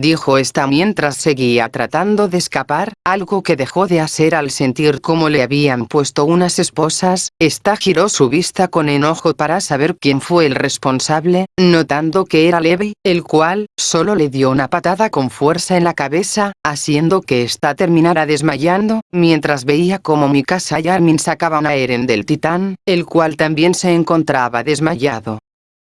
Dijo esta mientras seguía tratando de escapar, algo que dejó de hacer al sentir cómo le habían puesto unas esposas, esta giró su vista con enojo para saber quién fue el responsable, notando que era Levi, el cual, solo le dio una patada con fuerza en la cabeza, haciendo que ésta terminara desmayando, mientras veía como Mikasa y Armin sacaban a Eren del titán, el cual también se encontraba desmayado.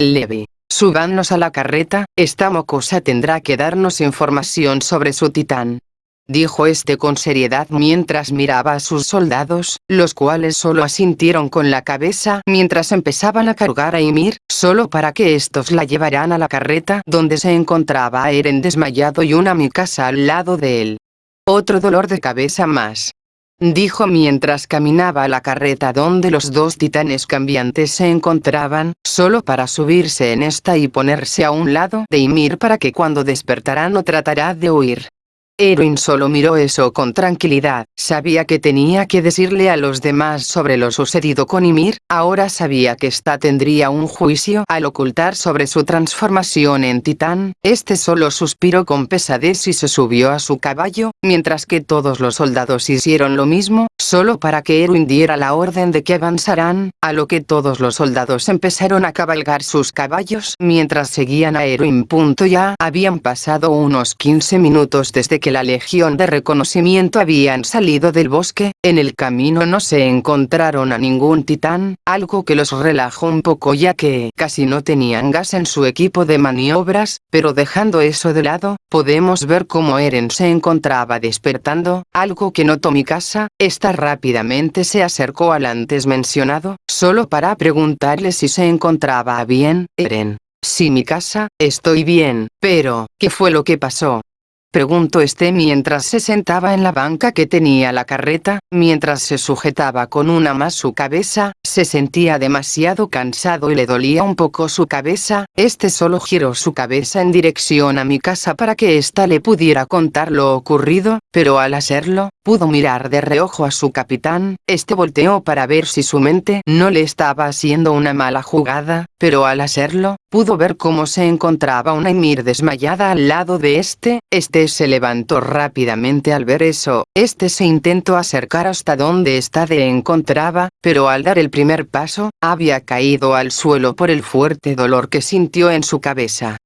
Levi Súbanos a la carreta, esta mocosa tendrá que darnos información sobre su titán. Dijo este con seriedad mientras miraba a sus soldados, los cuales solo asintieron con la cabeza mientras empezaban a cargar a Ymir, solo para que estos la llevaran a la carreta donde se encontraba Eren desmayado y una Mikasa al lado de él. Otro dolor de cabeza más dijo mientras caminaba a la carreta donde los dos titanes cambiantes se encontraban, solo para subirse en esta y ponerse a un lado de Ymir para que cuando despertará no tratará de huir. Erwin solo miró eso con tranquilidad, sabía que tenía que decirle a los demás sobre lo sucedido con Ymir, ahora sabía que esta tendría un juicio al ocultar sobre su transformación en titán, este solo suspiró con pesadez y se subió a su caballo, mientras que todos los soldados hicieron lo mismo, solo para que Erwin diera la orden de que avanzaran, a lo que todos los soldados empezaron a cabalgar sus caballos mientras seguían a Erwin. Ya habían pasado unos 15 minutos desde que la legión de reconocimiento habían salido del bosque, en el camino no se encontraron a ningún titán, algo que los relajó un poco ya que casi no tenían gas en su equipo de maniobras, pero dejando eso de lado, podemos ver cómo Eren se encontraba despertando, algo que notó mi casa, esta rápidamente se acercó al antes mencionado, solo para preguntarle si se encontraba bien, Eren. Sí mi casa, estoy bien, pero, ¿qué fue lo que pasó? Preguntó este mientras se sentaba en la banca que tenía la carreta, mientras se sujetaba con una más su cabeza, se sentía demasiado cansado y le dolía un poco su cabeza, este solo giró su cabeza en dirección a mi casa para que ésta le pudiera contar lo ocurrido, pero al hacerlo, pudo mirar de reojo a su capitán, este volteó para ver si su mente no le estaba haciendo una mala jugada, pero al hacerlo, pudo ver cómo se encontraba una Ymir desmayada al lado de este, este se levantó rápidamente al ver eso, este se intentó acercar hasta donde esta de encontraba, pero al dar el primer paso, había caído al suelo por el fuerte dolor que sintió en su cabeza.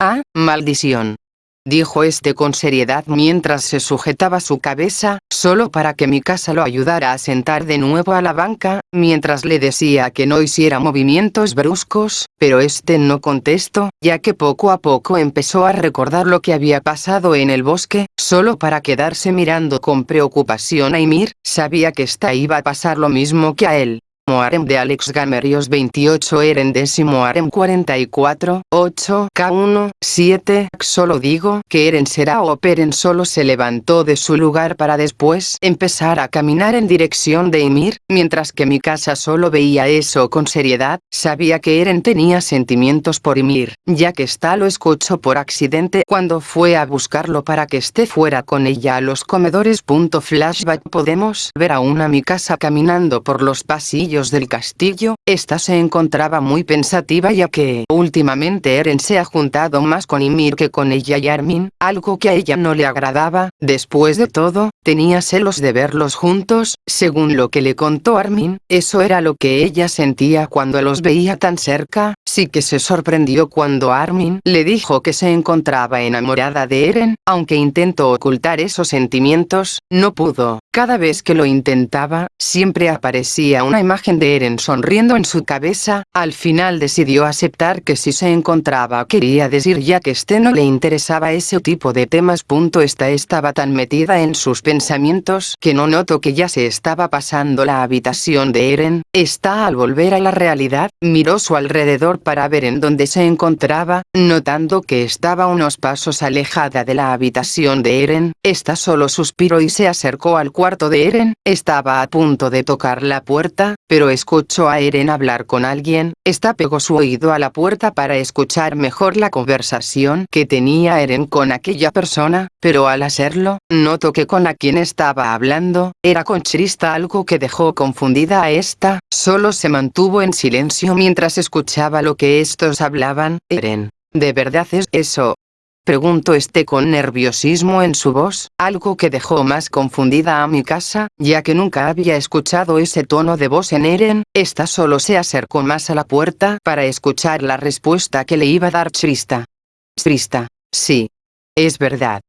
¡Ah, maldición! Dijo este con seriedad mientras se sujetaba su cabeza, solo para que mi casa lo ayudara a sentar de nuevo a la banca, mientras le decía que no hiciera movimientos bruscos, pero este no contestó, ya que poco a poco empezó a recordar lo que había pasado en el bosque, solo para quedarse mirando con preocupación a Ymir, sabía que esta iba a pasar lo mismo que a él. Moarem de Alex Gamerios 28 Eren décimo Arem 44, 8 K1, 7 Solo digo que Eren será o Peren solo se levantó de su lugar para después empezar a caminar en dirección de Ymir, mientras que mi casa solo veía eso con seriedad, sabía que Eren tenía sentimientos por Ymir, ya que esta lo escuchó por accidente cuando fue a buscarlo para que esté fuera con ella a los comedores. Flashback podemos ver a una mi casa caminando por los pasillos del castillo, esta se encontraba muy pensativa ya que, últimamente Eren se ha juntado más con Ymir que con ella y Armin, algo que a ella no le agradaba, después de todo, tenía celos de verlos juntos, según lo que le contó Armin, eso era lo que ella sentía cuando los veía tan cerca, sí que se sorprendió cuando Armin le dijo que se encontraba enamorada de Eren, aunque intentó ocultar esos sentimientos, no pudo, cada vez que lo intentaba, siempre aparecía una imagen de Eren sonriendo en su cabeza, al final decidió aceptar que si se encontraba quería decir ya que este no le interesaba ese tipo de temas. Esta estaba tan metida en sus pensamientos que no notó que ya se estaba pasando la habitación de Eren, está al volver a la realidad, miró su alrededor para ver en dónde se encontraba, notando que estaba unos pasos alejada de la habitación de Eren, esta solo suspiró y se acercó al cuarto de Eren, estaba a punto de tocar la puerta, pero escuchó a Eren hablar con alguien, esta pegó su oído a la puerta para escuchar mejor la conversación que tenía Eren con aquella persona, pero al hacerlo, notó que con la quien estaba hablando, era con Chirista algo que dejó confundida a esta, solo se mantuvo en silencio mientras escuchaba lo que estos hablaban, Eren. ¿De verdad es eso? Preguntó este con nerviosismo en su voz, algo que dejó más confundida a mi casa, ya que nunca había escuchado ese tono de voz en Eren, esta solo se acercó más a la puerta para escuchar la respuesta que le iba a dar Trista. Trista, sí. Es verdad.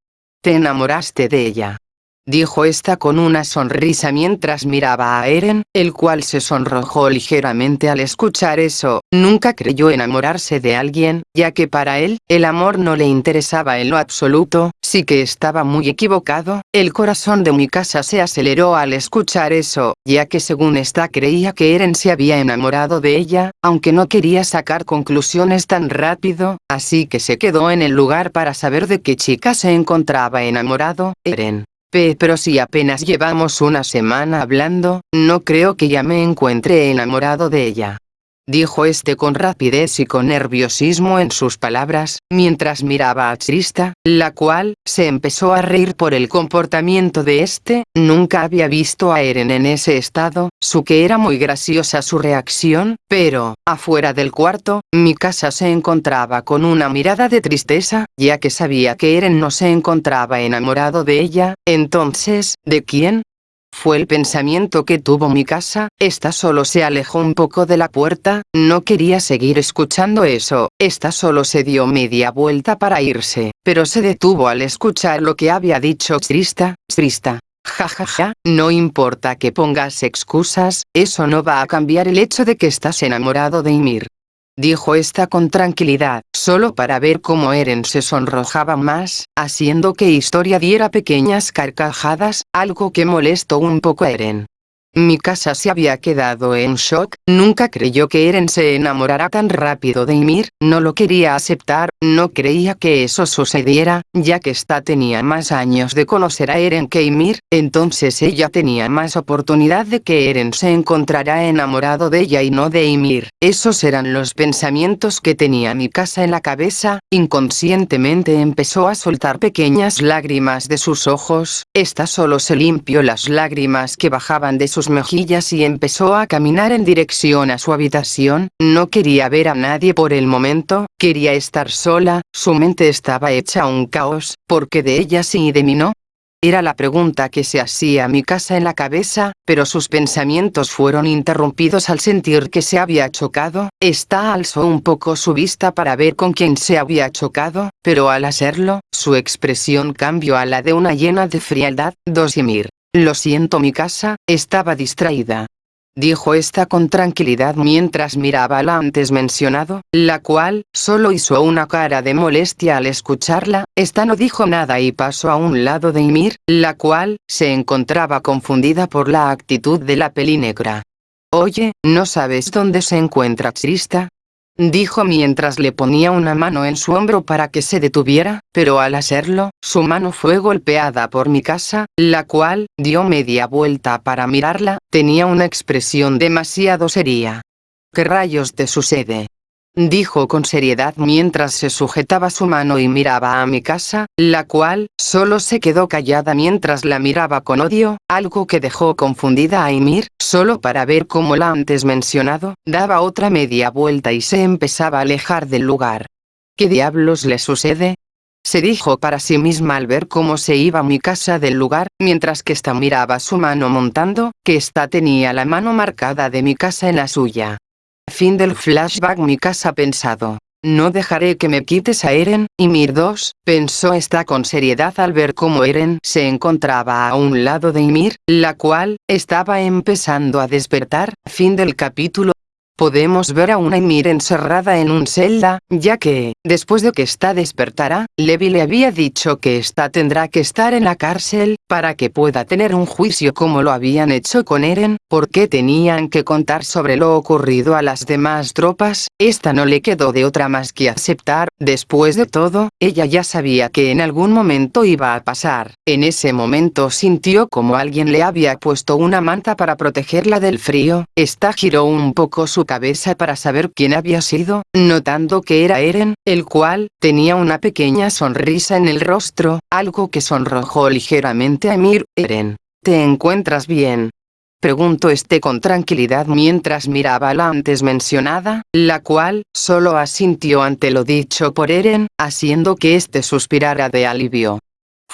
Te enamoraste de ella dijo esta con una sonrisa mientras miraba a Eren, el cual se sonrojó ligeramente al escuchar eso, nunca creyó enamorarse de alguien, ya que para él, el amor no le interesaba en lo absoluto, sí que estaba muy equivocado, el corazón de mi casa se aceleró al escuchar eso, ya que según esta creía que Eren se había enamorado de ella, aunque no quería sacar conclusiones tan rápido, así que se quedó en el lugar para saber de qué chica se encontraba enamorado, Eren pero si apenas llevamos una semana hablando, no creo que ya me encuentre enamorado de ella dijo este con rapidez y con nerviosismo en sus palabras, mientras miraba a Trista, la cual, se empezó a reír por el comportamiento de este, nunca había visto a Eren en ese estado, su que era muy graciosa su reacción, pero, afuera del cuarto, mi casa se encontraba con una mirada de tristeza, ya que sabía que Eren no se encontraba enamorado de ella, entonces, ¿de quién? Fue el pensamiento que tuvo mi casa, esta solo se alejó un poco de la puerta, no quería seguir escuchando eso, esta solo se dio media vuelta para irse, pero se detuvo al escuchar lo que había dicho Trista, Trista. Ja ja ja, no importa que pongas excusas, eso no va a cambiar el hecho de que estás enamorado de Ymir dijo esta con tranquilidad, solo para ver cómo Eren se sonrojaba más, haciendo que Historia diera pequeñas carcajadas, algo que molestó un poco a Eren. Mi casa se había quedado en shock, nunca creyó que Eren se enamorara tan rápido de Ymir, no lo quería aceptar, no creía que eso sucediera, ya que esta tenía más años de conocer a Eren que Ymir, entonces ella tenía más oportunidad de que Eren se encontrara enamorado de ella y no de Ymir. Esos eran los pensamientos que tenía mi casa en la cabeza, inconscientemente empezó a soltar pequeñas lágrimas de sus ojos, esta solo se limpió las lágrimas que bajaban de sus mejillas y empezó a caminar en dirección a su habitación, no quería ver a nadie por el momento, quería estar sola, su mente estaba hecha un caos, porque de ella sí y de mí no. Era la pregunta que se hacía mi casa en la cabeza, pero sus pensamientos fueron interrumpidos al sentir que se había chocado, esta alzó un poco su vista para ver con quién se había chocado, pero al hacerlo, su expresión cambió a la de una llena de frialdad, Dosimir. Lo siento mi casa, estaba distraída. Dijo esta con tranquilidad mientras miraba a la antes mencionado, la cual, solo hizo una cara de molestia al escucharla, esta no dijo nada y pasó a un lado de Ymir, la cual, se encontraba confundida por la actitud de la peli negra. Oye, ¿no sabes dónde se encuentra Trista? Dijo mientras le ponía una mano en su hombro para que se detuviera, pero al hacerlo, su mano fue golpeada por mi casa, la cual, dio media vuelta para mirarla, tenía una expresión demasiado seria. ¿Qué rayos te sucede? Dijo con seriedad mientras se sujetaba su mano y miraba a mi casa, la cual, solo se quedó callada mientras la miraba con odio, algo que dejó confundida a Ymir, solo para ver cómo la antes mencionado, daba otra media vuelta y se empezaba a alejar del lugar. ¿Qué diablos le sucede? Se dijo para sí misma al ver cómo se iba mi casa del lugar, mientras que ésta miraba su mano montando, que ésta tenía la mano marcada de mi casa en la suya. Fin del flashback Mi casa pensado. No dejaré que me quites a Eren, y Mir 2, pensó esta con seriedad al ver cómo Eren se encontraba a un lado de Ymir, la cual, estaba empezando a despertar, fin del capítulo podemos ver a una Ymir encerrada en un celda, ya que, después de que esta despertara, Levi le había dicho que esta tendrá que estar en la cárcel, para que pueda tener un juicio como lo habían hecho con Eren, porque tenían que contar sobre lo ocurrido a las demás tropas, esta no le quedó de otra más que aceptar, después de todo, ella ya sabía que en algún momento iba a pasar, en ese momento sintió como alguien le había puesto una manta para protegerla del frío, esta giró un poco su cabeza para saber quién había sido, notando que era Eren, el cual, tenía una pequeña sonrisa en el rostro, algo que sonrojó ligeramente a Mir. Eren, ¿te encuentras bien? Preguntó este con tranquilidad mientras miraba la antes mencionada, la cual, solo asintió ante lo dicho por Eren, haciendo que este suspirara de alivio.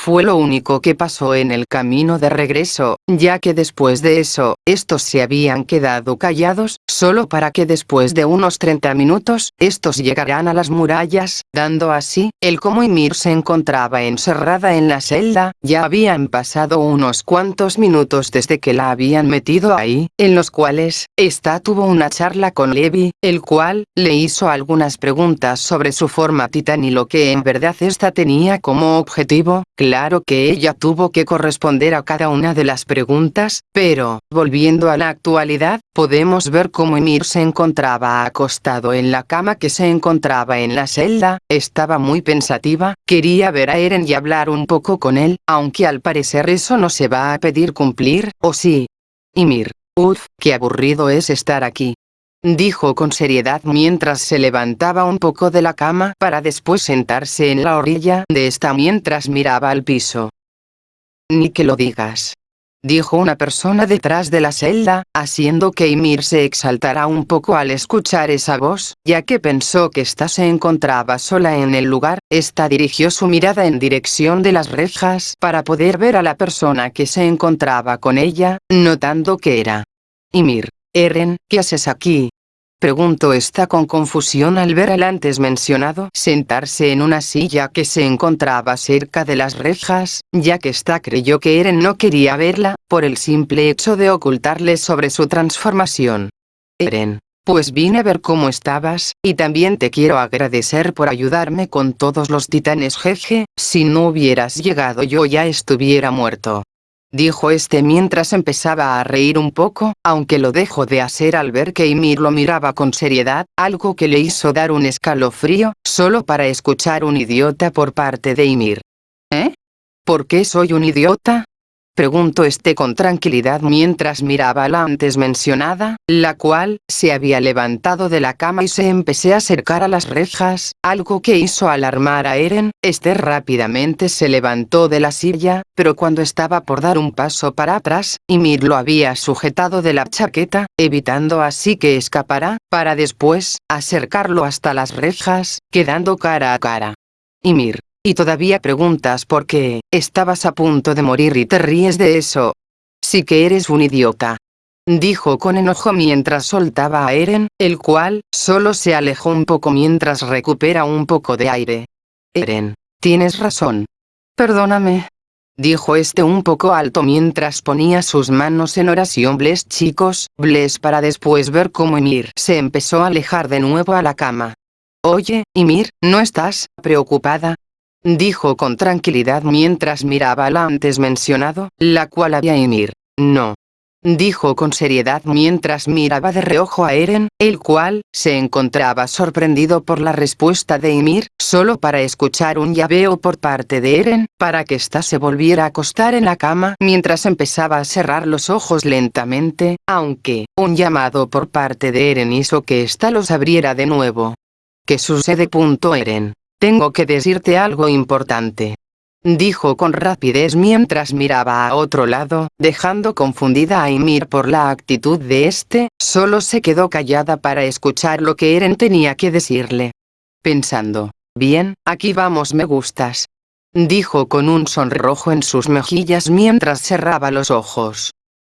Fue lo único que pasó en el camino de regreso, ya que después de eso, estos se habían quedado callados, solo para que después de unos 30 minutos, estos llegaran a las murallas, dando así, el cómo Ymir se encontraba encerrada en la celda, ya habían pasado unos cuantos minutos desde que la habían metido ahí, en los cuales, esta tuvo una charla con Levi, el cual, le hizo algunas preguntas sobre su forma titán y lo que en verdad esta tenía como objetivo, Claro que ella tuvo que corresponder a cada una de las preguntas, pero, volviendo a la actualidad, podemos ver cómo Emir se encontraba acostado en la cama que se encontraba en la celda, estaba muy pensativa, quería ver a Eren y hablar un poco con él, aunque al parecer eso no se va a pedir cumplir, ¿o sí? Ymir. Uf, qué aburrido es estar aquí dijo con seriedad mientras se levantaba un poco de la cama para después sentarse en la orilla de esta mientras miraba al piso. Ni que lo digas. Dijo una persona detrás de la celda, haciendo que Ymir se exaltara un poco al escuchar esa voz, ya que pensó que ésta se encontraba sola en el lugar, ésta dirigió su mirada en dirección de las rejas para poder ver a la persona que se encontraba con ella, notando que era Ymir. Eren, ¿qué haces aquí? Preguntó esta con confusión al ver al antes mencionado sentarse en una silla que se encontraba cerca de las rejas, ya que esta creyó que Eren no quería verla, por el simple hecho de ocultarle sobre su transformación. Eren. Pues vine a ver cómo estabas, y también te quiero agradecer por ayudarme con todos los titanes jeje, si no hubieras llegado yo ya estuviera muerto. Dijo este mientras empezaba a reír un poco, aunque lo dejó de hacer al ver que Ymir lo miraba con seriedad, algo que le hizo dar un escalofrío, solo para escuchar un idiota por parte de Ymir. ¿Eh? ¿Por qué soy un idiota? Preguntó este con tranquilidad mientras miraba a la antes mencionada, la cual, se había levantado de la cama y se empecé a acercar a las rejas, algo que hizo alarmar a Eren, este rápidamente se levantó de la silla, pero cuando estaba por dar un paso para atrás, Ymir lo había sujetado de la chaqueta, evitando así que escapara, para después, acercarlo hasta las rejas, quedando cara a cara. Ymir, y todavía preguntas por qué, estabas a punto de morir y te ríes de eso. Sí que eres un idiota. Dijo con enojo mientras soltaba a Eren, el cual, solo se alejó un poco mientras recupera un poco de aire. Eren, tienes razón. Perdóname. Dijo este un poco alto mientras ponía sus manos en oración Bless chicos, Bless para después ver cómo Emir se empezó a alejar de nuevo a la cama. Oye, Ymir, ¿no estás preocupada? Dijo con tranquilidad mientras miraba al antes mencionado, la cual había Ymir. No. Dijo con seriedad mientras miraba de reojo a Eren, el cual, se encontraba sorprendido por la respuesta de Ymir, solo para escuchar un llaveo por parte de Eren, para que ésta se volviera a acostar en la cama mientras empezaba a cerrar los ojos lentamente, aunque, un llamado por parte de Eren hizo que ésta los abriera de nuevo. ¿Qué sucede? Eren. Tengo que decirte algo importante. Dijo con rapidez mientras miraba a otro lado, dejando confundida a Ymir por la actitud de este, solo se quedó callada para escuchar lo que Eren tenía que decirle. Pensando, bien, aquí vamos me gustas. Dijo con un sonrojo en sus mejillas mientras cerraba los ojos.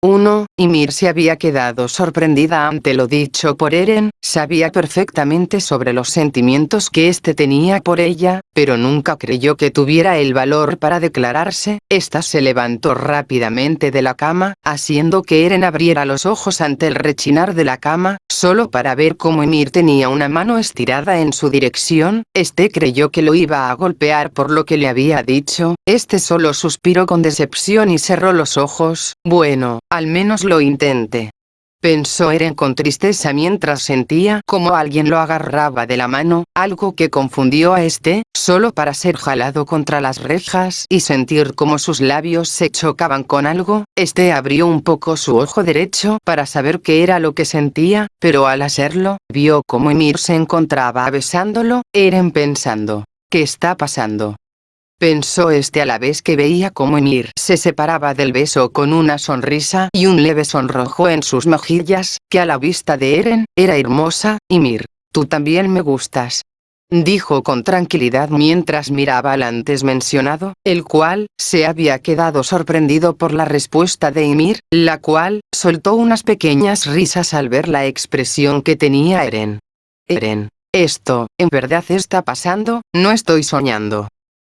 1. Ymir se había quedado sorprendida ante lo dicho por Eren, sabía perfectamente sobre los sentimientos que éste tenía por ella, pero nunca creyó que tuviera el valor para declararse, Esta se levantó rápidamente de la cama, haciendo que Eren abriera los ojos ante el rechinar de la cama, solo para ver cómo Ymir tenía una mano estirada en su dirección, este creyó que lo iba a golpear por lo que le había dicho, este solo suspiró con decepción y cerró los ojos, bueno, al menos lo intente. Pensó Eren con tristeza mientras sentía como alguien lo agarraba de la mano, algo que confundió a este, solo para ser jalado contra las rejas y sentir como sus labios se chocaban con algo, este abrió un poco su ojo derecho para saber qué era lo que sentía, pero al hacerlo, vio como Emir se encontraba besándolo, Eren pensando, ¿qué está pasando? Pensó este a la vez que veía cómo Emir se separaba del beso con una sonrisa y un leve sonrojo en sus mejillas, que a la vista de Eren, era hermosa, Ymir, tú también me gustas. Dijo con tranquilidad mientras miraba al antes mencionado, el cual, se había quedado sorprendido por la respuesta de Ymir, la cual, soltó unas pequeñas risas al ver la expresión que tenía Eren. Eren, esto, ¿en verdad está pasando? No estoy soñando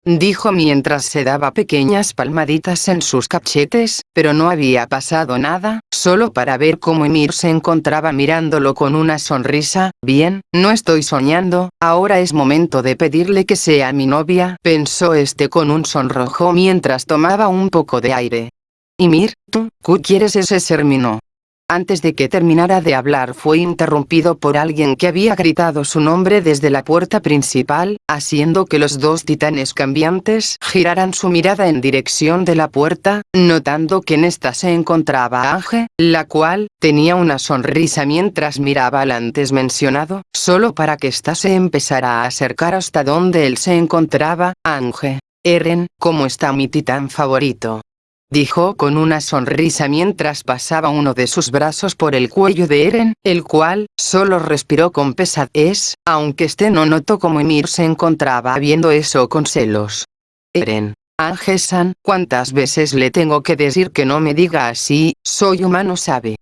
dijo mientras se daba pequeñas palmaditas en sus cachetes, pero no había pasado nada, solo para ver cómo Emir se encontraba mirándolo con una sonrisa, bien, no estoy soñando, ahora es momento de pedirle que sea mi novia, pensó este con un sonrojo mientras tomaba un poco de aire. Ymir, tú, ¿quieres ese ser mi? Antes de que terminara de hablar fue interrumpido por alguien que había gritado su nombre desde la puerta principal, haciendo que los dos titanes cambiantes giraran su mirada en dirección de la puerta, notando que en esta se encontraba Ange, la cual, tenía una sonrisa mientras miraba al antes mencionado, solo para que ésta se empezara a acercar hasta donde él se encontraba, Ange. Eren, ¿cómo está mi titán favorito? Dijo con una sonrisa mientras pasaba uno de sus brazos por el cuello de Eren, el cual, solo respiró con pesadez, aunque este no notó como Emir se encontraba viendo eso con celos. Eren. Angesan, ¿cuántas veces le tengo que decir que no me diga así? Soy humano sabe.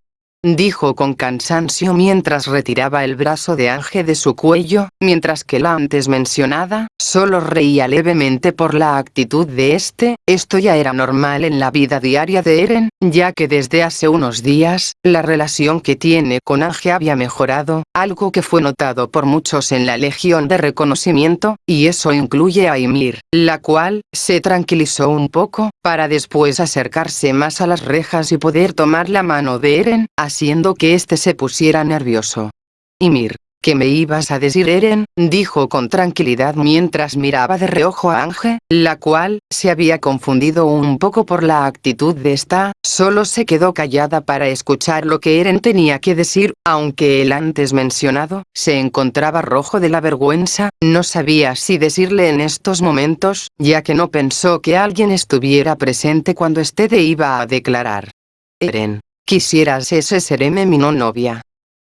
Dijo con cansancio mientras retiraba el brazo de Ángel de su cuello, mientras que la antes mencionada, solo reía levemente por la actitud de este, esto ya era normal en la vida diaria de Eren, ya que desde hace unos días, la relación que tiene con Ángel había mejorado, algo que fue notado por muchos en la Legión de Reconocimiento, y eso incluye a Ymir, la cual, se tranquilizó un poco, para después acercarse más a las rejas y poder tomar la mano de Eren, haciendo que éste se pusiera nervioso. Ymir, ¿Qué me ibas a decir Eren? Dijo con tranquilidad mientras miraba de reojo a Ange, la cual, se había confundido un poco por la actitud de esta, solo se quedó callada para escuchar lo que Eren tenía que decir, aunque el antes mencionado, se encontraba rojo de la vergüenza, no sabía si decirle en estos momentos, ya que no pensó que alguien estuviera presente cuando este de iba a declarar. Eren, quisieras ese sereme mi no novia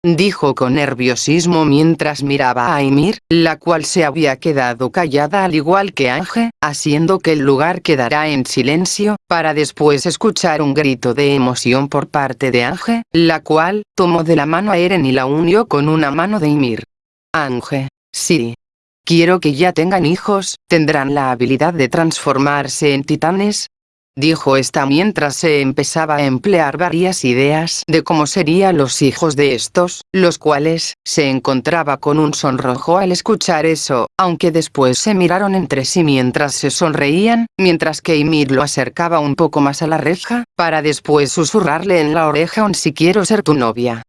dijo con nerviosismo mientras miraba a Ymir, la cual se había quedado callada al igual que Ange, haciendo que el lugar quedara en silencio, para después escuchar un grito de emoción por parte de Ange, la cual, tomó de la mano a Eren y la unió con una mano de Ymir. Ange, sí. Quiero que ya tengan hijos, tendrán la habilidad de transformarse en titanes, dijo esta mientras se empezaba a emplear varias ideas de cómo serían los hijos de estos, los cuales, se encontraba con un sonrojo al escuchar eso, aunque después se miraron entre sí mientras se sonreían, mientras que Ymir lo acercaba un poco más a la reja, para después susurrarle en la oreja un si quiero ser tu novia.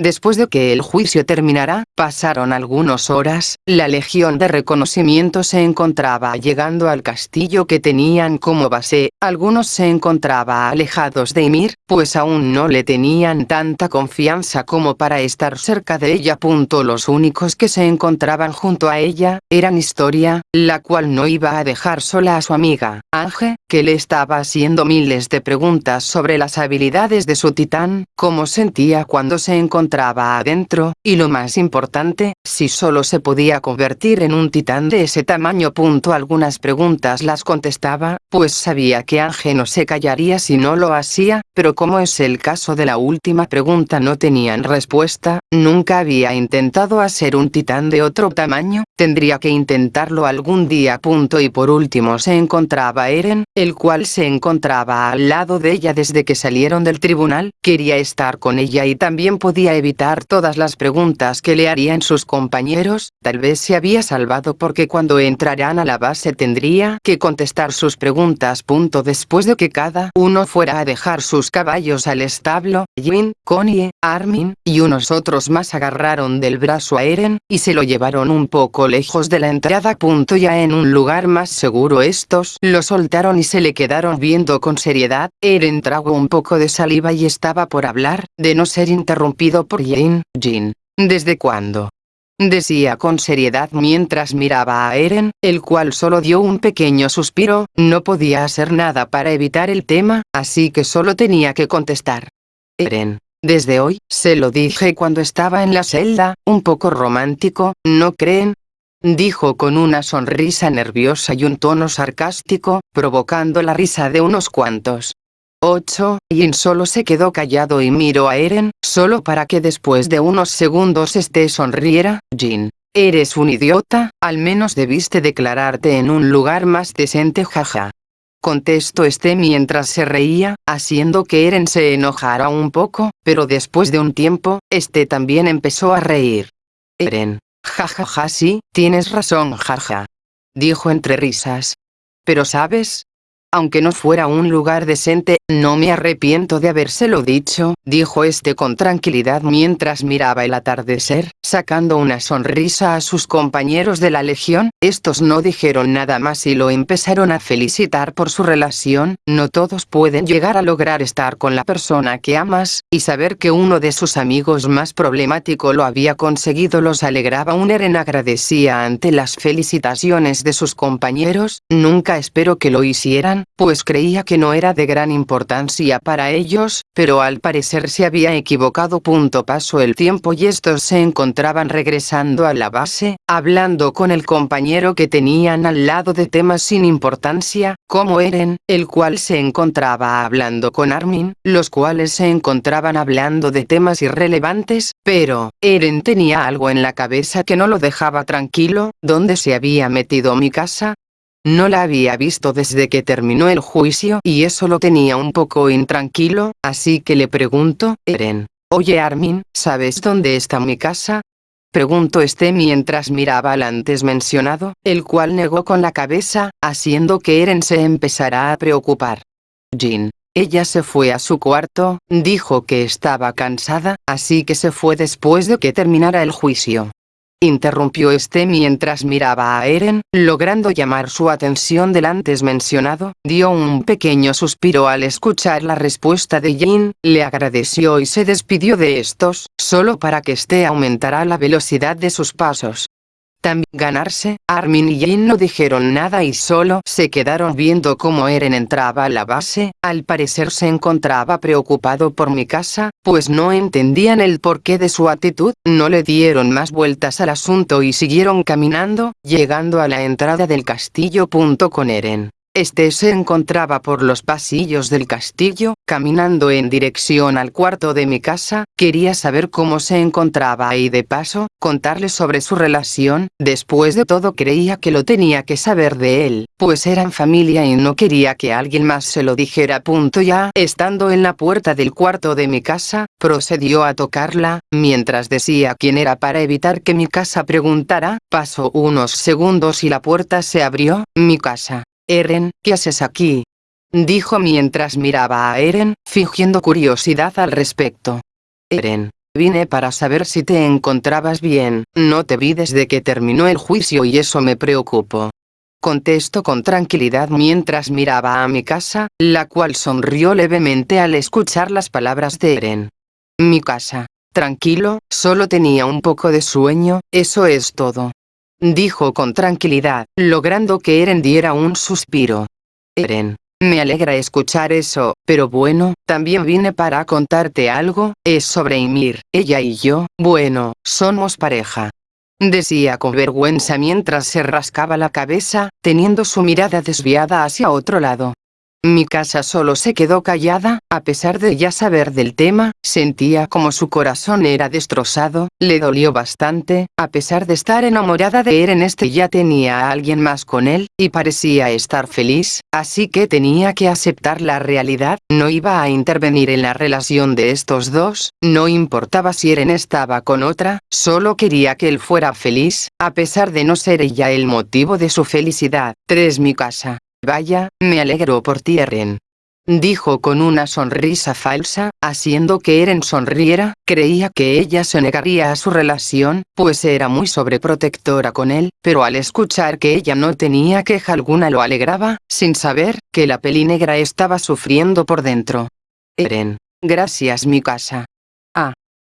Después de que el juicio terminara, pasaron algunas horas, la legión de reconocimiento se encontraba llegando al castillo que tenían como base, algunos se encontraba alejados de Ymir, pues aún no le tenían tanta confianza como para estar cerca de ella. Los únicos que se encontraban junto a ella, eran Historia, la cual no iba a dejar sola a su amiga, Ange, que le estaba haciendo miles de preguntas sobre las habilidades de su titán, cómo sentía cuando se encontraba adentro, y lo más importante, si solo se podía convertir en un titán de ese tamaño. Algunas preguntas las contestaba, pues sabía que Ángel no se callaría si no lo hacía, pero como es el caso de la última pregunta no tenían respuesta, nunca había intentado hacer un titán de otro tamaño, tendría que intentarlo algún día. Punto y por último se encontraba Eren, el cual se encontraba al lado de ella desde que salieron del tribunal, quería estar con ella y también podía evitar todas las preguntas que le harían sus compañeros, tal vez se había salvado porque cuando entraran a la base tendría que contestar sus preguntas. Punto después de que cada uno fuera a dejar sus caballos al establo, Jin, Connie, Armin, y unos otros más agarraron del brazo a Eren, y se lo llevaron un poco lejos de la entrada. Ya en un lugar más seguro estos lo soltaron y se le quedaron viendo con seriedad, Eren tragó un poco de saliva y estaba por hablar, de no ser interrumpido por Jin, Jin. ¿Desde cuándo? Decía con seriedad mientras miraba a Eren, el cual solo dio un pequeño suspiro, no podía hacer nada para evitar el tema, así que solo tenía que contestar. Eren. Desde hoy, se lo dije cuando estaba en la celda, un poco romántico, ¿no creen? Dijo con una sonrisa nerviosa y un tono sarcástico, provocando la risa de unos cuantos. 8. Jin solo se quedó callado y miró a Eren, solo para que después de unos segundos este sonriera. Jin. Eres un idiota, al menos debiste declararte en un lugar más decente jaja. Contestó este mientras se reía, haciendo que Eren se enojara un poco, pero después de un tiempo, este también empezó a reír. Eren. Jajaja sí, tienes razón jaja. Dijo entre risas. Pero sabes, aunque no fuera un lugar decente, no me arrepiento de habérselo dicho, dijo este con tranquilidad mientras miraba el atardecer, sacando una sonrisa a sus compañeros de la legión, estos no dijeron nada más y lo empezaron a felicitar por su relación, no todos pueden llegar a lograr estar con la persona que amas, y saber que uno de sus amigos más problemático lo había conseguido los alegraba. Un Eren agradecía ante las felicitaciones de sus compañeros, Nunca espero que lo hicieran, pues creía que no era de gran importancia para ellos, pero al parecer se había equivocado. Punto pasó el tiempo y estos se encontraban regresando a la base, hablando con el compañero que tenían al lado de temas sin importancia, como Eren, el cual se encontraba hablando con Armin, los cuales se encontraban hablando de temas irrelevantes, pero, Eren tenía algo en la cabeza que no lo dejaba tranquilo, ¿dónde se había metido mi casa? No la había visto desde que terminó el juicio y eso lo tenía un poco intranquilo, así que le pregunto, Eren. Oye Armin, ¿sabes dónde está mi casa? Preguntó este mientras miraba al antes mencionado, el cual negó con la cabeza, haciendo que Eren se empezara a preocupar. Jin. Ella se fue a su cuarto, dijo que estaba cansada, así que se fue después de que terminara el juicio. Interrumpió este mientras miraba a Eren, logrando llamar su atención del antes mencionado, dio un pequeño suspiro al escuchar la respuesta de Jin, le agradeció y se despidió de estos, solo para que este aumentara la velocidad de sus pasos. También ganarse, Armin y Jin no dijeron nada y solo se quedaron viendo cómo Eren entraba a la base, al parecer se encontraba preocupado por mi casa, pues no entendían el porqué de su actitud, no le dieron más vueltas al asunto y siguieron caminando, llegando a la entrada del castillo. Con Eren. Este se encontraba por los pasillos del castillo, caminando en dirección al cuarto de mi casa, quería saber cómo se encontraba y de paso, contarle sobre su relación, después de todo creía que lo tenía que saber de él, pues eran familia y no quería que alguien más se lo dijera. Punto ya, estando en la puerta del cuarto de mi casa, procedió a tocarla, mientras decía quién era para evitar que mi casa preguntara, pasó unos segundos y la puerta se abrió, mi casa. Eren, ¿qué haces aquí? Dijo mientras miraba a Eren, fingiendo curiosidad al respecto. Eren. Vine para saber si te encontrabas bien, no te vi desde que terminó el juicio y eso me preocupó. Contesto con tranquilidad mientras miraba a mi casa, la cual sonrió levemente al escuchar las palabras de Eren. Mi casa. Tranquilo, solo tenía un poco de sueño, eso es todo dijo con tranquilidad, logrando que Eren diera un suspiro. Eren. Me alegra escuchar eso, pero bueno, también vine para contarte algo, es sobre Ymir, ella y yo, bueno, somos pareja. Decía con vergüenza mientras se rascaba la cabeza, teniendo su mirada desviada hacia otro lado. Mi casa solo se quedó callada, a pesar de ya saber del tema, sentía como su corazón era destrozado, le dolió bastante, a pesar de estar enamorada de Eren este ya tenía a alguien más con él, y parecía estar feliz, así que tenía que aceptar la realidad, no iba a intervenir en la relación de estos dos, no importaba si Eren estaba con otra, solo quería que él fuera feliz, a pesar de no ser ella el motivo de su felicidad. 3. Mi casa. Vaya, me alegro por ti Eren. Dijo con una sonrisa falsa, haciendo que Eren sonriera, creía que ella se negaría a su relación, pues era muy sobreprotectora con él, pero al escuchar que ella no tenía queja alguna lo alegraba, sin saber, que la peli negra estaba sufriendo por dentro. Eren. Gracias mi casa. Ah.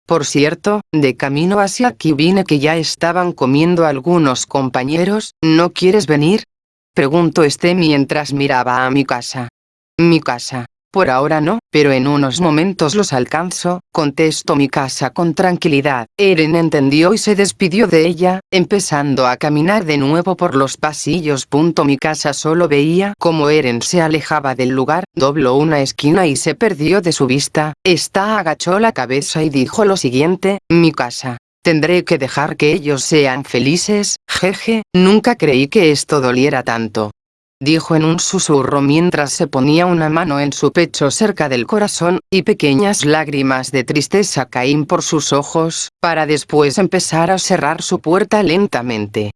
Por cierto, de camino hacia aquí vine que ya estaban comiendo algunos compañeros, ¿no quieres venir? Preguntó este mientras miraba a mi casa. Mi casa. Por ahora no, pero en unos momentos los alcanzo, contestó mi casa con tranquilidad. Eren entendió y se despidió de ella, empezando a caminar de nuevo por los pasillos. Mi casa solo veía como Eren se alejaba del lugar, dobló una esquina y se perdió de su vista, esta agachó la cabeza y dijo lo siguiente, mi casa. Tendré que dejar que ellos sean felices, jeje, nunca creí que esto doliera tanto. Dijo en un susurro mientras se ponía una mano en su pecho cerca del corazón, y pequeñas lágrimas de tristeza caían por sus ojos, para después empezar a cerrar su puerta lentamente.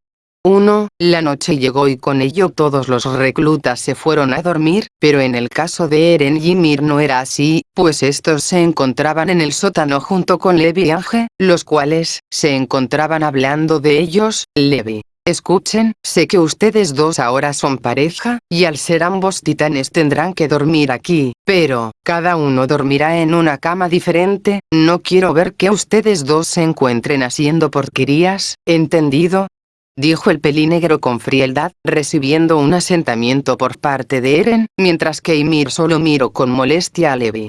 1. La noche llegó y con ello todos los reclutas se fueron a dormir, pero en el caso de Eren y Ymir no era así, pues estos se encontraban en el sótano junto con Levi y Ange, los cuales, se encontraban hablando de ellos, Levi. Escuchen, sé que ustedes dos ahora son pareja, y al ser ambos titanes tendrán que dormir aquí, pero, cada uno dormirá en una cama diferente, no quiero ver que ustedes dos se encuentren haciendo porquerías, ¿entendido? Dijo el pelinegro con frialdad, recibiendo un asentamiento por parte de Eren, mientras que Ymir solo miró con molestia a Levi.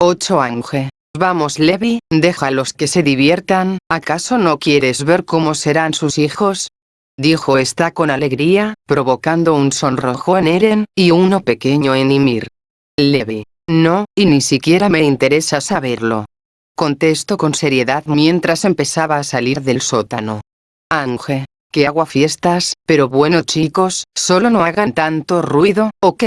8 Ange. Vamos Levi, déjalos que se diviertan, ¿acaso no quieres ver cómo serán sus hijos? Dijo esta con alegría, provocando un sonrojo en Eren, y uno pequeño en Ymir. Levi. No, y ni siquiera me interesa saberlo. Contestó con seriedad mientras empezaba a salir del sótano. Ange. Que hago fiestas, pero bueno chicos, solo no hagan tanto ruido, ¿ok?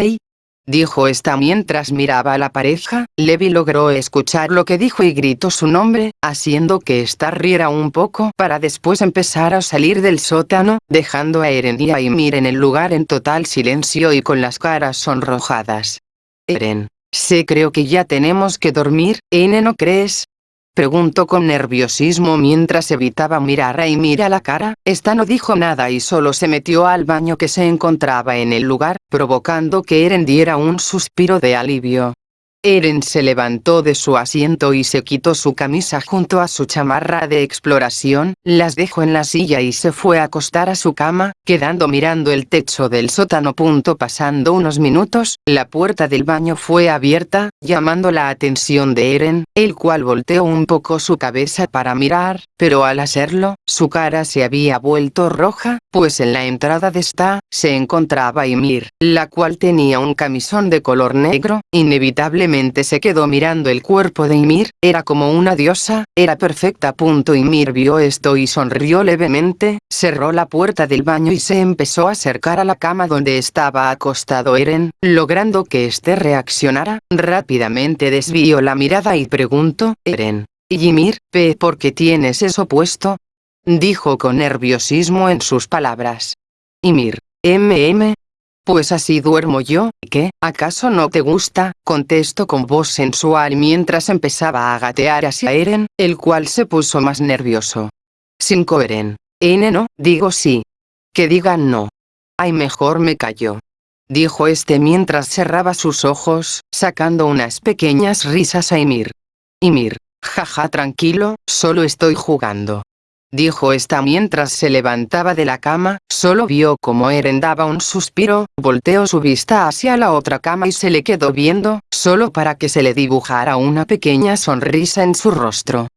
Dijo esta mientras miraba a la pareja, Levi logró escuchar lo que dijo y gritó su nombre, haciendo que ésta riera un poco para después empezar a salir del sótano, dejando a Eren y a Ymir en el lugar en total silencio y con las caras sonrojadas. Eren. Sé creo que ya tenemos que dormir, N ¿no crees? Preguntó con nerviosismo mientras evitaba mirar a Ymir la cara, esta no dijo nada y solo se metió al baño que se encontraba en el lugar, provocando que Eren diera un suspiro de alivio. Eren se levantó de su asiento y se quitó su camisa junto a su chamarra de exploración, las dejó en la silla y se fue a acostar a su cama, quedando mirando el techo del sótano. Punto pasando unos minutos, la puerta del baño fue abierta, llamando la atención de Eren, el cual volteó un poco su cabeza para mirar, pero al hacerlo, su cara se había vuelto roja, pues en la entrada de esta, se encontraba Ymir, la cual tenía un camisón de color negro, inevitablemente se quedó mirando el cuerpo de Ymir, era como una diosa, era perfecta. Ymir vio esto y sonrió levemente, cerró la puerta del baño y se empezó a acercar a la cama donde estaba acostado Eren, logrando que éste reaccionara, rápidamente desvió la mirada y preguntó, Eren, Ymir, ¿p por qué tienes eso puesto? Dijo con nerviosismo en sus palabras. Ymir, mm, pues así duermo yo, ¿qué? ¿Acaso no te gusta? Contestó con voz sensual mientras empezaba a gatear hacia Eren, el cual se puso más nervioso. 5 Eren. N no, digo sí. Que digan no. Ay mejor me callo. Dijo este mientras cerraba sus ojos, sacando unas pequeñas risas a Ymir. Ymir. Jaja tranquilo, solo estoy jugando dijo esta mientras se levantaba de la cama, solo vio como Eren daba un suspiro, volteó su vista hacia la otra cama y se le quedó viendo, solo para que se le dibujara una pequeña sonrisa en su rostro.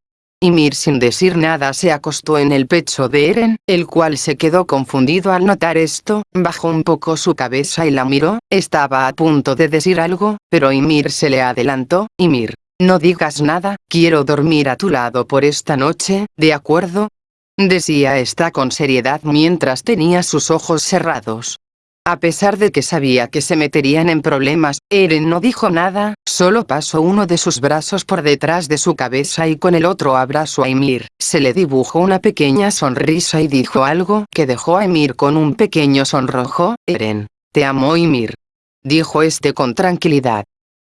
Ymir sin decir nada se acostó en el pecho de Eren, el cual se quedó confundido al notar esto, bajó un poco su cabeza y la miró, estaba a punto de decir algo, pero Ymir se le adelantó, Ymir. No digas nada, quiero dormir a tu lado por esta noche, ¿de acuerdo? Decía esta con seriedad mientras tenía sus ojos cerrados. A pesar de que sabía que se meterían en problemas, Eren no dijo nada, solo pasó uno de sus brazos por detrás de su cabeza y con el otro abrazo a Ymir, se le dibujó una pequeña sonrisa y dijo algo que dejó a Ymir con un pequeño sonrojo, Eren, te amo Ymir. Dijo este con tranquilidad.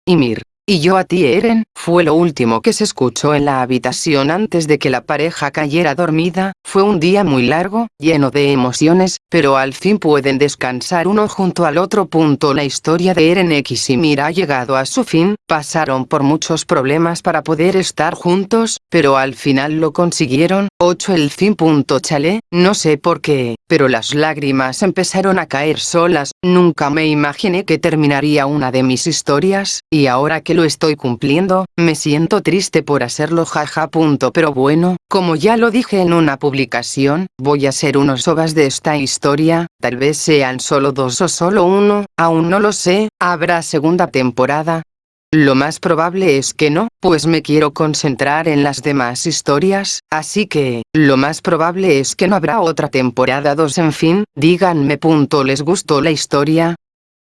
Ymir, y yo a ti Eren, fue lo último que se escuchó en la habitación antes de que la pareja cayera dormida, fue un día muy largo, lleno de emociones, pero al fin pueden descansar uno junto al otro. Punto. La historia de Eren X y Mira ha llegado a su fin, pasaron por muchos problemas para poder estar juntos, pero al final lo consiguieron, 8 el fin. Punto. Chale, no sé por qué, pero las lágrimas empezaron a caer solas, nunca me imaginé que terminaría una de mis historias, y ahora que lo estoy cumpliendo, me siento triste por hacerlo jaja. Pero bueno, como ya lo dije en una publicación, voy a hacer unos ovas de esta historia, tal vez sean solo dos o solo uno, aún no lo sé, habrá segunda temporada, lo más probable es que no, pues me quiero concentrar en las demás historias, así que, lo más probable es que no habrá otra temporada 2 en fin, díganme punto les gustó la historia.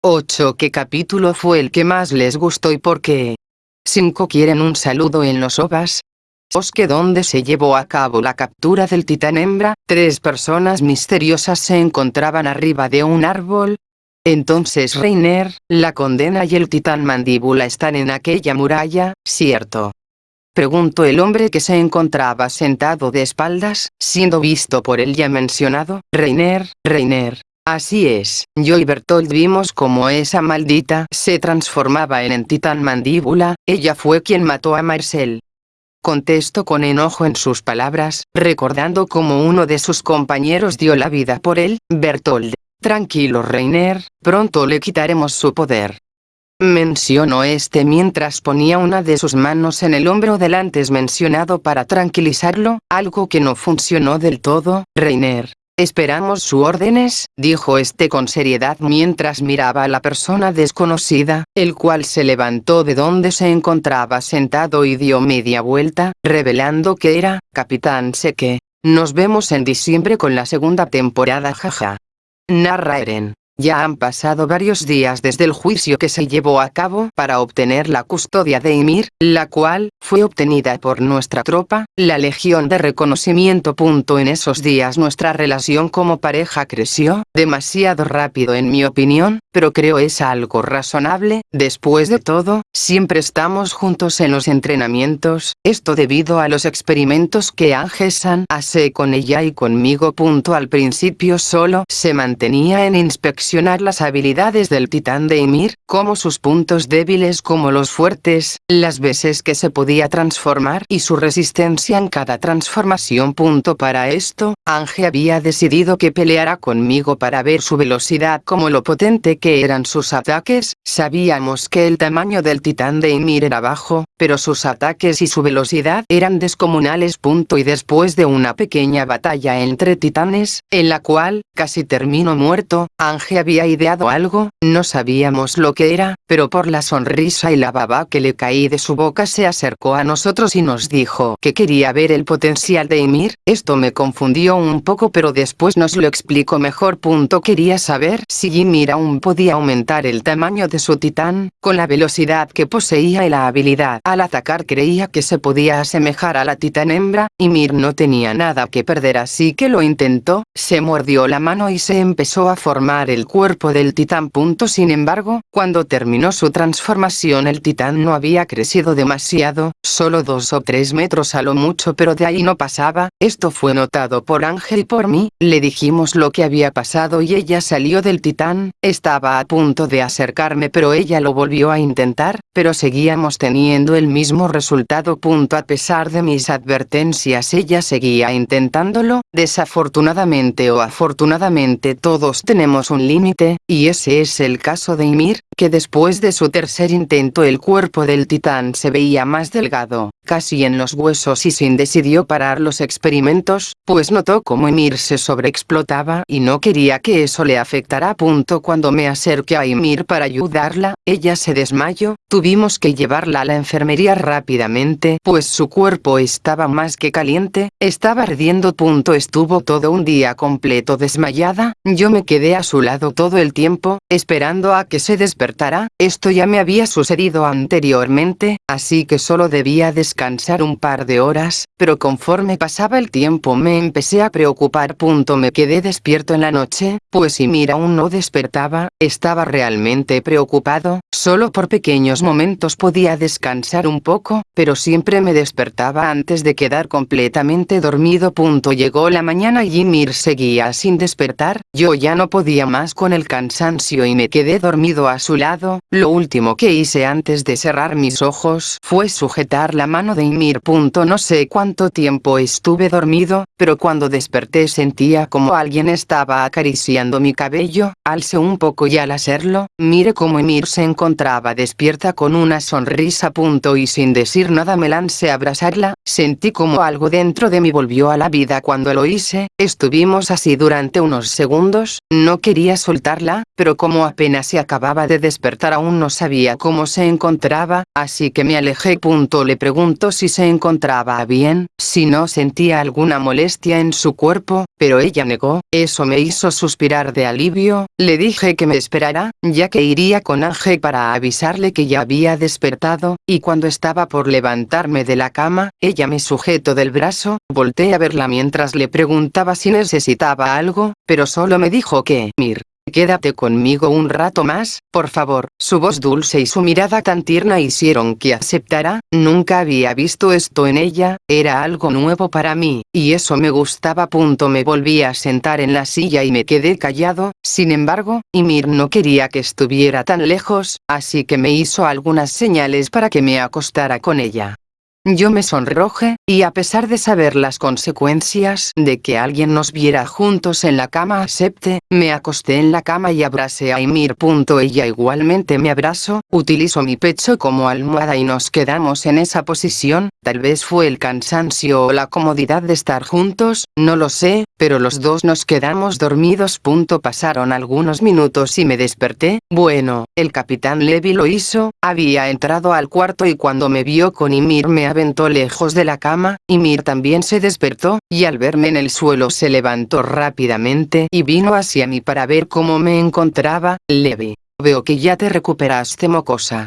8. ¿Qué capítulo fue el que más les gustó y por qué? 5. ¿Quieren un saludo en los ovas? Bosque donde se llevó a cabo la captura del titán hembra, tres personas misteriosas se encontraban arriba de un árbol, entonces Reiner, la condena y el titán mandíbula están en aquella muralla, ¿cierto? Preguntó el hombre que se encontraba sentado de espaldas, siendo visto por el ya mencionado, Reiner, Reiner. Así es, yo y Bertolt vimos cómo esa maldita se transformaba en en titán mandíbula, ella fue quien mató a Marcel. contestó con enojo en sus palabras, recordando cómo uno de sus compañeros dio la vida por él, Bertold. Tranquilo Reiner, pronto le quitaremos su poder. Mencionó este mientras ponía una de sus manos en el hombro del antes mencionado para tranquilizarlo, algo que no funcionó del todo, Reiner. Esperamos sus órdenes, dijo este con seriedad mientras miraba a la persona desconocida, el cual se levantó de donde se encontraba sentado y dio media vuelta, revelando que era, Capitán Seque. Nos vemos en diciembre con la segunda temporada jaja. Narra Eren. Ya han pasado varios días desde el juicio que se llevó a cabo para obtener la custodia de Ymir, la cual, fue obtenida por nuestra tropa, la Legión de Reconocimiento. En esos días nuestra relación como pareja creció, demasiado rápido en mi opinión, pero creo es algo razonable, después de todo, siempre estamos juntos en los entrenamientos, esto debido a los experimentos que Angesan hace con ella y conmigo. Al principio solo se mantenía en las habilidades del titán de Ymir, como sus puntos débiles como los fuertes, las veces que se podía transformar y su resistencia en cada transformación. Para esto, Ange había decidido que peleara conmigo para ver su velocidad como lo potente que eran sus ataques, sabíamos que el tamaño del titán de Ymir era bajo, pero sus ataques y su velocidad eran descomunales. Y después de una pequeña batalla entre titanes, en la cual, casi terminó muerto, Había ideado algo, no sabíamos lo que era, pero por la sonrisa y la baba que le caí de su boca se acercó a nosotros y nos dijo que quería ver el potencial de Ymir, esto me confundió un poco pero después nos lo explicó mejor. Quería saber si Ymir aún podía aumentar el tamaño de su titán, con la velocidad que poseía y la habilidad. Al atacar creía que se podía asemejar a la titán hembra, y Mir no tenía nada que perder así que lo intentó, se mordió la mano y se empezó a formar el cuerpo del titán. Sin embargo, cuando terminó su transformación el titán no había crecido demasiado, solo dos o tres metros a lo mucho pero de ahí no pasaba, esto fue notado por Ángel y por mí, le dijimos lo que había pasado y ella salió del titán, estaba a punto de acercarme pero ella lo volvió a intentar, pero seguíamos teniendo el mismo resultado. A pesar de mis advertencias ella seguía intentándolo, desafortunadamente o afortunadamente todos tenemos un límite, y ese es el caso de Ymir, que después de su tercer intento el cuerpo del titán se veía más delgado, casi en los huesos y sin decidió parar los experimentos, pues notó como Ymir se sobreexplotaba y no quería que eso le afectara. Cuando me acerqué a Ymir para ayudarla, ella se desmayó, tuvimos que llevarla a la enfermería rápidamente pues su cuerpo estaba más que caliente, estaba ardiendo. Estuvo todo un día completo desmayada, yo me quedé a su lado todo el tiempo, esperando a que se despertara, esto ya me había sucedido anteriormente, así que solo debía descansar un par de horas, pero conforme pasaba el tiempo me empecé a preocupar. Me quedé despierto en la noche, pues Ymir aún no despertaba, estaba realmente preocupado, solo por pequeños momentos podía descansar un poco, pero siempre me despertaba antes de quedar completamente dormido. Llegó la mañana y Ymir seguía sin despertar, yo ya no podía más con el cansancio y me quedé dormido a su lado, lo último que hice antes de cerrar mis ojos fue sujetar la mano de Ymir. No sé cuánto tiempo estuve dormido, pero cuando desperté sentía como alguien estaba acariciando mi cabello, alcé un poco y al hacerlo, mire cómo Ymir se encontraba despierta con una sonrisa. Y sin decir nada me lancé a abrazarla, sentí como algo dentro de mí volvió a la vida. Cuando lo hice, estuvimos así durante unos segundos, no quería soltarla, pero como apenas se acababa de despertar aún no sabía cómo se encontraba, así que me alejé. Le preguntó si se encontraba bien, si no sentía alguna molestia en su cuerpo, pero ella negó, eso me hizo suspirar de alivio, le dije que me esperara, ya que iría con Ángel para avisarle que ya había despertado, y cuando estaba por levantarme de la cama, ella me sujetó del brazo, volteé a verla mientras le preguntaba si necesitaba algo, pero solo me dijo que, Mir, Quédate conmigo un rato más, por favor. Su voz dulce y su mirada tan tierna hicieron que aceptara, nunca había visto esto en ella, era algo nuevo para mí, y eso me gustaba. Punto me volví a sentar en la silla y me quedé callado, sin embargo, Ymir no quería que estuviera tan lejos, así que me hizo algunas señales para que me acostara con ella. Yo me sonroje, y a pesar de saber las consecuencias de que alguien nos viera juntos en la cama acepte, me acosté en la cama y abracé a Ymir. Ella igualmente me abrazó, utilizo mi pecho como almohada y nos quedamos en esa posición, tal vez fue el cansancio o la comodidad de estar juntos, no lo sé, pero los dos nos quedamos dormidos. Pasaron algunos minutos y me desperté, bueno, el capitán Levi lo hizo, había entrado al cuarto y cuando me vio con Ymir me aventó lejos de la cama, Ymir también se despertó, y al verme en el suelo se levantó rápidamente y vino hacia mí para ver cómo me encontraba, Levi. Veo que ya te recuperaste mocosa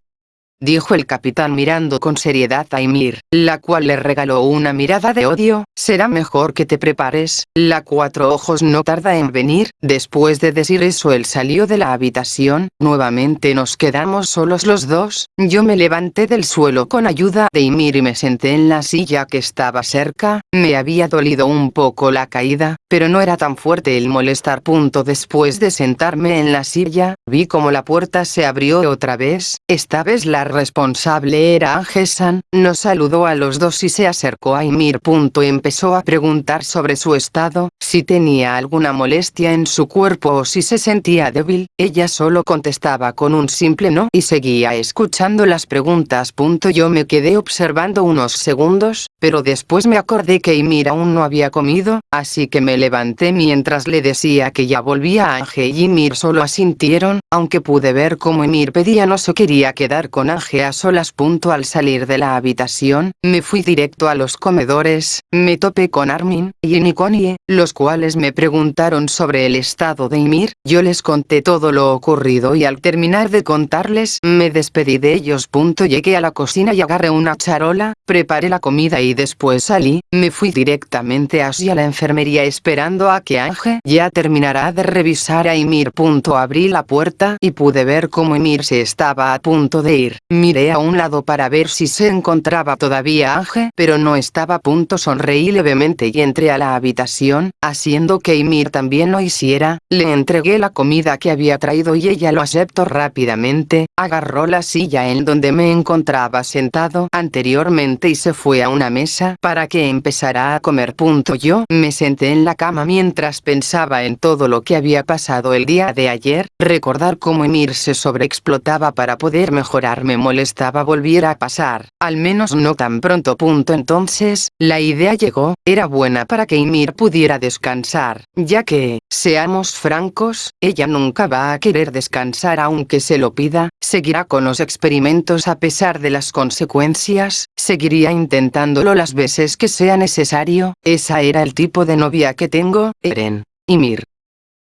dijo el capitán mirando con seriedad a Ymir, la cual le regaló una mirada de odio, será mejor que te prepares, la cuatro ojos no tarda en venir, después de decir eso él salió de la habitación, nuevamente nos quedamos solos los dos, yo me levanté del suelo con ayuda de Ymir y me senté en la silla que estaba cerca, me había dolido un poco la caída, pero no era tan fuerte el molestar. Punto después de sentarme en la silla, vi como la puerta se abrió otra vez, esta vez la responsable era Angesan, nos saludó a los dos y se acercó a Ymir. Empezó a preguntar sobre su estado, si tenía alguna molestia en su cuerpo o si se sentía débil, ella solo contestaba con un simple no y seguía escuchando las preguntas. Yo me quedé observando unos segundos, pero después me acordé que Ymir aún no había comido, así que me levanté mientras le decía que ya volvía a Ange y Ymir solo asintieron, aunque pude ver cómo Ymir pedía no se quería quedar con Ange a solas. Al salir de la habitación, me fui directo a los comedores, me topé con Armin y Nikonie, los cuales me preguntaron sobre el estado de Ymir, yo les conté todo lo ocurrido y al terminar de contarles, me despedí de ellos. Llegué a la cocina y agarré una charola, preparé la comida y después salí, me fui directamente hacia la enfermería a que Ange ya terminara de revisar a Ymir. Abrí la puerta y pude ver cómo Ymir se estaba a punto de ir. Miré a un lado para ver si se encontraba todavía Ange, pero no estaba punto. Sonreí levemente y entré a la habitación, haciendo que Ymir también lo hiciera. Le entregué la comida que había traído y ella lo aceptó rápidamente, agarró la silla en donde me encontraba sentado anteriormente y se fue a una mesa para que empezara a comer. Yo me senté en la cama mientras pensaba en todo lo que había pasado el día de ayer, recordar cómo Emir se sobreexplotaba para poder mejorar me molestaba volviera a pasar, al menos no tan pronto. Entonces, la idea llegó, era buena para que Ymir pudiera descansar, ya que, seamos francos, ella nunca va a querer descansar aunque se lo pida, seguirá con los experimentos a pesar de las consecuencias, seguiría intentándolo las veces que sea necesario, esa era el tipo de novia que tengo, Eren. Ymir.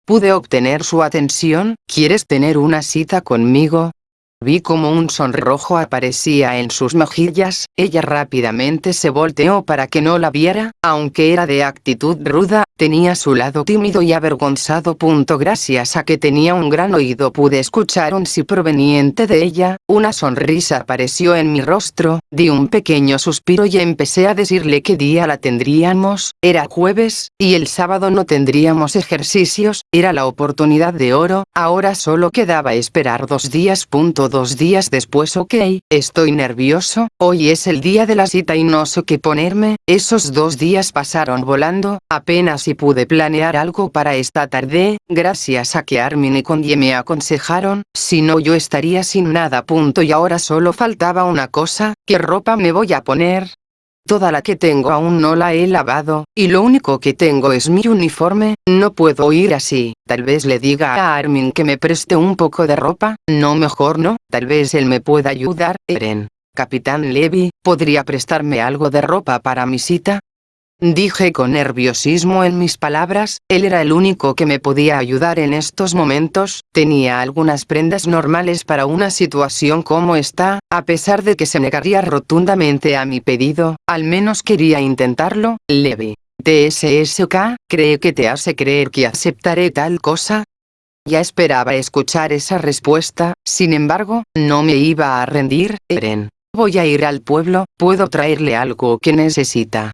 Pude obtener su atención, ¿quieres tener una cita conmigo? Vi como un sonrojo aparecía en sus mejillas, ella rápidamente se volteó para que no la viera, aunque era de actitud ruda, tenía su lado tímido y avergonzado. Gracias a que tenía un gran oído pude escuchar un sí proveniente de ella, una sonrisa apareció en mi rostro, di un pequeño suspiro y empecé a decirle qué día la tendríamos, era jueves, y el sábado no tendríamos ejercicios, era la oportunidad de oro, ahora solo quedaba esperar dos días. Dos días después ok, estoy nervioso, hoy es el día de la cita y no sé qué ponerme, esos dos días pasaron volando, apenas si pude planear algo para esta tarde, gracias a que Armin y Condie me aconsejaron, si no yo estaría sin nada. Punto y ahora solo faltaba una cosa, ¿qué ropa me voy a poner? Toda la que tengo aún no la he lavado, y lo único que tengo es mi uniforme, no puedo ir así, tal vez le diga a Armin que me preste un poco de ropa, no mejor no, tal vez él me pueda ayudar, Eren. Capitán Levi, ¿podría prestarme algo de ropa para mi cita? Dije con nerviosismo en mis palabras, él era el único que me podía ayudar en estos momentos, tenía algunas prendas normales para una situación como esta, a pesar de que se negaría rotundamente a mi pedido, al menos quería intentarlo, Levi. TSSK, ¿cree que te hace creer que aceptaré tal cosa? Ya esperaba escuchar esa respuesta, sin embargo, no me iba a rendir, Eren. Voy a ir al pueblo, puedo traerle algo que necesita.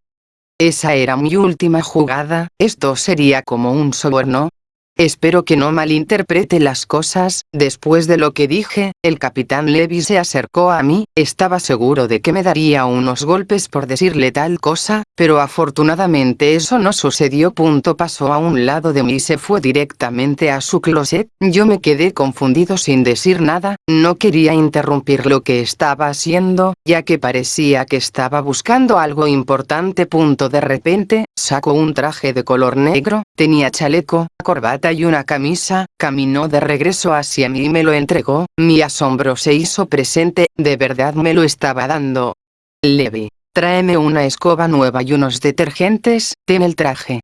Esa era mi última jugada, esto sería como un soborno, Espero que no malinterprete las cosas, después de lo que dije, el capitán Levy se acercó a mí, estaba seguro de que me daría unos golpes por decirle tal cosa, pero afortunadamente eso no sucedió. Punto. Pasó a un lado de mí y se fue directamente a su closet, yo me quedé confundido sin decir nada, no quería interrumpir lo que estaba haciendo, ya que parecía que estaba buscando algo importante. Punto. De repente, sacó un traje de color negro, tenía chaleco, corbata y una camisa, caminó de regreso hacia mí y me lo entregó, mi asombro se hizo presente, de verdad me lo estaba dando. Levi, tráeme una escoba nueva y unos detergentes, ten el traje.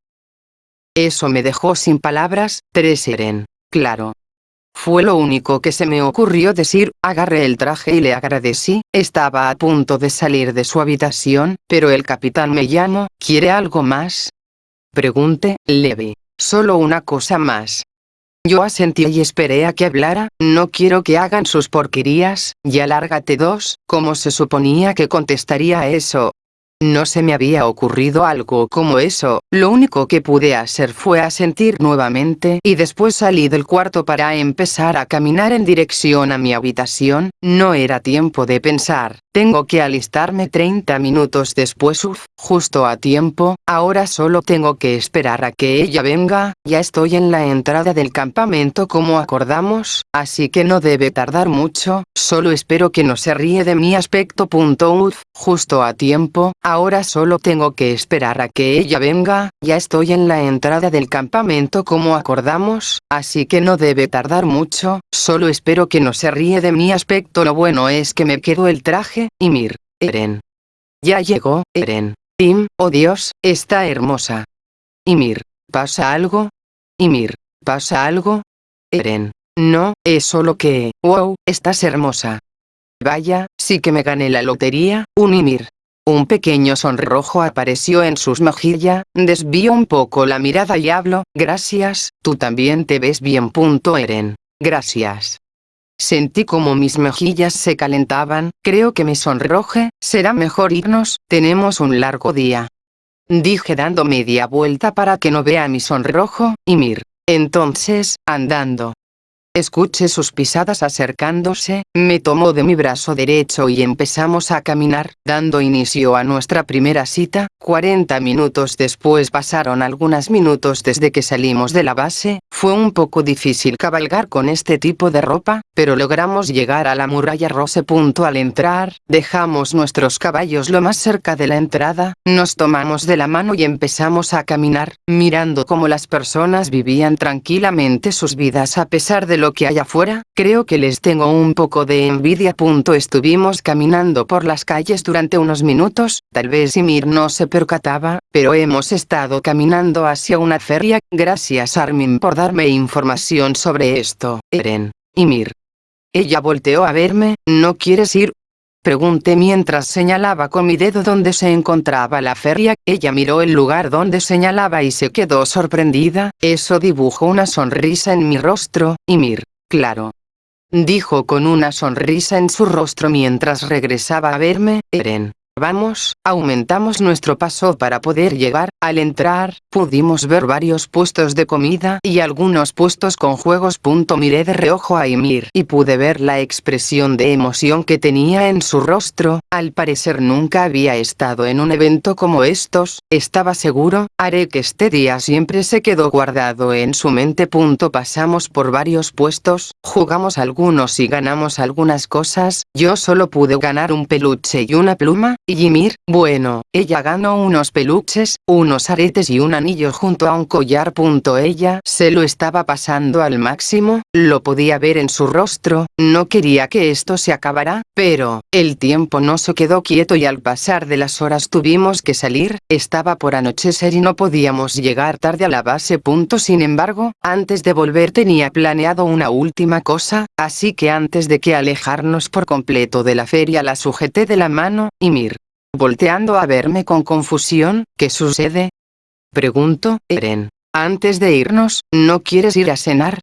Eso me dejó sin palabras, tres Eren. Claro. Fue lo único que se me ocurrió decir, agarré el traje y le agradecí, estaba a punto de salir de su habitación, pero el capitán me llamó, ¿quiere algo más? Pregunte, Levi. Solo una cosa más. Yo asentí y esperé a que hablara, no quiero que hagan sus porquerías, ya lárgate dos, como se suponía que contestaría eso. No se me había ocurrido algo como eso, lo único que pude hacer fue asentir nuevamente y después salí del cuarto para empezar a caminar en dirección a mi habitación, no era tiempo de pensar, tengo que alistarme 30 minutos después uff, justo a tiempo, ahora solo tengo que esperar a que ella venga, ya estoy en la entrada del campamento como acordamos, así que no debe tardar mucho, solo espero que no se ríe de mi aspecto. Uff, justo a tiempo, ahora solo tengo que esperar a que ella venga, ya estoy en la entrada del campamento como acordamos, así que no debe tardar mucho, solo espero que no se ríe de mi aspecto. Lo bueno es que me quedo el traje y Mir, Eren. Ya llegó, Eren. Tim, oh Dios, está hermosa. Ymir, ¿pasa algo? Ymir, ¿pasa algo? Eren. No, es solo que, wow, estás hermosa. Vaya, sí que me gané la lotería, un Ymir. Un pequeño sonrojo apareció en sus mejillas, desvió un poco la mirada y habló, gracias, tú también te ves bien. Punto Eren. Gracias. Sentí como mis mejillas se calentaban, creo que me sonroje, será mejor irnos, tenemos un largo día. Dije dando media vuelta para que no vea mi sonrojo, y mir. Entonces, andando. Escuché sus pisadas acercándose, me tomó de mi brazo derecho y empezamos a caminar, dando inicio a nuestra primera cita, 40 minutos después pasaron algunos minutos desde que salimos de la base, fue un poco difícil cabalgar con este tipo de ropa, pero logramos llegar a la muralla Rose. Al entrar, dejamos nuestros caballos lo más cerca de la entrada, nos tomamos de la mano y empezamos a caminar, mirando cómo las personas vivían tranquilamente sus vidas a pesar de lo que hay afuera, creo que les tengo un poco de envidia. Estuvimos caminando por las calles durante unos minutos, tal vez Ymir no se percataba, pero hemos estado caminando hacia una feria, gracias Armin por darme información sobre esto. Eren. Ymir. Ella volteó a verme, ¿no quieres ir? Pregunté mientras señalaba con mi dedo donde se encontraba la feria, ella miró el lugar donde señalaba y se quedó sorprendida, eso dibujó una sonrisa en mi rostro, y mir, claro. Dijo con una sonrisa en su rostro mientras regresaba a verme, Eren. Vamos, aumentamos nuestro paso para poder llegar, al entrar, pudimos ver varios puestos de comida y algunos puestos con juegos. Miré de reojo a Ymir y pude ver la expresión de emoción que tenía en su rostro, al parecer nunca había estado en un evento como estos, estaba seguro, haré que este día siempre se quedó guardado en su mente. Pasamos por varios puestos, jugamos algunos y ganamos algunas cosas, yo solo pude ganar un peluche y una pluma, Ymir, bueno, ella ganó unos peluches, unos aretes y un anillo junto a un collar. Ella se lo estaba pasando al máximo, lo podía ver en su rostro, no quería que esto se acabara, pero, el tiempo no se quedó quieto y al pasar de las horas tuvimos que salir, estaba por anochecer y no podíamos llegar tarde a la base. Sin embargo, antes de volver tenía planeado una última cosa, así que antes de que alejarnos por completo de la feria la sujeté de la mano, y volteando a verme con confusión, ¿qué sucede? Pregunto, Eren. Antes de irnos, ¿no quieres ir a cenar?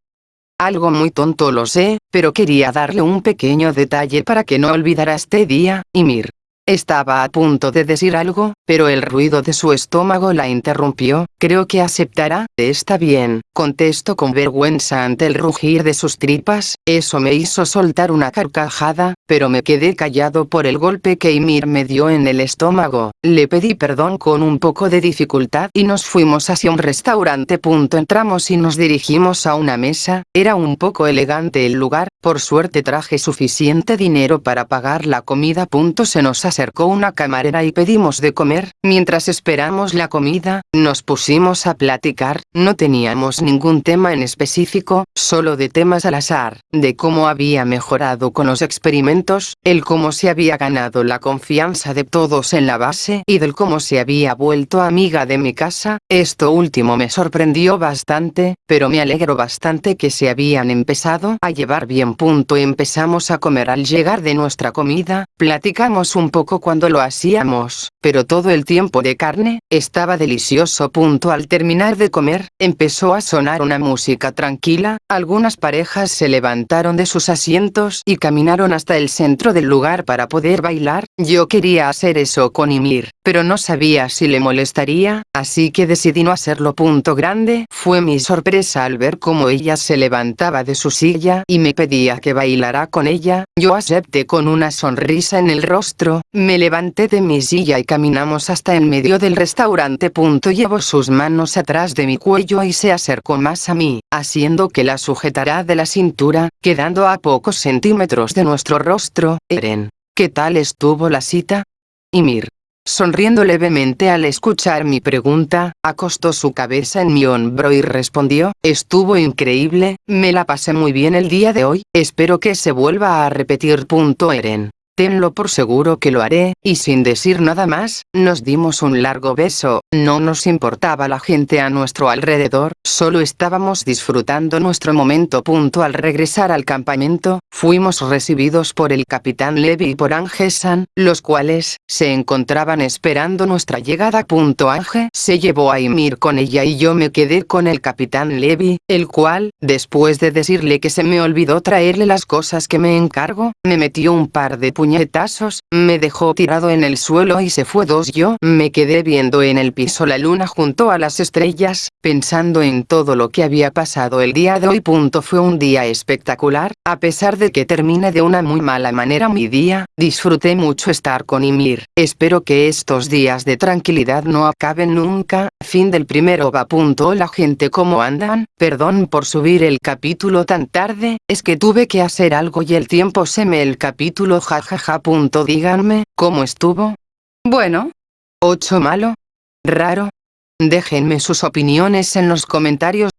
Algo muy tonto lo sé, pero quería darle un pequeño detalle para que no olvidara este día, y mir. Estaba a punto de decir algo, pero el ruido de su estómago la interrumpió, creo que aceptará, está bien, contesto con vergüenza ante el rugir de sus tripas, eso me hizo soltar una carcajada, pero me quedé callado por el golpe que Ymir me dio en el estómago, le pedí perdón con un poco de dificultad y nos fuimos hacia un restaurante. Entramos y nos dirigimos a una mesa, era un poco elegante el lugar, por suerte traje suficiente dinero para pagar la comida. Se nos acercó una camarera y pedimos de comer, mientras esperamos la comida, nos pusimos a platicar, no teníamos ningún tema en específico, solo de temas al azar, de cómo había mejorado con los experimentos, el cómo se había ganado la confianza de todos en la base y del cómo se había vuelto amiga de mi casa, esto último me sorprendió bastante, pero me alegro bastante que se habían empezado a llevar bien. Punto empezamos a comer. Al llegar de nuestra comida, platicamos un poco cuando lo hacíamos, pero todo el tiempo de carne, estaba delicioso. Punto. Al terminar de comer, empezó a sonar una música tranquila, algunas parejas se levantaron de sus asientos y caminaron hasta el centro del lugar para poder bailar, yo quería hacer eso con Ymir, pero no sabía si le molestaría, así que decidí no hacerlo. Punto. Grande, fue mi sorpresa al ver cómo ella se levantaba de su silla y me pedía que bailara con ella, yo acepté con una sonrisa en el rostro, me levanté de mi silla y caminamos hasta el medio del restaurante. Punto llevó sus manos atrás de mi cuello y se acercó más a mí, haciendo que la sujetara de la cintura, quedando a pocos centímetros de nuestro rostro. Eren, ¿qué tal estuvo la cita? Ymir, Sonriendo levemente al escuchar mi pregunta, acostó su cabeza en mi hombro y respondió, estuvo increíble, me la pasé muy bien el día de hoy, espero que se vuelva a repetir. Eren. Tenlo por seguro que lo haré, y sin decir nada más, nos dimos un largo beso, no nos importaba la gente a nuestro alrededor, solo estábamos disfrutando nuestro momento. Al regresar al campamento, fuimos recibidos por el capitán Levi y por Ange-san, los cuales, se encontraban esperando nuestra llegada. Ange se llevó a Ymir con ella y yo me quedé con el capitán Levi, el cual, después de decirle que se me olvidó traerle las cosas que me encargo, me metió un par de puñetazos me dejó tirado en el suelo y se fue dos yo me quedé viendo en el piso la luna junto a las estrellas, pensando en todo lo que había pasado el día de hoy. Punto fue un día espectacular, a pesar de que termine de una muy mala manera mi día, disfruté mucho estar con Ymir, espero que estos días de tranquilidad no acaben nunca, fin del primero va. Punto la gente ¿cómo andan? Perdón por subir el capítulo tan tarde, es que tuve que hacer algo y el tiempo se me el capítulo jaja jaja. Díganme, ¿cómo estuvo? Bueno. ¿Ocho malo? ¿Raro? Déjenme sus opiniones en los comentarios.